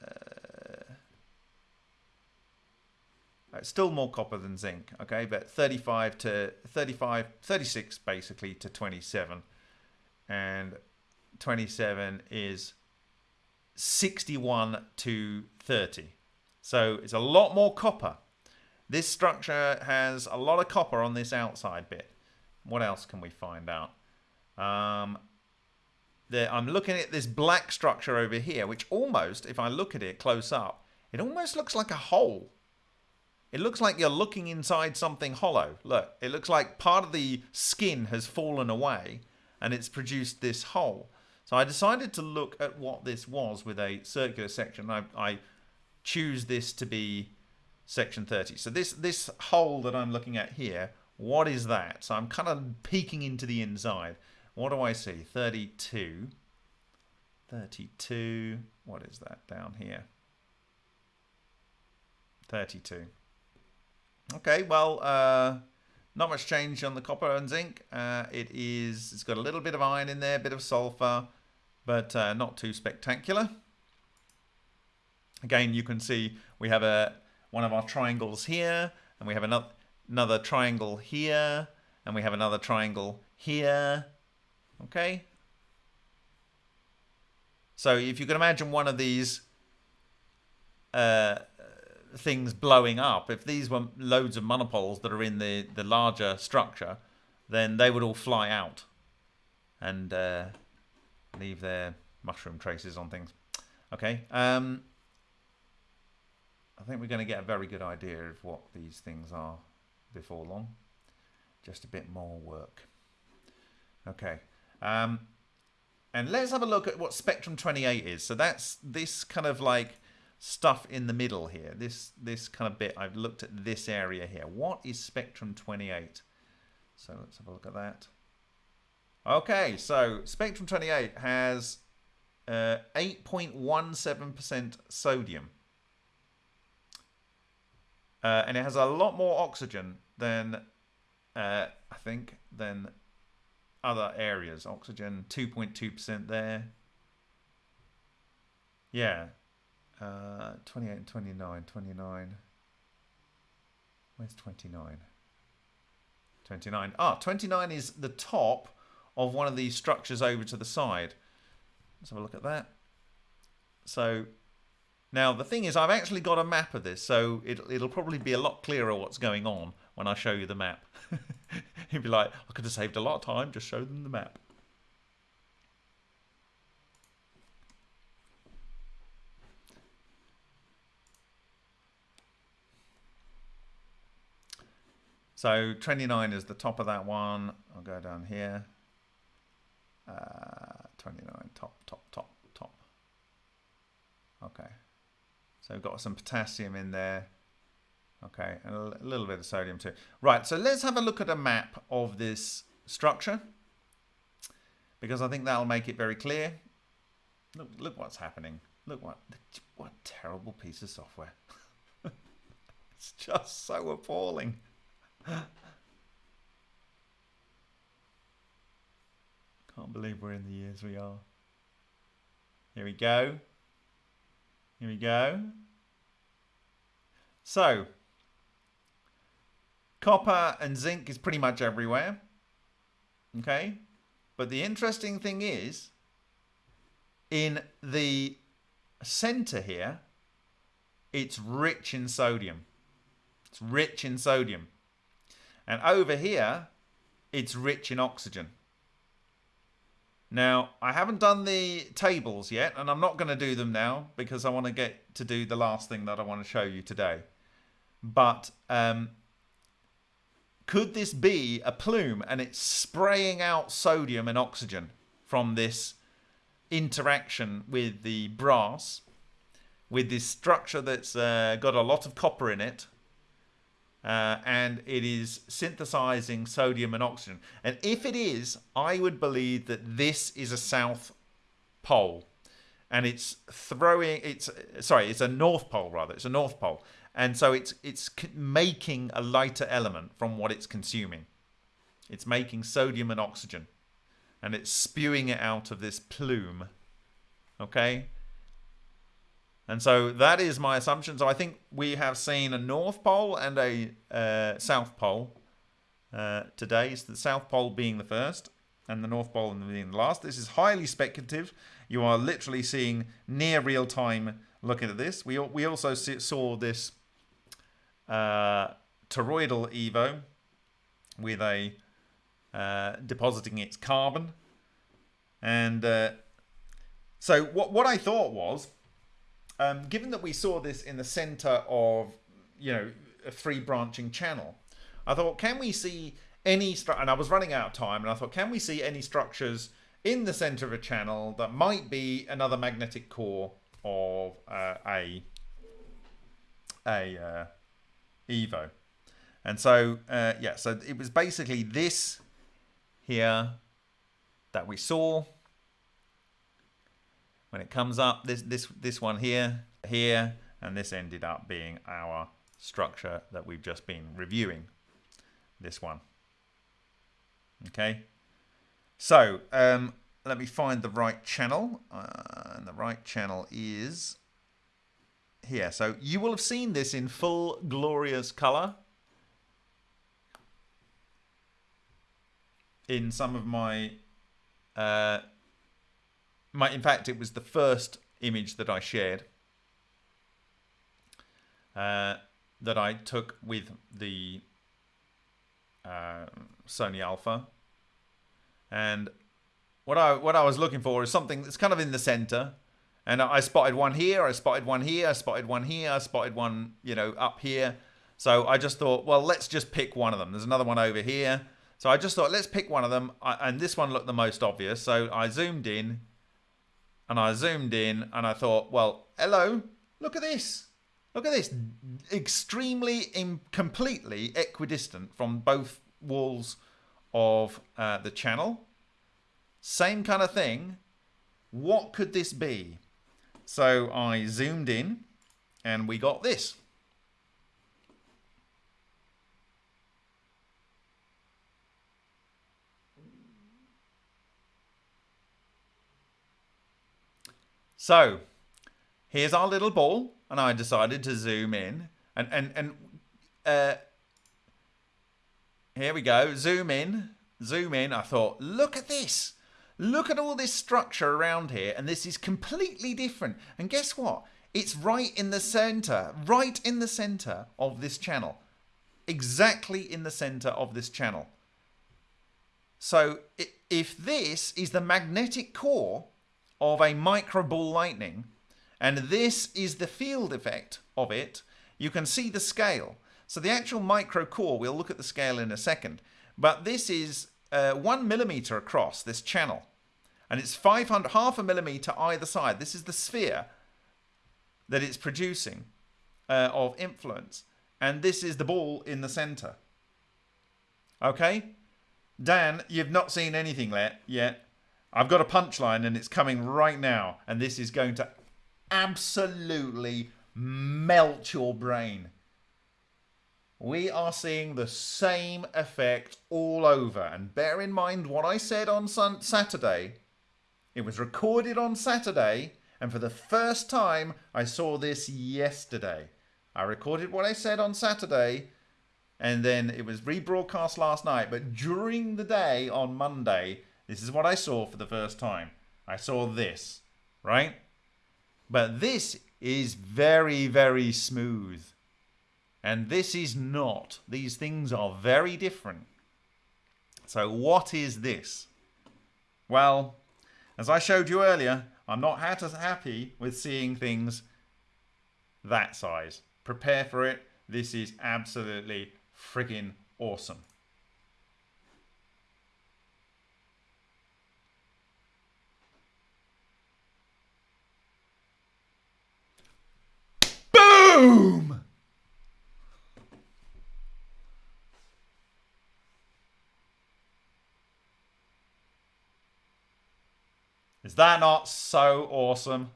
uh, uh still more copper than zinc, okay, but 35 to 35, 36 basically to 27, and 27 is 61 to 30. So it's a lot more copper. This structure has a lot of copper on this outside bit. What else can we find out? Um, there, I'm looking at this black structure over here, which almost, if I look at it close up, it almost looks like a hole. It looks like you're looking inside something hollow. Look, it looks like part of the skin has fallen away and it's produced this hole. So I decided to look at what this was with a circular section. I, I choose this to be section 30. So this, this hole that I'm looking at here, what is that? So I'm kind of peeking into the inside. What do I see? 32. 32. What is that down here? 32. Okay, well, uh, not much change on the copper and zinc. Uh, it is, it's got a little bit of iron in there, a bit of sulfur, but uh, not too spectacular. Again, you can see we have a one of our triangles here, and we have another, another triangle here, and we have another triangle here. Okay? So if you can imagine one of these uh, things blowing up, if these were loads of monopoles that are in the, the larger structure, then they would all fly out and uh, leave their mushroom traces on things. Okay. Um, I think we're going to get a very good idea of what these things are before long. Just a bit more work. Okay. Um, and let's have a look at what Spectrum 28 is. So that's this kind of like stuff in the middle here. This this kind of bit, I've looked at this area here. What is Spectrum 28? So let's have a look at that. Okay, so Spectrum 28 has 8.17% uh, sodium. Uh, and it has a lot more oxygen than, uh, I think, than other areas. Oxygen, 2.2% there. Yeah. Uh, 28 and 29. 29. Where's 29? 29. Ah, 29 is the top of one of these structures over to the side. Let's have a look at that. So now the thing is I've actually got a map of this, so it, it'll probably be a lot clearer what's going on when I show you the map. You'd be like, I could have saved a lot of time, just show them the map. So 29 is the top of that one. I'll go down here. Uh, 29, top, top, top, top. Okay. So we've got some potassium in there. Okay, and a little bit of sodium too. Right, so let's have a look at a map of this structure because I think that'll make it very clear. Look, look what's happening. Look what, what terrible piece of software. it's just so appalling. Can't believe we're in the years we are. Here we go. Here we go. So, copper and zinc is pretty much everywhere. Okay? But the interesting thing is, in the center here, it's rich in sodium. It's rich in sodium. And over here, it's rich in oxygen. Now, I haven't done the tables yet, and I'm not going to do them now because I want to get to do the last thing that I want to show you today. But um, could this be a plume and it's spraying out sodium and oxygen from this interaction with the brass, with this structure that's uh, got a lot of copper in it, uh, and it is synthesizing sodium and oxygen. And if it is, I would believe that this is a south pole, and it's throwing. It's sorry, it's a north pole rather. It's a north pole, and so it's it's making a lighter element from what it's consuming. It's making sodium and oxygen, and it's spewing it out of this plume. Okay, and so that is my assumption. So I think we have seen a North Pole and a uh, South Pole uh, today. So the South Pole being the first and the North Pole being the last. This is highly speculative. You are literally seeing near real time looking at this. We, we also saw this uh, toroidal EVO with a uh, depositing its carbon. And uh, so what, what I thought was um, given that we saw this in the center of, you know, a free branching channel, I thought, can we see any? And I was running out of time, and I thought, can we see any structures in the center of a channel that might be another magnetic core of uh, a a uh, Evo? And so, uh, yeah, so it was basically this here that we saw when it comes up, this, this, this one here, here, and this ended up being our structure that we've just been reviewing, this one. Okay, so um, let me find the right channel, uh, and the right channel is here. So you will have seen this in full glorious color in some of my uh, my, in fact, it was the first image that I shared uh, that I took with the uh, Sony Alpha. And what I what I was looking for is something that's kind of in the center, And I spotted one here, I spotted one here, I spotted one here, I spotted one, you know, up here. So I just thought, well, let's just pick one of them. There's another one over here. So I just thought, let's pick one of them. And this one looked the most obvious. So I zoomed in and I zoomed in and I thought, well, hello, look at this. Look at this. Extremely, completely equidistant from both walls of uh, the channel. Same kind of thing. What could this be? So I zoomed in and we got this. So here's our little ball and I decided to zoom in and, and, and uh, here we go. Zoom in, zoom in. I thought, look at this. Look at all this structure around here, and this is completely different. And guess what? It's right in the center, right in the center of this channel. Exactly in the center of this channel. So if this is the magnetic core of a micro ball lightning, and this is the field effect of it, you can see the scale. So the actual micro core, we'll look at the scale in a second, but this is uh, one millimeter across this channel and it's 500 half a millimeter either side. This is the sphere that it's producing uh, of influence. And this is the ball in the center. Okay? Dan, you've not seen anything yet. I've got a punchline and it's coming right now. And this is going to absolutely melt your brain. We are seeing the same effect all over. And bear in mind what I said on Saturday it was recorded on Saturday, and for the first time, I saw this yesterday. I recorded what I said on Saturday, and then it was rebroadcast last night. But during the day on Monday, this is what I saw for the first time. I saw this, right? But this is very, very smooth. And this is not. These things are very different. So, what is this? Well, as I showed you earlier, I'm not as happy with seeing things that size. Prepare for it. This is absolutely friggin' awesome. Boom! Is that not so awesome?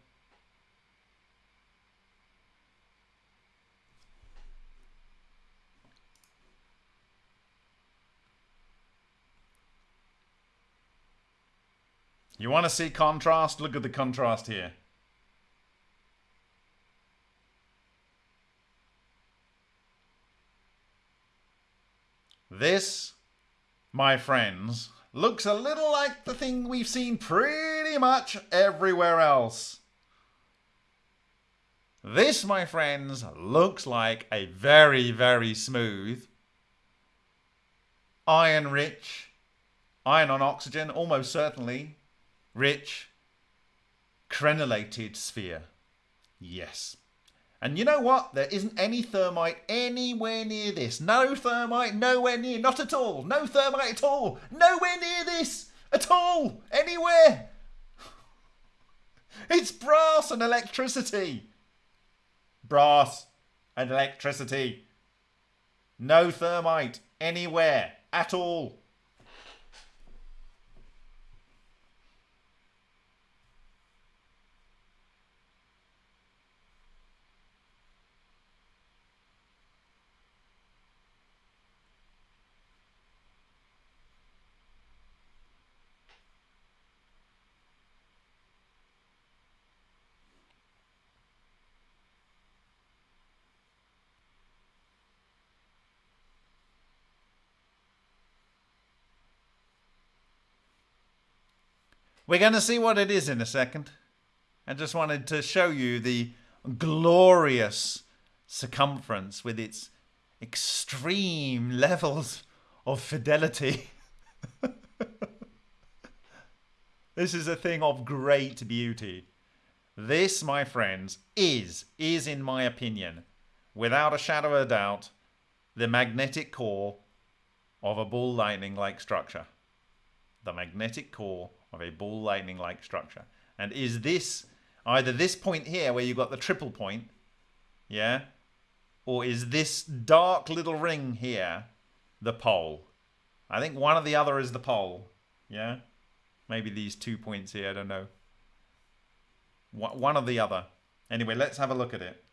You want to see contrast? Look at the contrast here. This, my friends, looks a little like the thing we've seen pretty much everywhere else. This, my friends, looks like a very, very smooth, iron rich, iron on oxygen, almost certainly, rich, crenellated sphere. Yes. And you know what? There isn't any thermite anywhere near this. No thermite, nowhere near. Not at all. No thermite at all. Nowhere near this. At all. Anywhere. It's brass and electricity. Brass and electricity. No thermite anywhere at all. We're going to see what it is in a second. I just wanted to show you the glorious circumference with its extreme levels of fidelity. this is a thing of great beauty. This, my friends, is, is in my opinion, without a shadow of a doubt, the magnetic core of a ball lightning like structure. The magnetic core of a ball lightning like structure. And is this either this point here where you've got the triple point, yeah, or is this dark little ring here the pole? I think one or the other is the pole, yeah. Maybe these two points here, I don't know. One or the other. Anyway, let's have a look at it.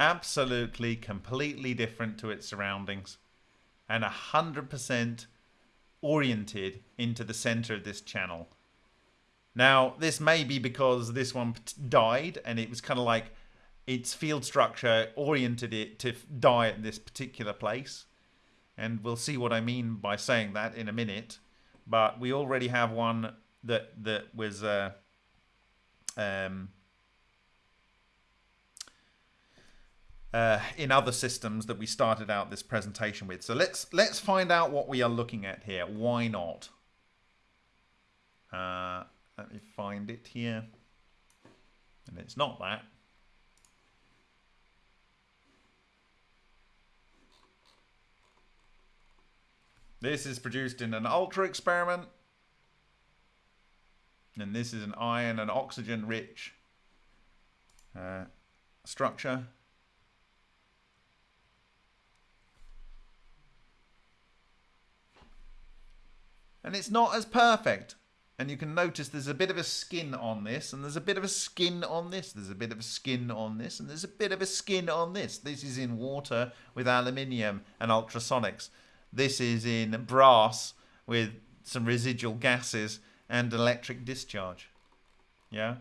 Absolutely completely different to its surroundings and 100% oriented into the center of this channel. Now, this may be because this one died and it was kind of like its field structure oriented it to die at this particular place. And we'll see what I mean by saying that in a minute. But we already have one that that was uh, um, uh, in other systems that we started out this presentation with. So let's let's find out what we are looking at here. Why not? Uh, let me find it here. And it's not that. This is produced in an ultra experiment. And this is an iron and oxygen rich uh, structure. And it's not as perfect. And you can notice there's a bit of a skin on this, and there's a bit of a skin on this, there's a bit of a skin on this, and there's a bit of a skin on this. This is in water with aluminium and ultrasonics. This is in brass with some residual gases and electric discharge. Yeah?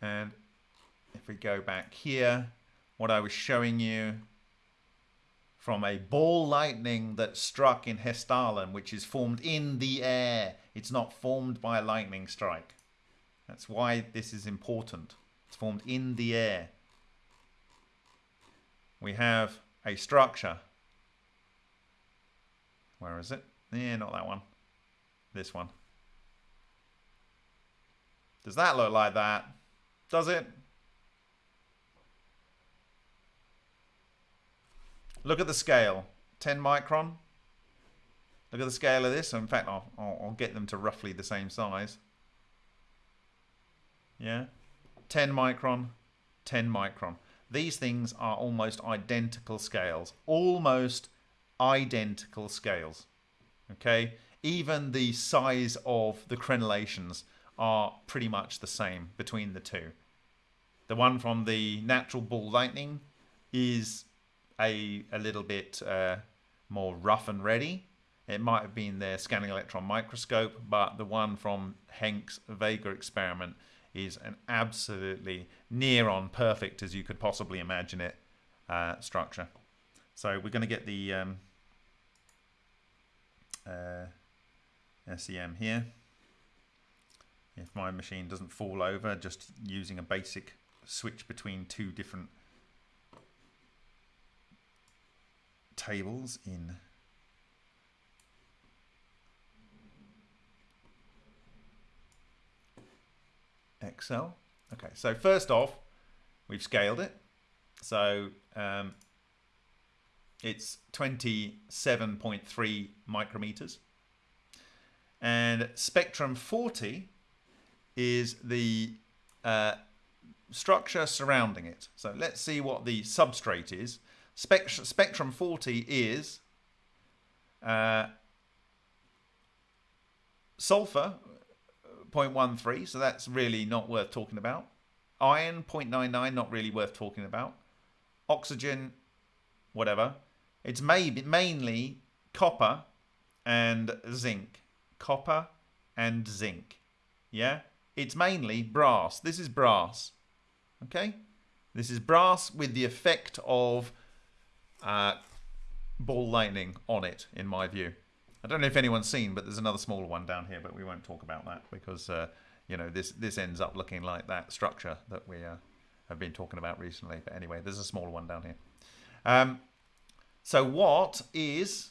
And if we go back here, what I was showing you from a ball lightning that struck in Hessdalen, which is formed in the air. It's not formed by a lightning strike. That's why this is important. It's formed in the air. We have a structure. Where is it? Yeah, not that one. This one. Does that look like that? Does it? Look at the scale. 10 micron. Look at the scale of this. In fact, I'll, I'll, I'll get them to roughly the same size. Yeah. 10 micron, 10 micron. These things are almost identical scales. Almost identical scales. Okay. Even the size of the crenellations are pretty much the same between the two. The one from the natural ball lightning is a a little bit uh, more rough and ready. It might have been their scanning electron microscope, but the one from Henk's Vega experiment is an absolutely near on perfect as you could possibly imagine it uh, structure. So we're going to get the um, uh, SEM here. If my machine doesn't fall over, just using a basic switch between two different tables in Excel. Okay, so first off, we've scaled it. So um, it's 27.3 micrometers. And Spectrum 40 is the uh, structure surrounding it. So let's see what the substrate is. Spect Spectrum 40 is uh, sulfur 0.13, so that's really not worth talking about. Iron 0.99, not really worth talking about. Oxygen, whatever. It's maybe mainly copper and zinc. Copper and zinc. Yeah, it's mainly brass. This is brass. Okay, this is brass with the effect of uh, ball lightning on it, in my view. I don't know if anyone's seen, but there's another smaller one down here, but we won't talk about that because uh, you know this this ends up looking like that structure that we uh, have been talking about recently. But anyway, there's a smaller one down here. Um, so what is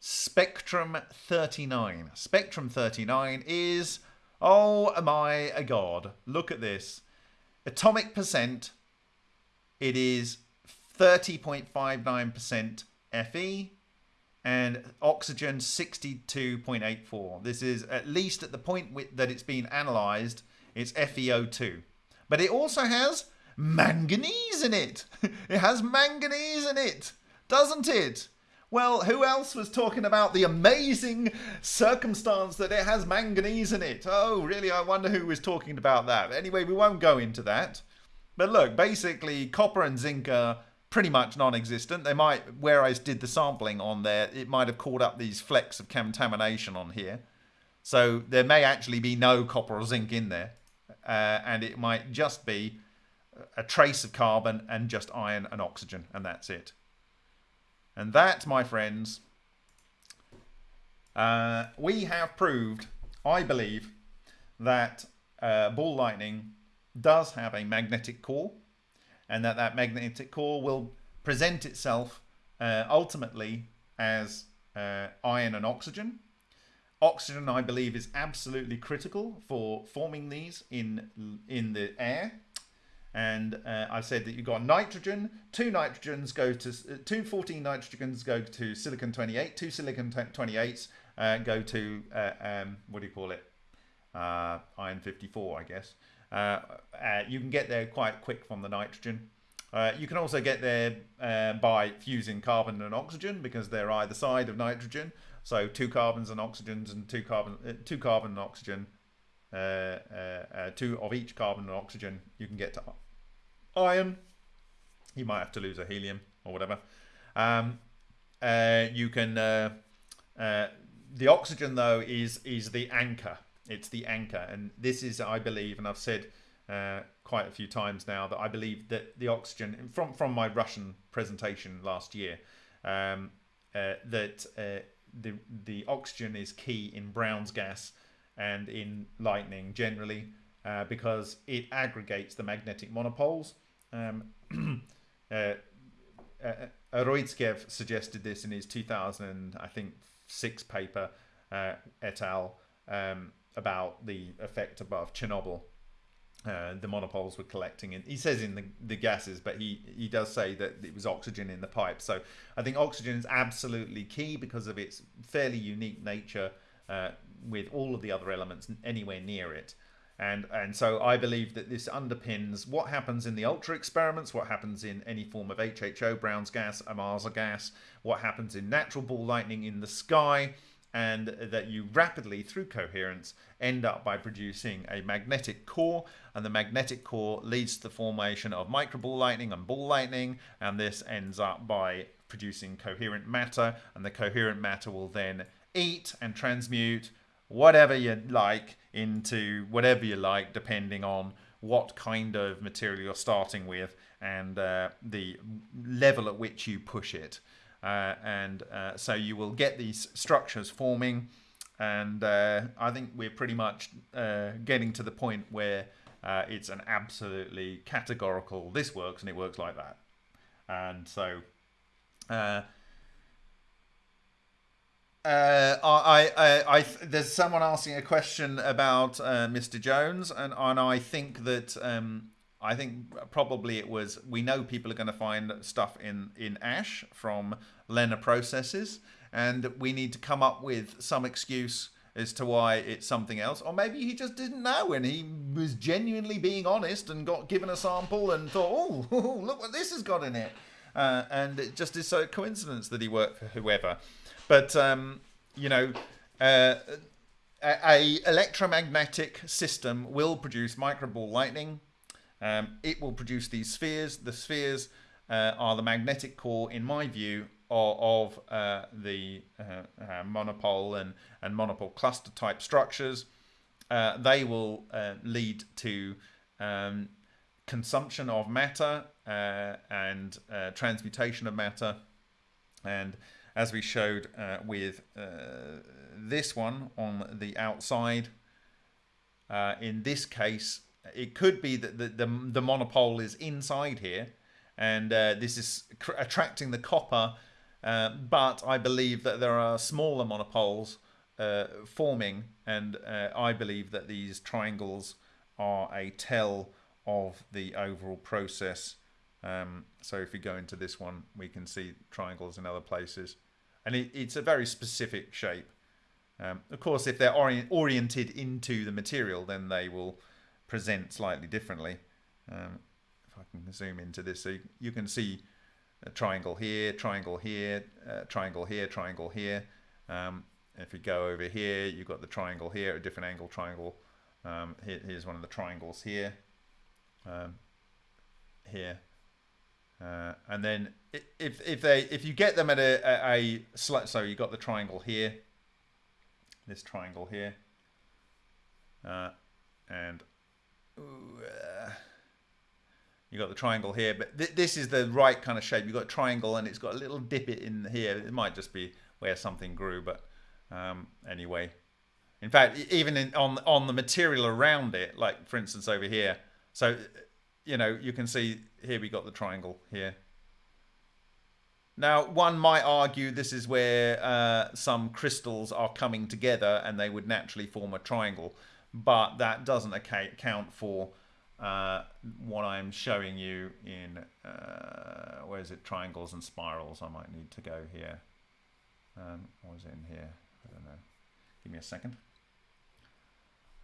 Spectrum 39? Spectrum 39 is oh my god! Look at this atomic percent. It is 30.59% Fe and oxygen 62.84. This is at least at the point that it's been analyzed, it's FeO2. But it also has manganese in it. it has manganese in it, doesn't it? Well, who else was talking about the amazing circumstance that it has manganese in it? Oh, really? I wonder who was talking about that. Anyway, we won't go into that. But look, basically, copper and zinc are pretty much non-existent. They might, where I did the sampling on there, it might have caught up these flecks of contamination on here. So there may actually be no copper or zinc in there. Uh, and it might just be a trace of carbon and just iron and oxygen, and that's it. And that, my friends, uh, we have proved, I believe, that uh, ball lightning does have a magnetic core and that that magnetic core will present itself uh, ultimately as uh, iron and oxygen. Oxygen, I believe, is absolutely critical for forming these in in the air. And uh, I said that you've got nitrogen. Two nitrogens go to uh, two 14 nitrogens go to silicon 28. Two silicon 28s uh, go to uh, um, what do you call it? iron 54, I guess. Uh, uh, you can get there quite quick from the nitrogen. Uh, you can also get there uh, by fusing carbon and oxygen because they're either side of nitrogen. So two carbons and oxygens and two carbon, uh, two carbon and oxygen, uh, two of each carbon and oxygen. You can get to iron. You might have to lose a helium or whatever. Um, you can. the oxygen though is is the anchor it's the anchor, and this is, I believe, and I've said uh, quite a few times now that I believe that the oxygen from from my Russian presentation last year um, uh, that uh, the the oxygen is key in Brown's gas and in lightning generally uh, because it aggregates the magnetic monopoles. Um, uh, uh, Urutskoev suggested this in his 2000, I think, six paper et al. Um, about the effect above Chernobyl. Uh, the monopoles were collecting, and he says in the, the gases, but he, he does say that it was oxygen in the pipe. So I think oxygen is absolutely key because of its fairly unique nature uh, with all of the other elements anywhere near it. And, and so I believe that this underpins what happens in the ultra experiments, what happens in any form of HHO, Brown's gas, Ohmasa gas, what happens in natural ball lightning in the sky, and that you rapidly, through coherence, end up by producing a magnetic core, and the magnetic core leads to the formation of microball lightning and ball lightning, and this ends up by producing coherent matter, and the coherent matter will then eat and transmute whatever you like into whatever you like, depending on what kind of material you're starting with and uh, the level at which you push it. Uh, and uh, so you will get these structures forming and uh, I think we're pretty much uh, getting to the point where uh, it's an absolutely categorical this works and it works like that and so uh, I, I, I, there's someone asking a question about Mr. Jones, and, and I think that um, I think probably it was. We know people are going to find stuff in in ash from LENR processes, and we need to come up with some excuse as to why it's something else, or maybe he just didn't know and he was genuinely being honest and got given a sample and thought, oh, look what this has got in it, uh, and it just is so coincidence that he worked for whoever. But um, you know. Uh, a, a electromagnetic system will produce microball lightning um, it will produce these spheres. The spheres uh, are the magnetic core, in my view, of, of uh, the uh, uh, monopole and, and monopole cluster type structures. uh, they will uh, lead to um, consumption of matter uh, and uh, transmutation of matter. And as we showed uh, with uh, this one on the outside, in this case, it could be that the, the, the monopole is inside here and this is attracting the copper but I believe that there are smaller monopoles uh, forming, and uh, I believe that these triangles are a tell of the overall process. Um, so if we go into this one, we can see triangles in other places, and it, it's a very specific shape. Um, of course, if they're ori oriented into the material, then they will present slightly differently. Um, if I can zoom into this, so you can see a triangle here, triangle here, uh, triangle here, triangle here. Um, if you go over here, you've got the triangle here, a different angle triangle. Um, here, here's one of the triangles here. Um, here. Uh, and then if if they if you get them at a, a, a so you got the triangle here, this triangle here, uh, and uh, you got the triangle here. But th this is the right kind of shape. You've got a triangle, and it's got a little dip in here. It might just be where something grew, but um, anyway. In fact, even in, on on the material around it, like for instance over here, so you know you can see here we got the triangle here. Now, one might argue this is where uh, some crystals are coming together and they would naturally form a triangle, but that doesn't account for uh, what I'm showing you in, uh, where is it, triangles and spirals. I might need to go here. Um, what is it in here? I don't know. Give me a second.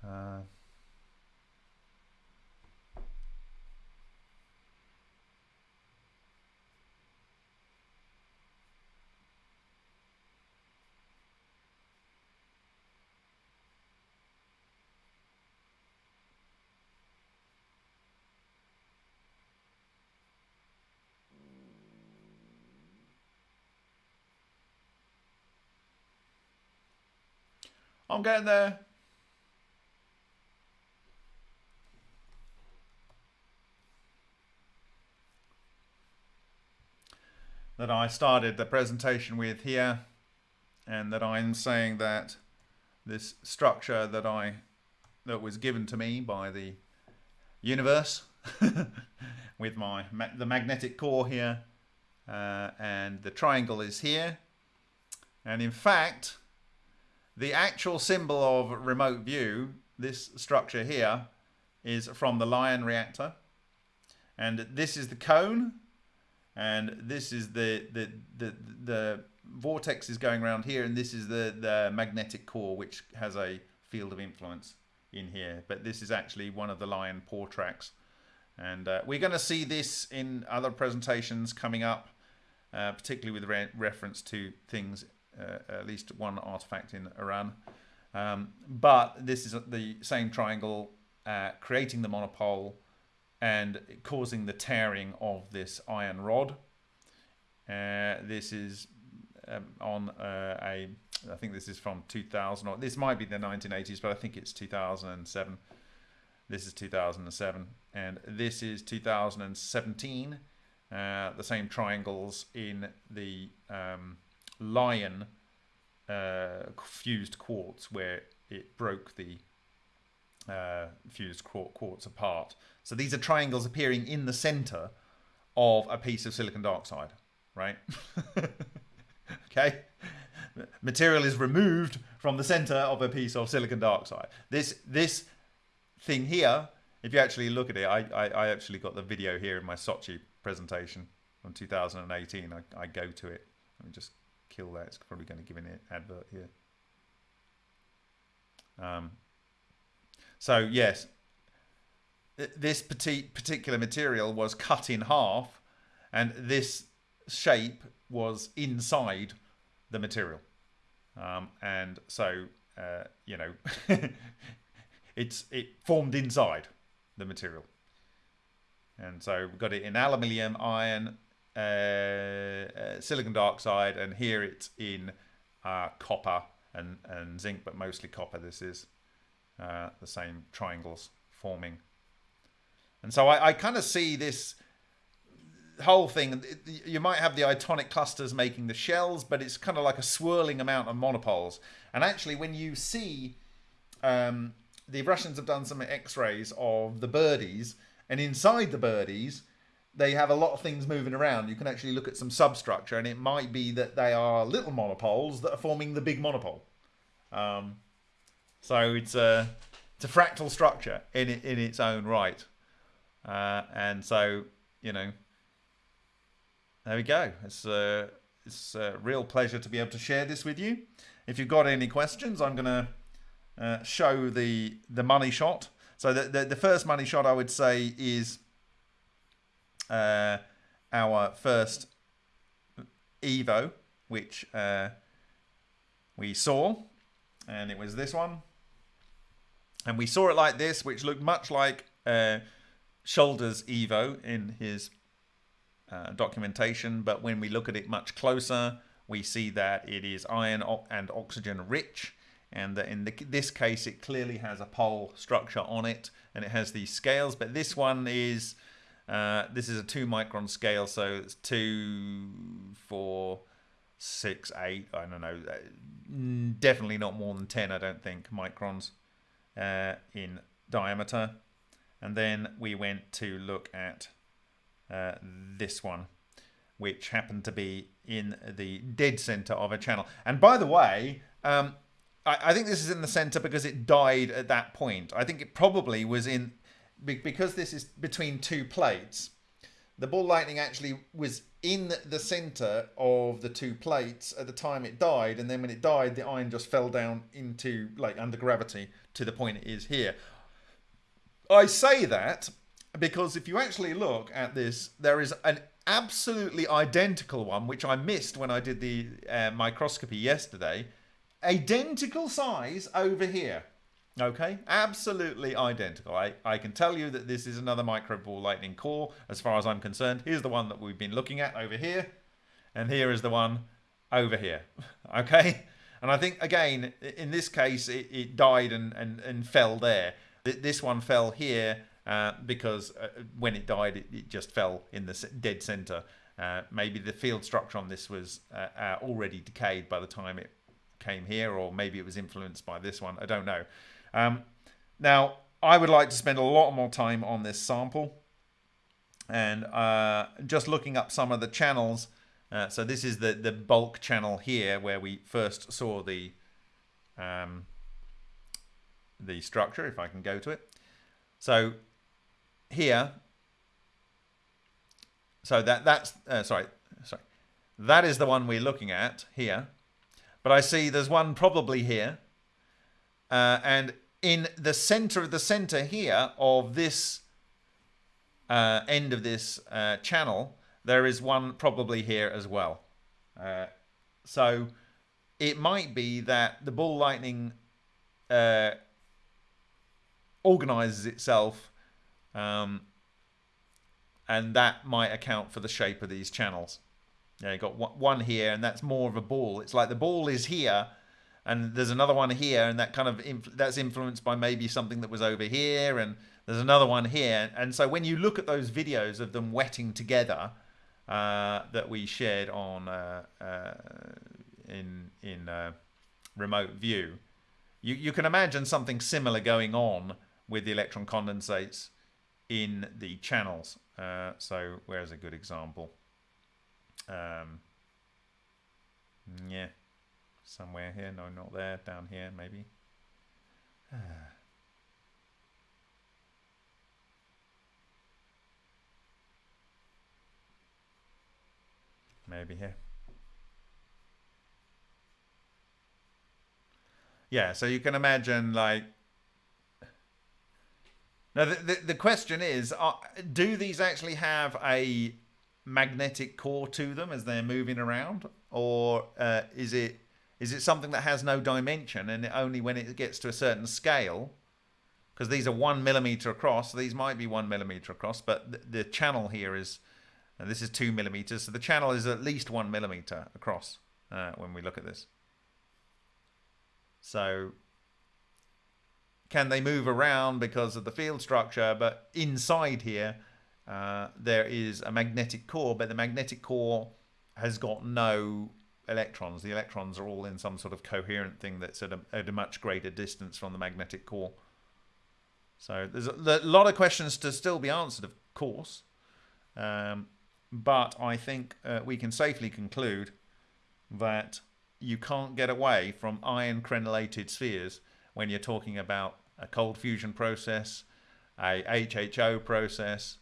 Uh, I'm getting there. That I started the presentation with here and that I'm saying that this structure that I that was given to me by the universe with my the magnetic core here uh, and the triangle is here and in fact the actual symbol of remote view, this structure here, is from the Lion reactor. And this is the cone. And this is the, the, the, the vortex is going around here. And this is the, the magnetic core, which has a field of influence in here. But this is actually one of the Lion pore tracks. And uh, we're going to see this in other presentations coming up, uh, particularly with re reference to things at least one artifact in Iran. Um, but this is the same triangle uh, creating the monopole and causing the tearing of this iron rod. Uh, this is um, on uh, a, I think this is from 2000, or this might be the 1980s, but I think it's 2007. This is 2007, and this is 2017. Uh, the same triangles in the um, lion uh, fused quartz where it broke the uh, fused quartz apart. So these are triangles appearing in the center of a piece of silicon dioxide, right? okay? Material is removed from the center of a piece of silicon dioxide. This this thing here, if you actually look at it, I, I, I actually got the video here in my Sochi presentation from 2018. I, I go to it. Let me just kill that. It's probably going to give an advert here. Um, so yes, this particular material was cut in half and this shape was inside the material. Um, and so, uh, you know, it's it formed inside the material. And so we've got it in aluminium, iron, uh, uh, silicon dioxide, and here it's in uh, copper and, and zinc, but mostly copper this is. uh, the same triangles forming. And so I, I kind of see this whole thing. You might have the itonic clusters making the shells, but it's kind of like a swirling amount of monopoles. And actually, when you see um, the Russians have done some X-rays of the birdies, and inside the birdies, they have a lot of things moving around. You can actually look at some substructure, and it might be that they are little monopoles that are forming the big monopole. Um, so it's a it's a fractal structure in in its own right, uh, and so you know there we go. It's a, it's a real pleasure to be able to share this with you. If you've got any questions, I'm going to uh, show the the money shot. So the, the, the first money shot I would say is uh, our first Evo, which uh, we saw, and it was this one. And we saw it like this, which looked much like uh, Shoulders Evo in his uh, documentation, but when we look at it much closer, we see that it is iron and oxygen rich, and that in the, this case, it clearly has a pole structure on it, and it has these scales. But this one is uh, this is a two micron scale, so it's two, four, six, eight. I don't know. Uh, definitely not more than ten. I don't think microns uh, in diameter. And then we went to look at uh, this one, which happened to be in the dead center of a channel. And by the way, um, I, I, think this is in the center because it died at that point. I think it probably was in because this is between two plates. The ball lightning actually was in the center of the two plates at the time it died, and then when it died, the iron just fell down into like under gravity to the point it is here. I say that because if you actually look at this, there is an absolutely identical one, which I missed when I did the uh, microscopy yesterday. Identical size over here. Okay, absolutely identical. I, I can tell you that this is another micro ball lightning core as far as I'm concerned. Here's the one that we've been looking at over here, and here is the one over here. Okay, and I think again, in this case, it, it died and, and, and fell there. This one fell here uh, because uh, when it died, it, it, just fell in the dead center. Uh, maybe the field structure on this was uh, uh, already decayed by the time it came here, or maybe it was influenced by this one. I don't know. Um, now, I would like to spend a lot more time on this sample and just looking up some of the channels. so this is the, the bulk channel here where we first saw the um, the structure, if I can go to it. So here, so that that's uh, sorry, sorry, that is the one we're looking at here. But I see there's one probably here, uh, and in the center of the center here of this uh, end of this uh, channel, there is one probably here as well. Uh, so it might be that the ball lightning uh, organizes itself um, and that might account for the shape of these channels. Yeah, you got one here, and that's more of a ball. It's like the ball is here, and there's another one here, and that kind of inf- that's influenced by maybe something that was over here, and there's another one here. And so when you look at those videos of them wetting together uh, that we shared on uh, uh, in in uh, remote view, you you can imagine something similar going on with the electron condensates in the channels. Uh, so where's a good example? Um, yeah, somewhere here. No, not there. Down here, maybe. maybe here. Yeah, so you can imagine like now, the, the, the question is uh, do these actually have a magnetic core to them as they're moving around? Or uh, is it is it something that has no dimension and only when it gets to a certain scale? Because these are one millimeter across, these might be one millimeter across, but the, the channel here is, and this is two millimeters, so the channel is at least one millimeter across uh, when we look at this. So can they move around because of the field structure? But inside here, uh, there is a magnetic core, but the magnetic core has got no electrons. The electrons are all in some sort of coherent thing that's at a, at a much greater distance from the magnetic core. So there's a, a lot of questions to still be answered, of course. Um, but I think uh, we can safely conclude that you can't get away from iron crenellated spheres when you're talking about a cold fusion process, a HHO process,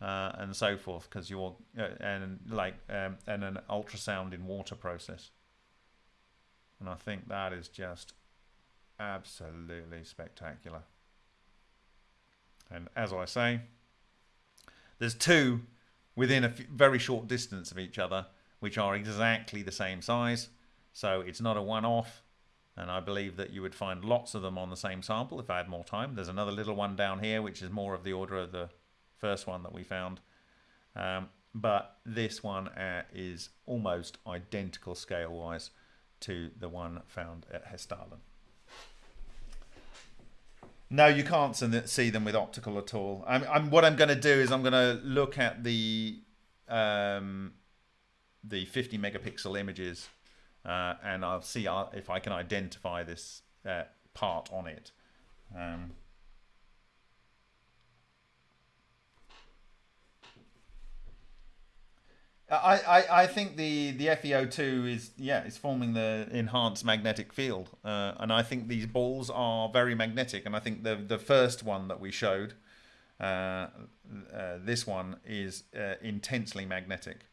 uh, and so forth, because you're uh, and like um, and an ultrasound in water process. And I think that is just absolutely spectacular. And as I say, there's two within a very short distance of each other, which are exactly the same size. So it's not a one-off. And I believe that you would find lots of them on the same sample if I had more time. There's another little one down here, which is more of the order of the first one that we found. Um, but this one uh, is almost identical scale-wise to the one found at Hessdalen. No, you can't see them with optical at all. I'm, I'm what I'm going to do is I'm going to look at the um, the 50 megapixel images, uh, and I'll see uh, if I can identify this uh, part on it. Um, I, I, I think the, the FeO2 is yeah is forming the enhanced magnetic field, uh, and I think these balls are very magnetic. And I think the the first one that we showed, uh, uh, this one is uh, intensely magnetic,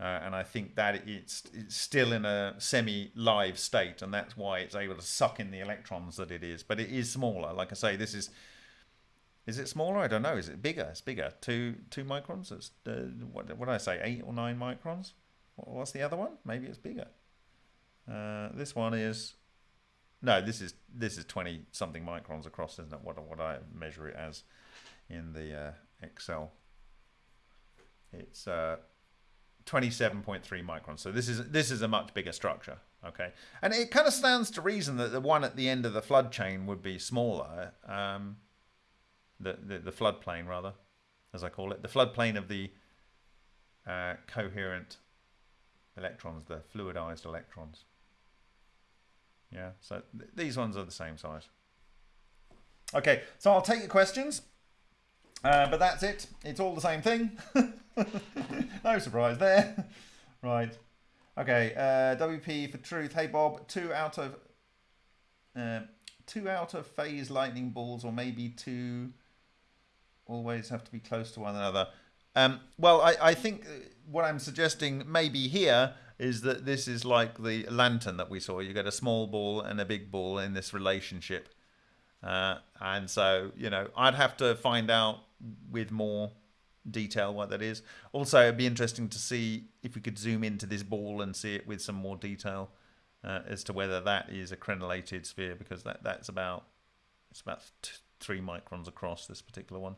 uh, and I think that it's, it's still in a semi-live state, and that's why it's able to suck in the electrons that it is. But it is smaller. Like I say, this is is it smaller? I don't know. Is it bigger? It's bigger. Two two microns. It's uh, what what did I say? Eight or nine microns. What's the other one? Maybe it's bigger. Uh, this one is no. This is this is twenty something microns across, isn't it? What what I measure it as in the uh, Excel. It's uh, 27.3 microns. So this is this is a much bigger structure. Okay, and it kind of stands to reason that the one at the end of the flood chain would be smaller. Um, the, the, the floodplain rather, as I call it, the floodplain of the uh, coherent electrons, the fluidized electrons. Yeah, so th these ones are the same size. Okay, so I'll take your questions, uh, but that's it. It's all the same thing. no surprise there. right. Okay, uh, WP for truth. Hey Bob, two out of uh, two out of phase lightning balls, or maybe two always have to be close to one another. Um, well, I, I think what I'm suggesting maybe here is that this is like the lantern that we saw. You get a small ball and a big ball in this relationship. Uh, and so, you know, I'd have to find out with more detail what that is. Also, it'd be interesting to see if we could zoom into this ball and see it with some more detail uh, as to whether that is a crenellated sphere, because that, that's about, it's about three microns across this particular one.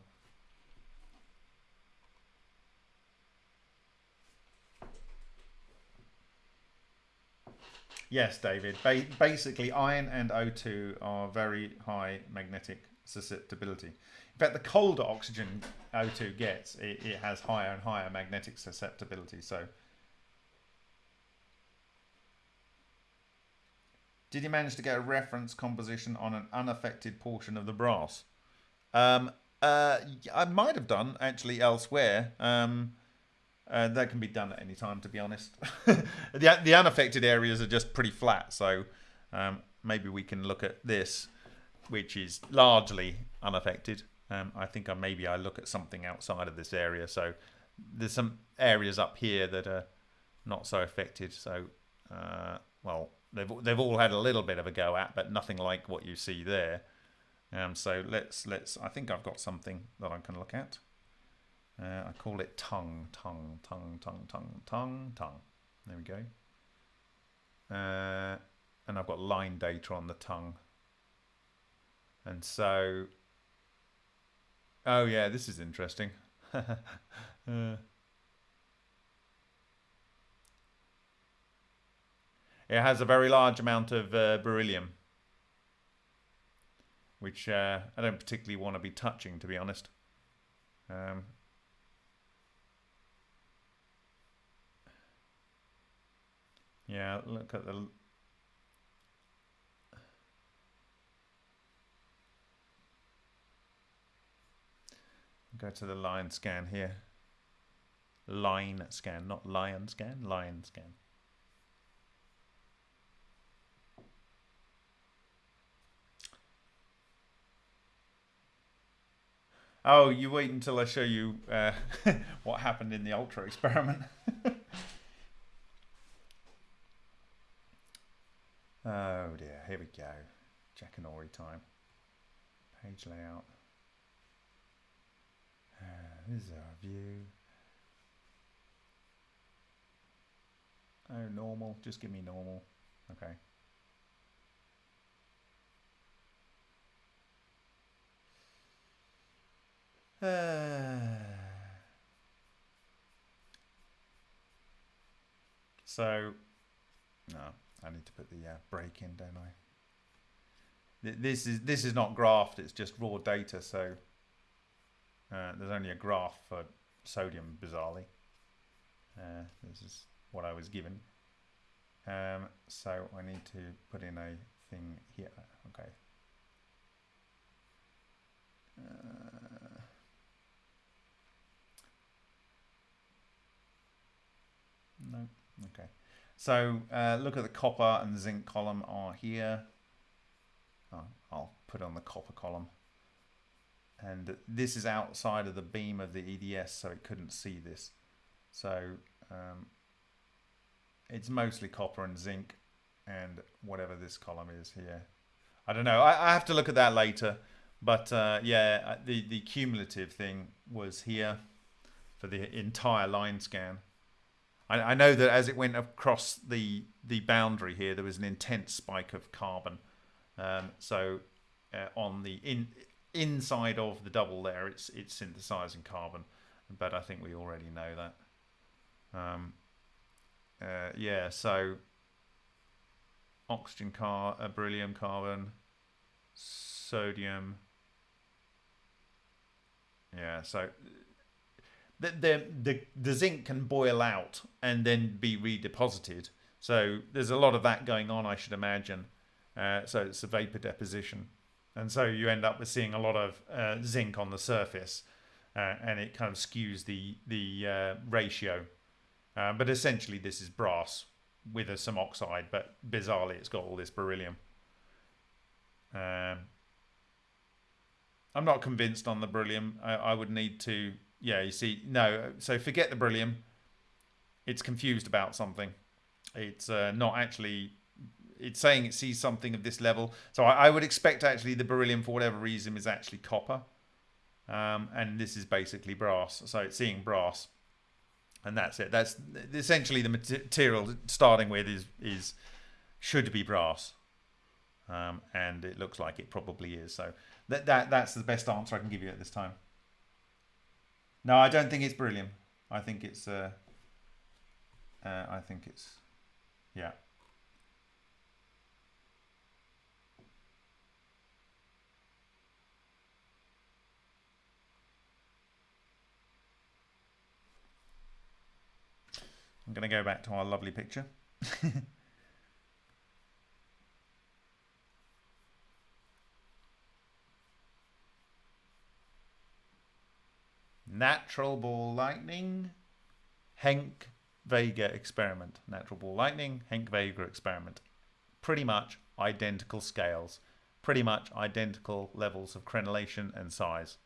Yes, David. Ba basically, iron and O2 are very high magnetic susceptibility. In fact, the colder oxygen O2 gets, it, it has higher and higher magnetic susceptibility. So, did you manage to get a reference composition on an unaffected portion of the brass? Um, uh, I might have done actually elsewhere. Um, uh, that can be done at any time, to be honest. the, the unaffected areas are just pretty flat, so um, maybe we can look at this, which is largely unaffected. Um, I think I, maybe I look at something outside of this area. So there's some areas up here that are not so affected. So, uh, well, they've they've all had a little bit of a go at, but nothing like what you see there. Um, so let's let's. I think I've got something that I can look at. Uh, I call it tongue, tongue, tongue, tongue, tongue, tongue, tongue. There we go. Uh, and I've got line data on the tongue. And so, oh yeah, this is interesting. uh, it has a very large amount of uh, beryllium. which uh, I don't particularly want to be touching, to be honest. Um, yeah, look at the Go to the line scan here. Line scan, not lion scan, lion scan. Oh, you wait until I show you uh, what happened in the Ultra experiment. oh dear, here we go. Jackanory time. Page layout. Uh, this is our view. Oh, normal. Just give me normal. Okay. Uh, so, no, I need to put the uh, break in, don't I? This is this is not graphed; it's just raw data. So uh, there's only a graph for sodium, bizarrely. Uh, this is what I was given. Um, so I need to put in a thing here. Okay. Uh, no. Okay. So uh, look at the copper and zinc column are here. Oh, I'll put on the copper column. And this is outside of the beam of the EDS so it couldn't see this. So um, it's mostly copper and zinc and whatever this column is here. I don't know. I, I have to look at that later. But uh, yeah uh, the the cumulative thing was here for the entire line scan I, I know that as it went across the the boundary here there was an intense spike of carbon um, so uh, on the in inside of the double there, it's it's synthesizing carbon, but I think we already know that. Um, uh, yeah, so oxygen car, uh, beryllium carbon, sodium. Yeah, so the, the the the zinc can boil out and then be redeposited. So there's a lot of that going on, I should imagine. Uh, so it's a vapor deposition and so you end up with seeing a lot of uh, zinc on the surface, uh, and it kind of skews the the uh, ratio. Uh, but essentially, this is brass with some oxide, but bizarrely, it's got all this beryllium. Um, I'm not convinced on the beryllium. I, I would need to, yeah, you see, no. So forget the beryllium. It's confused about something. It's uh, not actually it's saying it sees something of this level. So I, I, would expect actually the beryllium, for whatever reason, is actually copper. Um, and this is basically brass. So it's seeing brass. And that's it. That's essentially the material starting with is, is should be brass. Um, and it looks like it probably is. So that, that that's the best answer I can give you at this time. No, I don't think it's beryllium. I think it's uh, uh I think it's yeah. I'm going to go back to our lovely picture. Natural ball lightning, Henk Vega experiment. Natural ball lightning, Henk Vega experiment. Pretty much identical scales, pretty much identical levels of crenellation and size.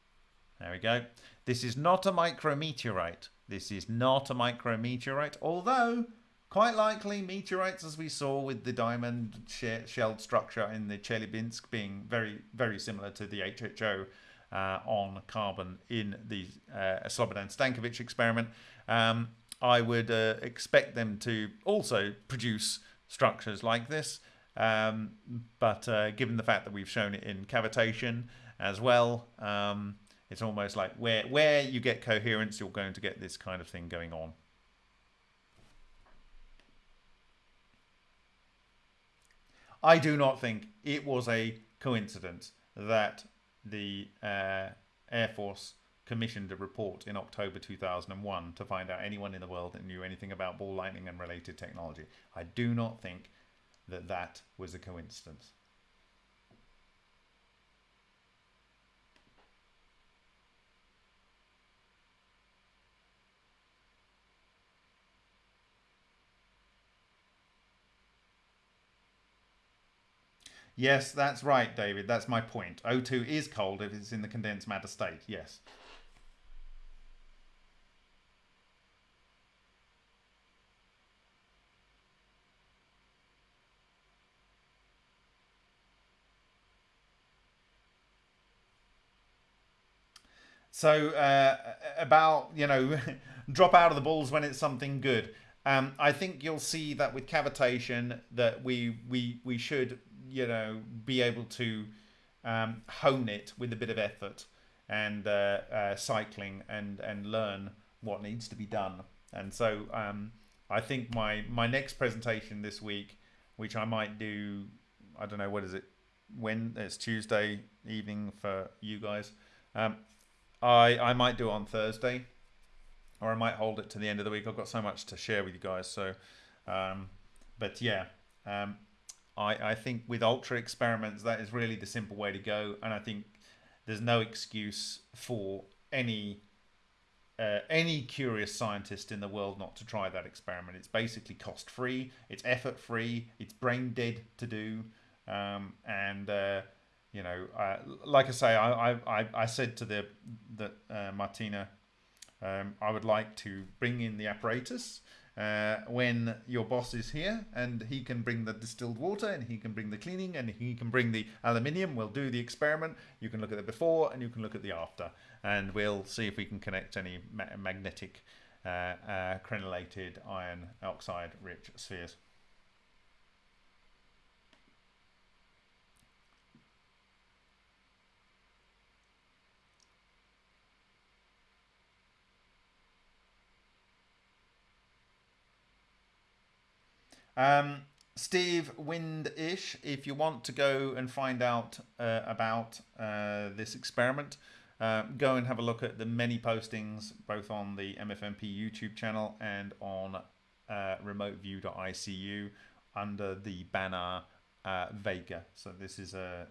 There we go. This is not a micrometeorite. This is not a micrometeorite, although quite likely meteorites, as we saw with the diamond shelled structure in the Chelyabinsk being very, very similar to the HHO on carbon in the uh, Slobodan Stankovic experiment. Um, I would uh, expect them to also produce structures like this, um, but uh, given the fact that we've shown it in cavitation as well, um, it's almost like where where you get coherence, you're going to get this kind of thing going on. I do not think it was a coincidence that the uh, Air Force commissioned a report in October 2001 to find out anyone in the world that knew anything about ball lightning and related technology. I do not think that that was a coincidence. Yes, that's right, David. That's my point. O2 is cold if it's in the condensed matter state. Yes. So uh, about you know, drop out of the balls when it's something good. Um, I think you'll see that with cavitation that we we we should you know be able to um, hone it with a bit of effort and uh, uh, cycling and and learn what needs to be done. And so um, I think my my next presentation this week, which I might do, I don't know what is it, when it's Tuesday evening for you guys. Um, I I might do it on Thursday, or I might hold it to the end of the week. I've got so much to share with you guys. So, um, but yeah, um, I I think with ultra experiments that is really the simple way to go, and I think there's no excuse for any. Uh, any curious scientist in the world not to try that experiment. It's basically cost free, it's effort free, it's brain dead to do, um, and uh, you know, uh, like I say, I, I, I said to the that uh, Martina, um, I would like to bring in the apparatus uh, when your boss is here, and he can bring the distilled water, and he can bring the cleaning, and he can bring the aluminium. We'll do the experiment. You can look at the before, and you can look at the after, and we'll see if we can connect any ma- magnetic uh, uh, crenellated iron oxide rich spheres. Um, Steve Windish, if you want to go and find out uh, about uh, this experiment, uh, go and have a look at the many postings both on the MFMP YouTube channel and on uh, remoteview.icu under the banner uh, Vega. So this is a,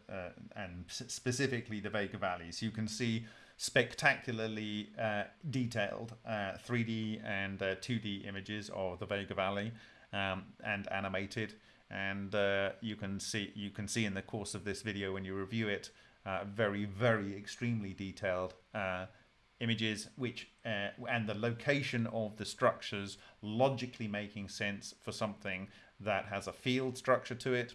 and specifically the Vega Valley. So you can see spectacularly uh, detailed 3D and 2D images of the Vega Valley um, and animated. And uh, you can see you can see in the course of this video when you review it, uh, very very extremely detailed uh, images, which uh, and the location of the structures logically making sense for something that has a field structure to it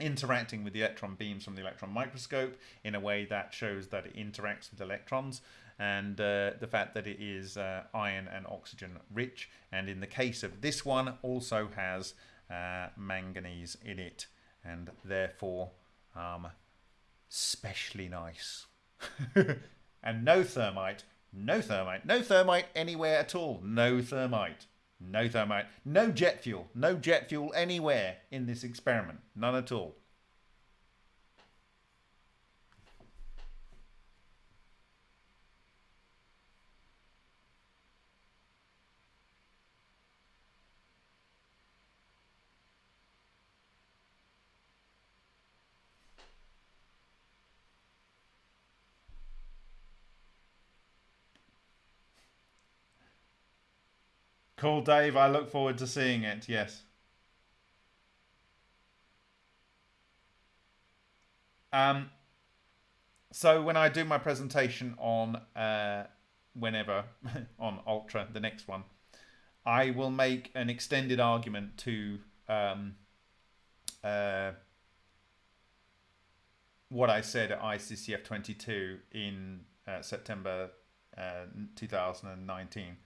interacting with the electron beams from the electron microscope in a way that shows that it interacts with electrons and uh, the fact that it is uh, iron and oxygen rich and in the case of this one also has uh, manganese in it and therefore um, specially nice. And no thermite no thermite no thermite anywhere at all. No thermite no thermite no jet fuel no jet fuel anywhere in this experiment. None at all Cool, Dave. I look forward to seeing it. Yes. Um, so when I do my presentation on uh, whenever on Ultra, the next one, I will make an extended argument to um, uh, what I said at ICCF 22 in uh, September uh, 2019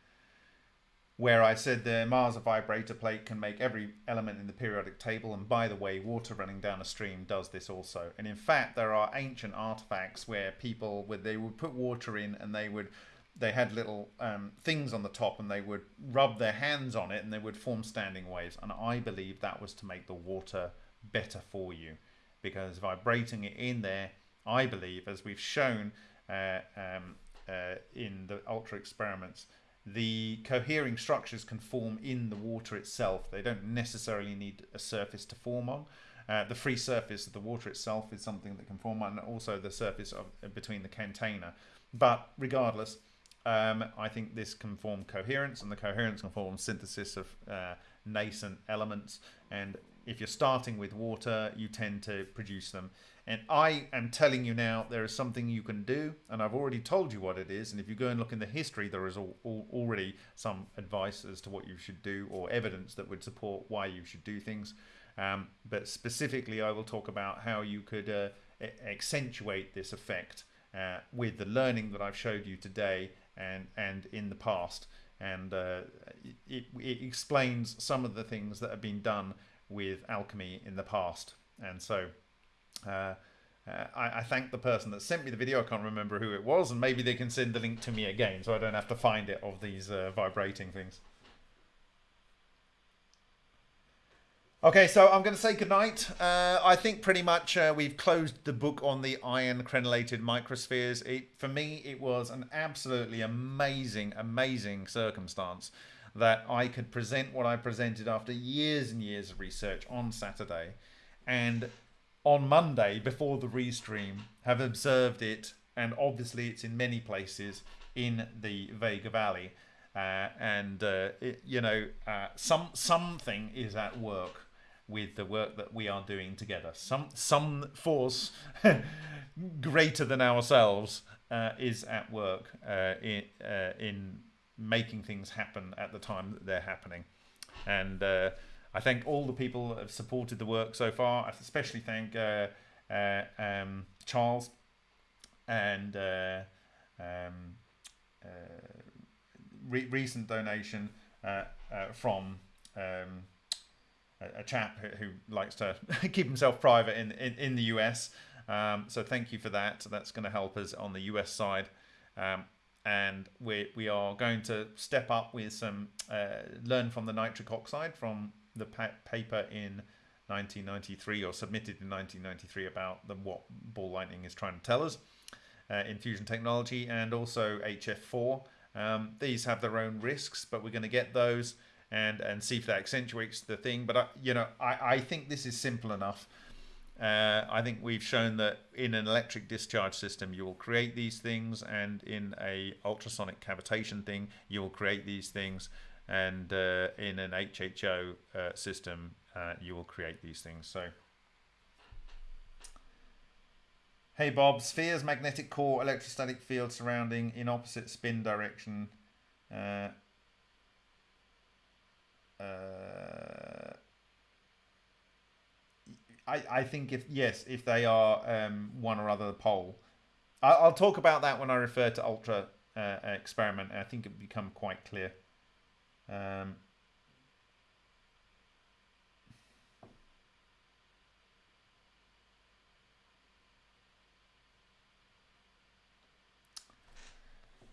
where I said the Ohmasa vibrator plate can make every element in the periodic table, and by the way, water running down a stream does this also. And in fact, there are ancient artifacts where people would they would put water in, and they would they had little um, things on the top, and they would rub their hands on it, and they would form standing waves. And I believe that was to make the water better for you. because vibrating it in there, I believe, as we've shown uh, um, uh, in the ultra experiments, the cohering structures can form in the water itself. They don't necessarily need a surface to form on. Uh, the free surface of the water itself is something that can form on, and also the surface of between the container. But regardless, um, I think this can form coherence, and the coherence can form synthesis of uh, nascent elements. And if you're starting with water, you tend to produce them. And I am telling you now, there is something you can do, and I've already told you what it is. And if you go and look in the history, there is already some advice as to what you should do or evidence that would support why you should do things. Um, but specifically, I will talk about how you could uh, accentuate this effect uh, with the learning that I've showed you today and and in the past, and uh, it, it explains some of the things that have been done with alchemy in the past, and so. Uh, uh, I, I, thank the person that sent me the video. I can't remember who it was, and maybe they can send the link to me again, so I don't have to find it of these uh, vibrating things. Okay, so I'm going to say goodnight. Uh, I think pretty much uh, we've closed the book on the iron crenellated microspheres. It, for me, it was an absolutely amazing, amazing circumstance that I could present what I presented after years and years of research on Saturday. And on Monday, before the restream, have observed it. And obviously, it's in many places in the Vega Valley. Uh, and, uh, it, you know, uh, some something is at work with the work that we are doing together. Some some force greater than ourselves uh, is at work uh, in uh, in making things happen at the time that they're happening, and I thank all the people that have supported the work so far. I especially thank uh, uh, um, Charles and um, re- recent donation from. Um, a, chap who, likes to keep himself private in, in, in the US. Um, so thank you for that. That's going to help us on the US side. Um, and we, we are going to step up with some, uh, learn from the nitric oxide from the pa- paper in 1993 or submitted in 1993 about the, what ball lightning is trying to tell us uh, in fusion technology and also HF4. Um, these have their own risks, but we're going to get those and and see if that accentuates the thing. But I, you know, I, I think this is simple enough. Uh, I think we've shown that in an electric discharge system, you will create these things, and in a ultrasonic cavitation thing, you will create these things, and uh, in an HHO uh, system, uh, you will create these things. So. Hey Bob, sphere's magnetic core electrostatic field surrounding in opposite spin direction uh, uh, I, I think if yes, if they are um, one or other pole, I'll, I'll talk about that when I refer to ultra uh, experiment. I think it become quite clear. Um,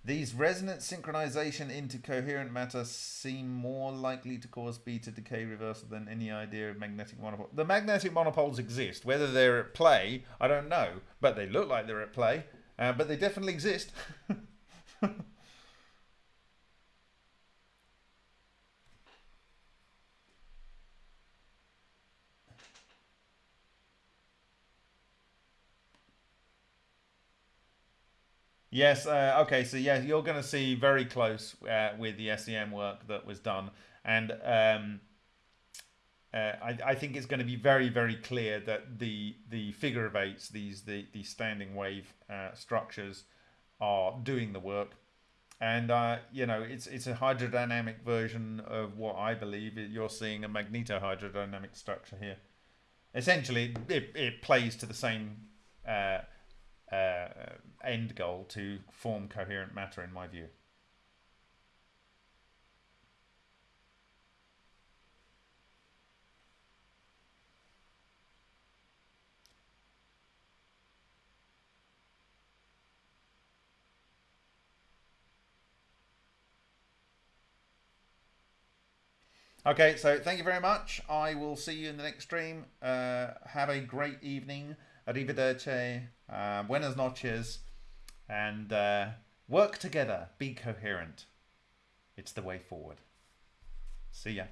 These resonant synchronization into coherent matter seem more likely to cause beta decay reversal than any idea of magnetic monopole. The magnetic monopoles exist. Whether they're at play, I don't know, but they look like they're at play. Uh, but they definitely exist. Yes. Uh, okay. So yeah, you're going to see very close uh, with the SEM work that was done, and um, uh, I, I, think it's going to be very, very clear that the the figure of eights, these the the standing wave uh, structures, are doing the work, and uh, you know it's it's a hydrodynamic version of what I believe you're seeing a magnetohydrodynamic structure here. Essentially, it, it plays to the same uh, uh, end goal to form coherent matter, in my view. Okay, so thank you very much. I will see you in the next stream. Uh, have a great evening. Arrivederci. Uh, buenas noches. And uh, work together. Be coherent. It's the way forward. See ya.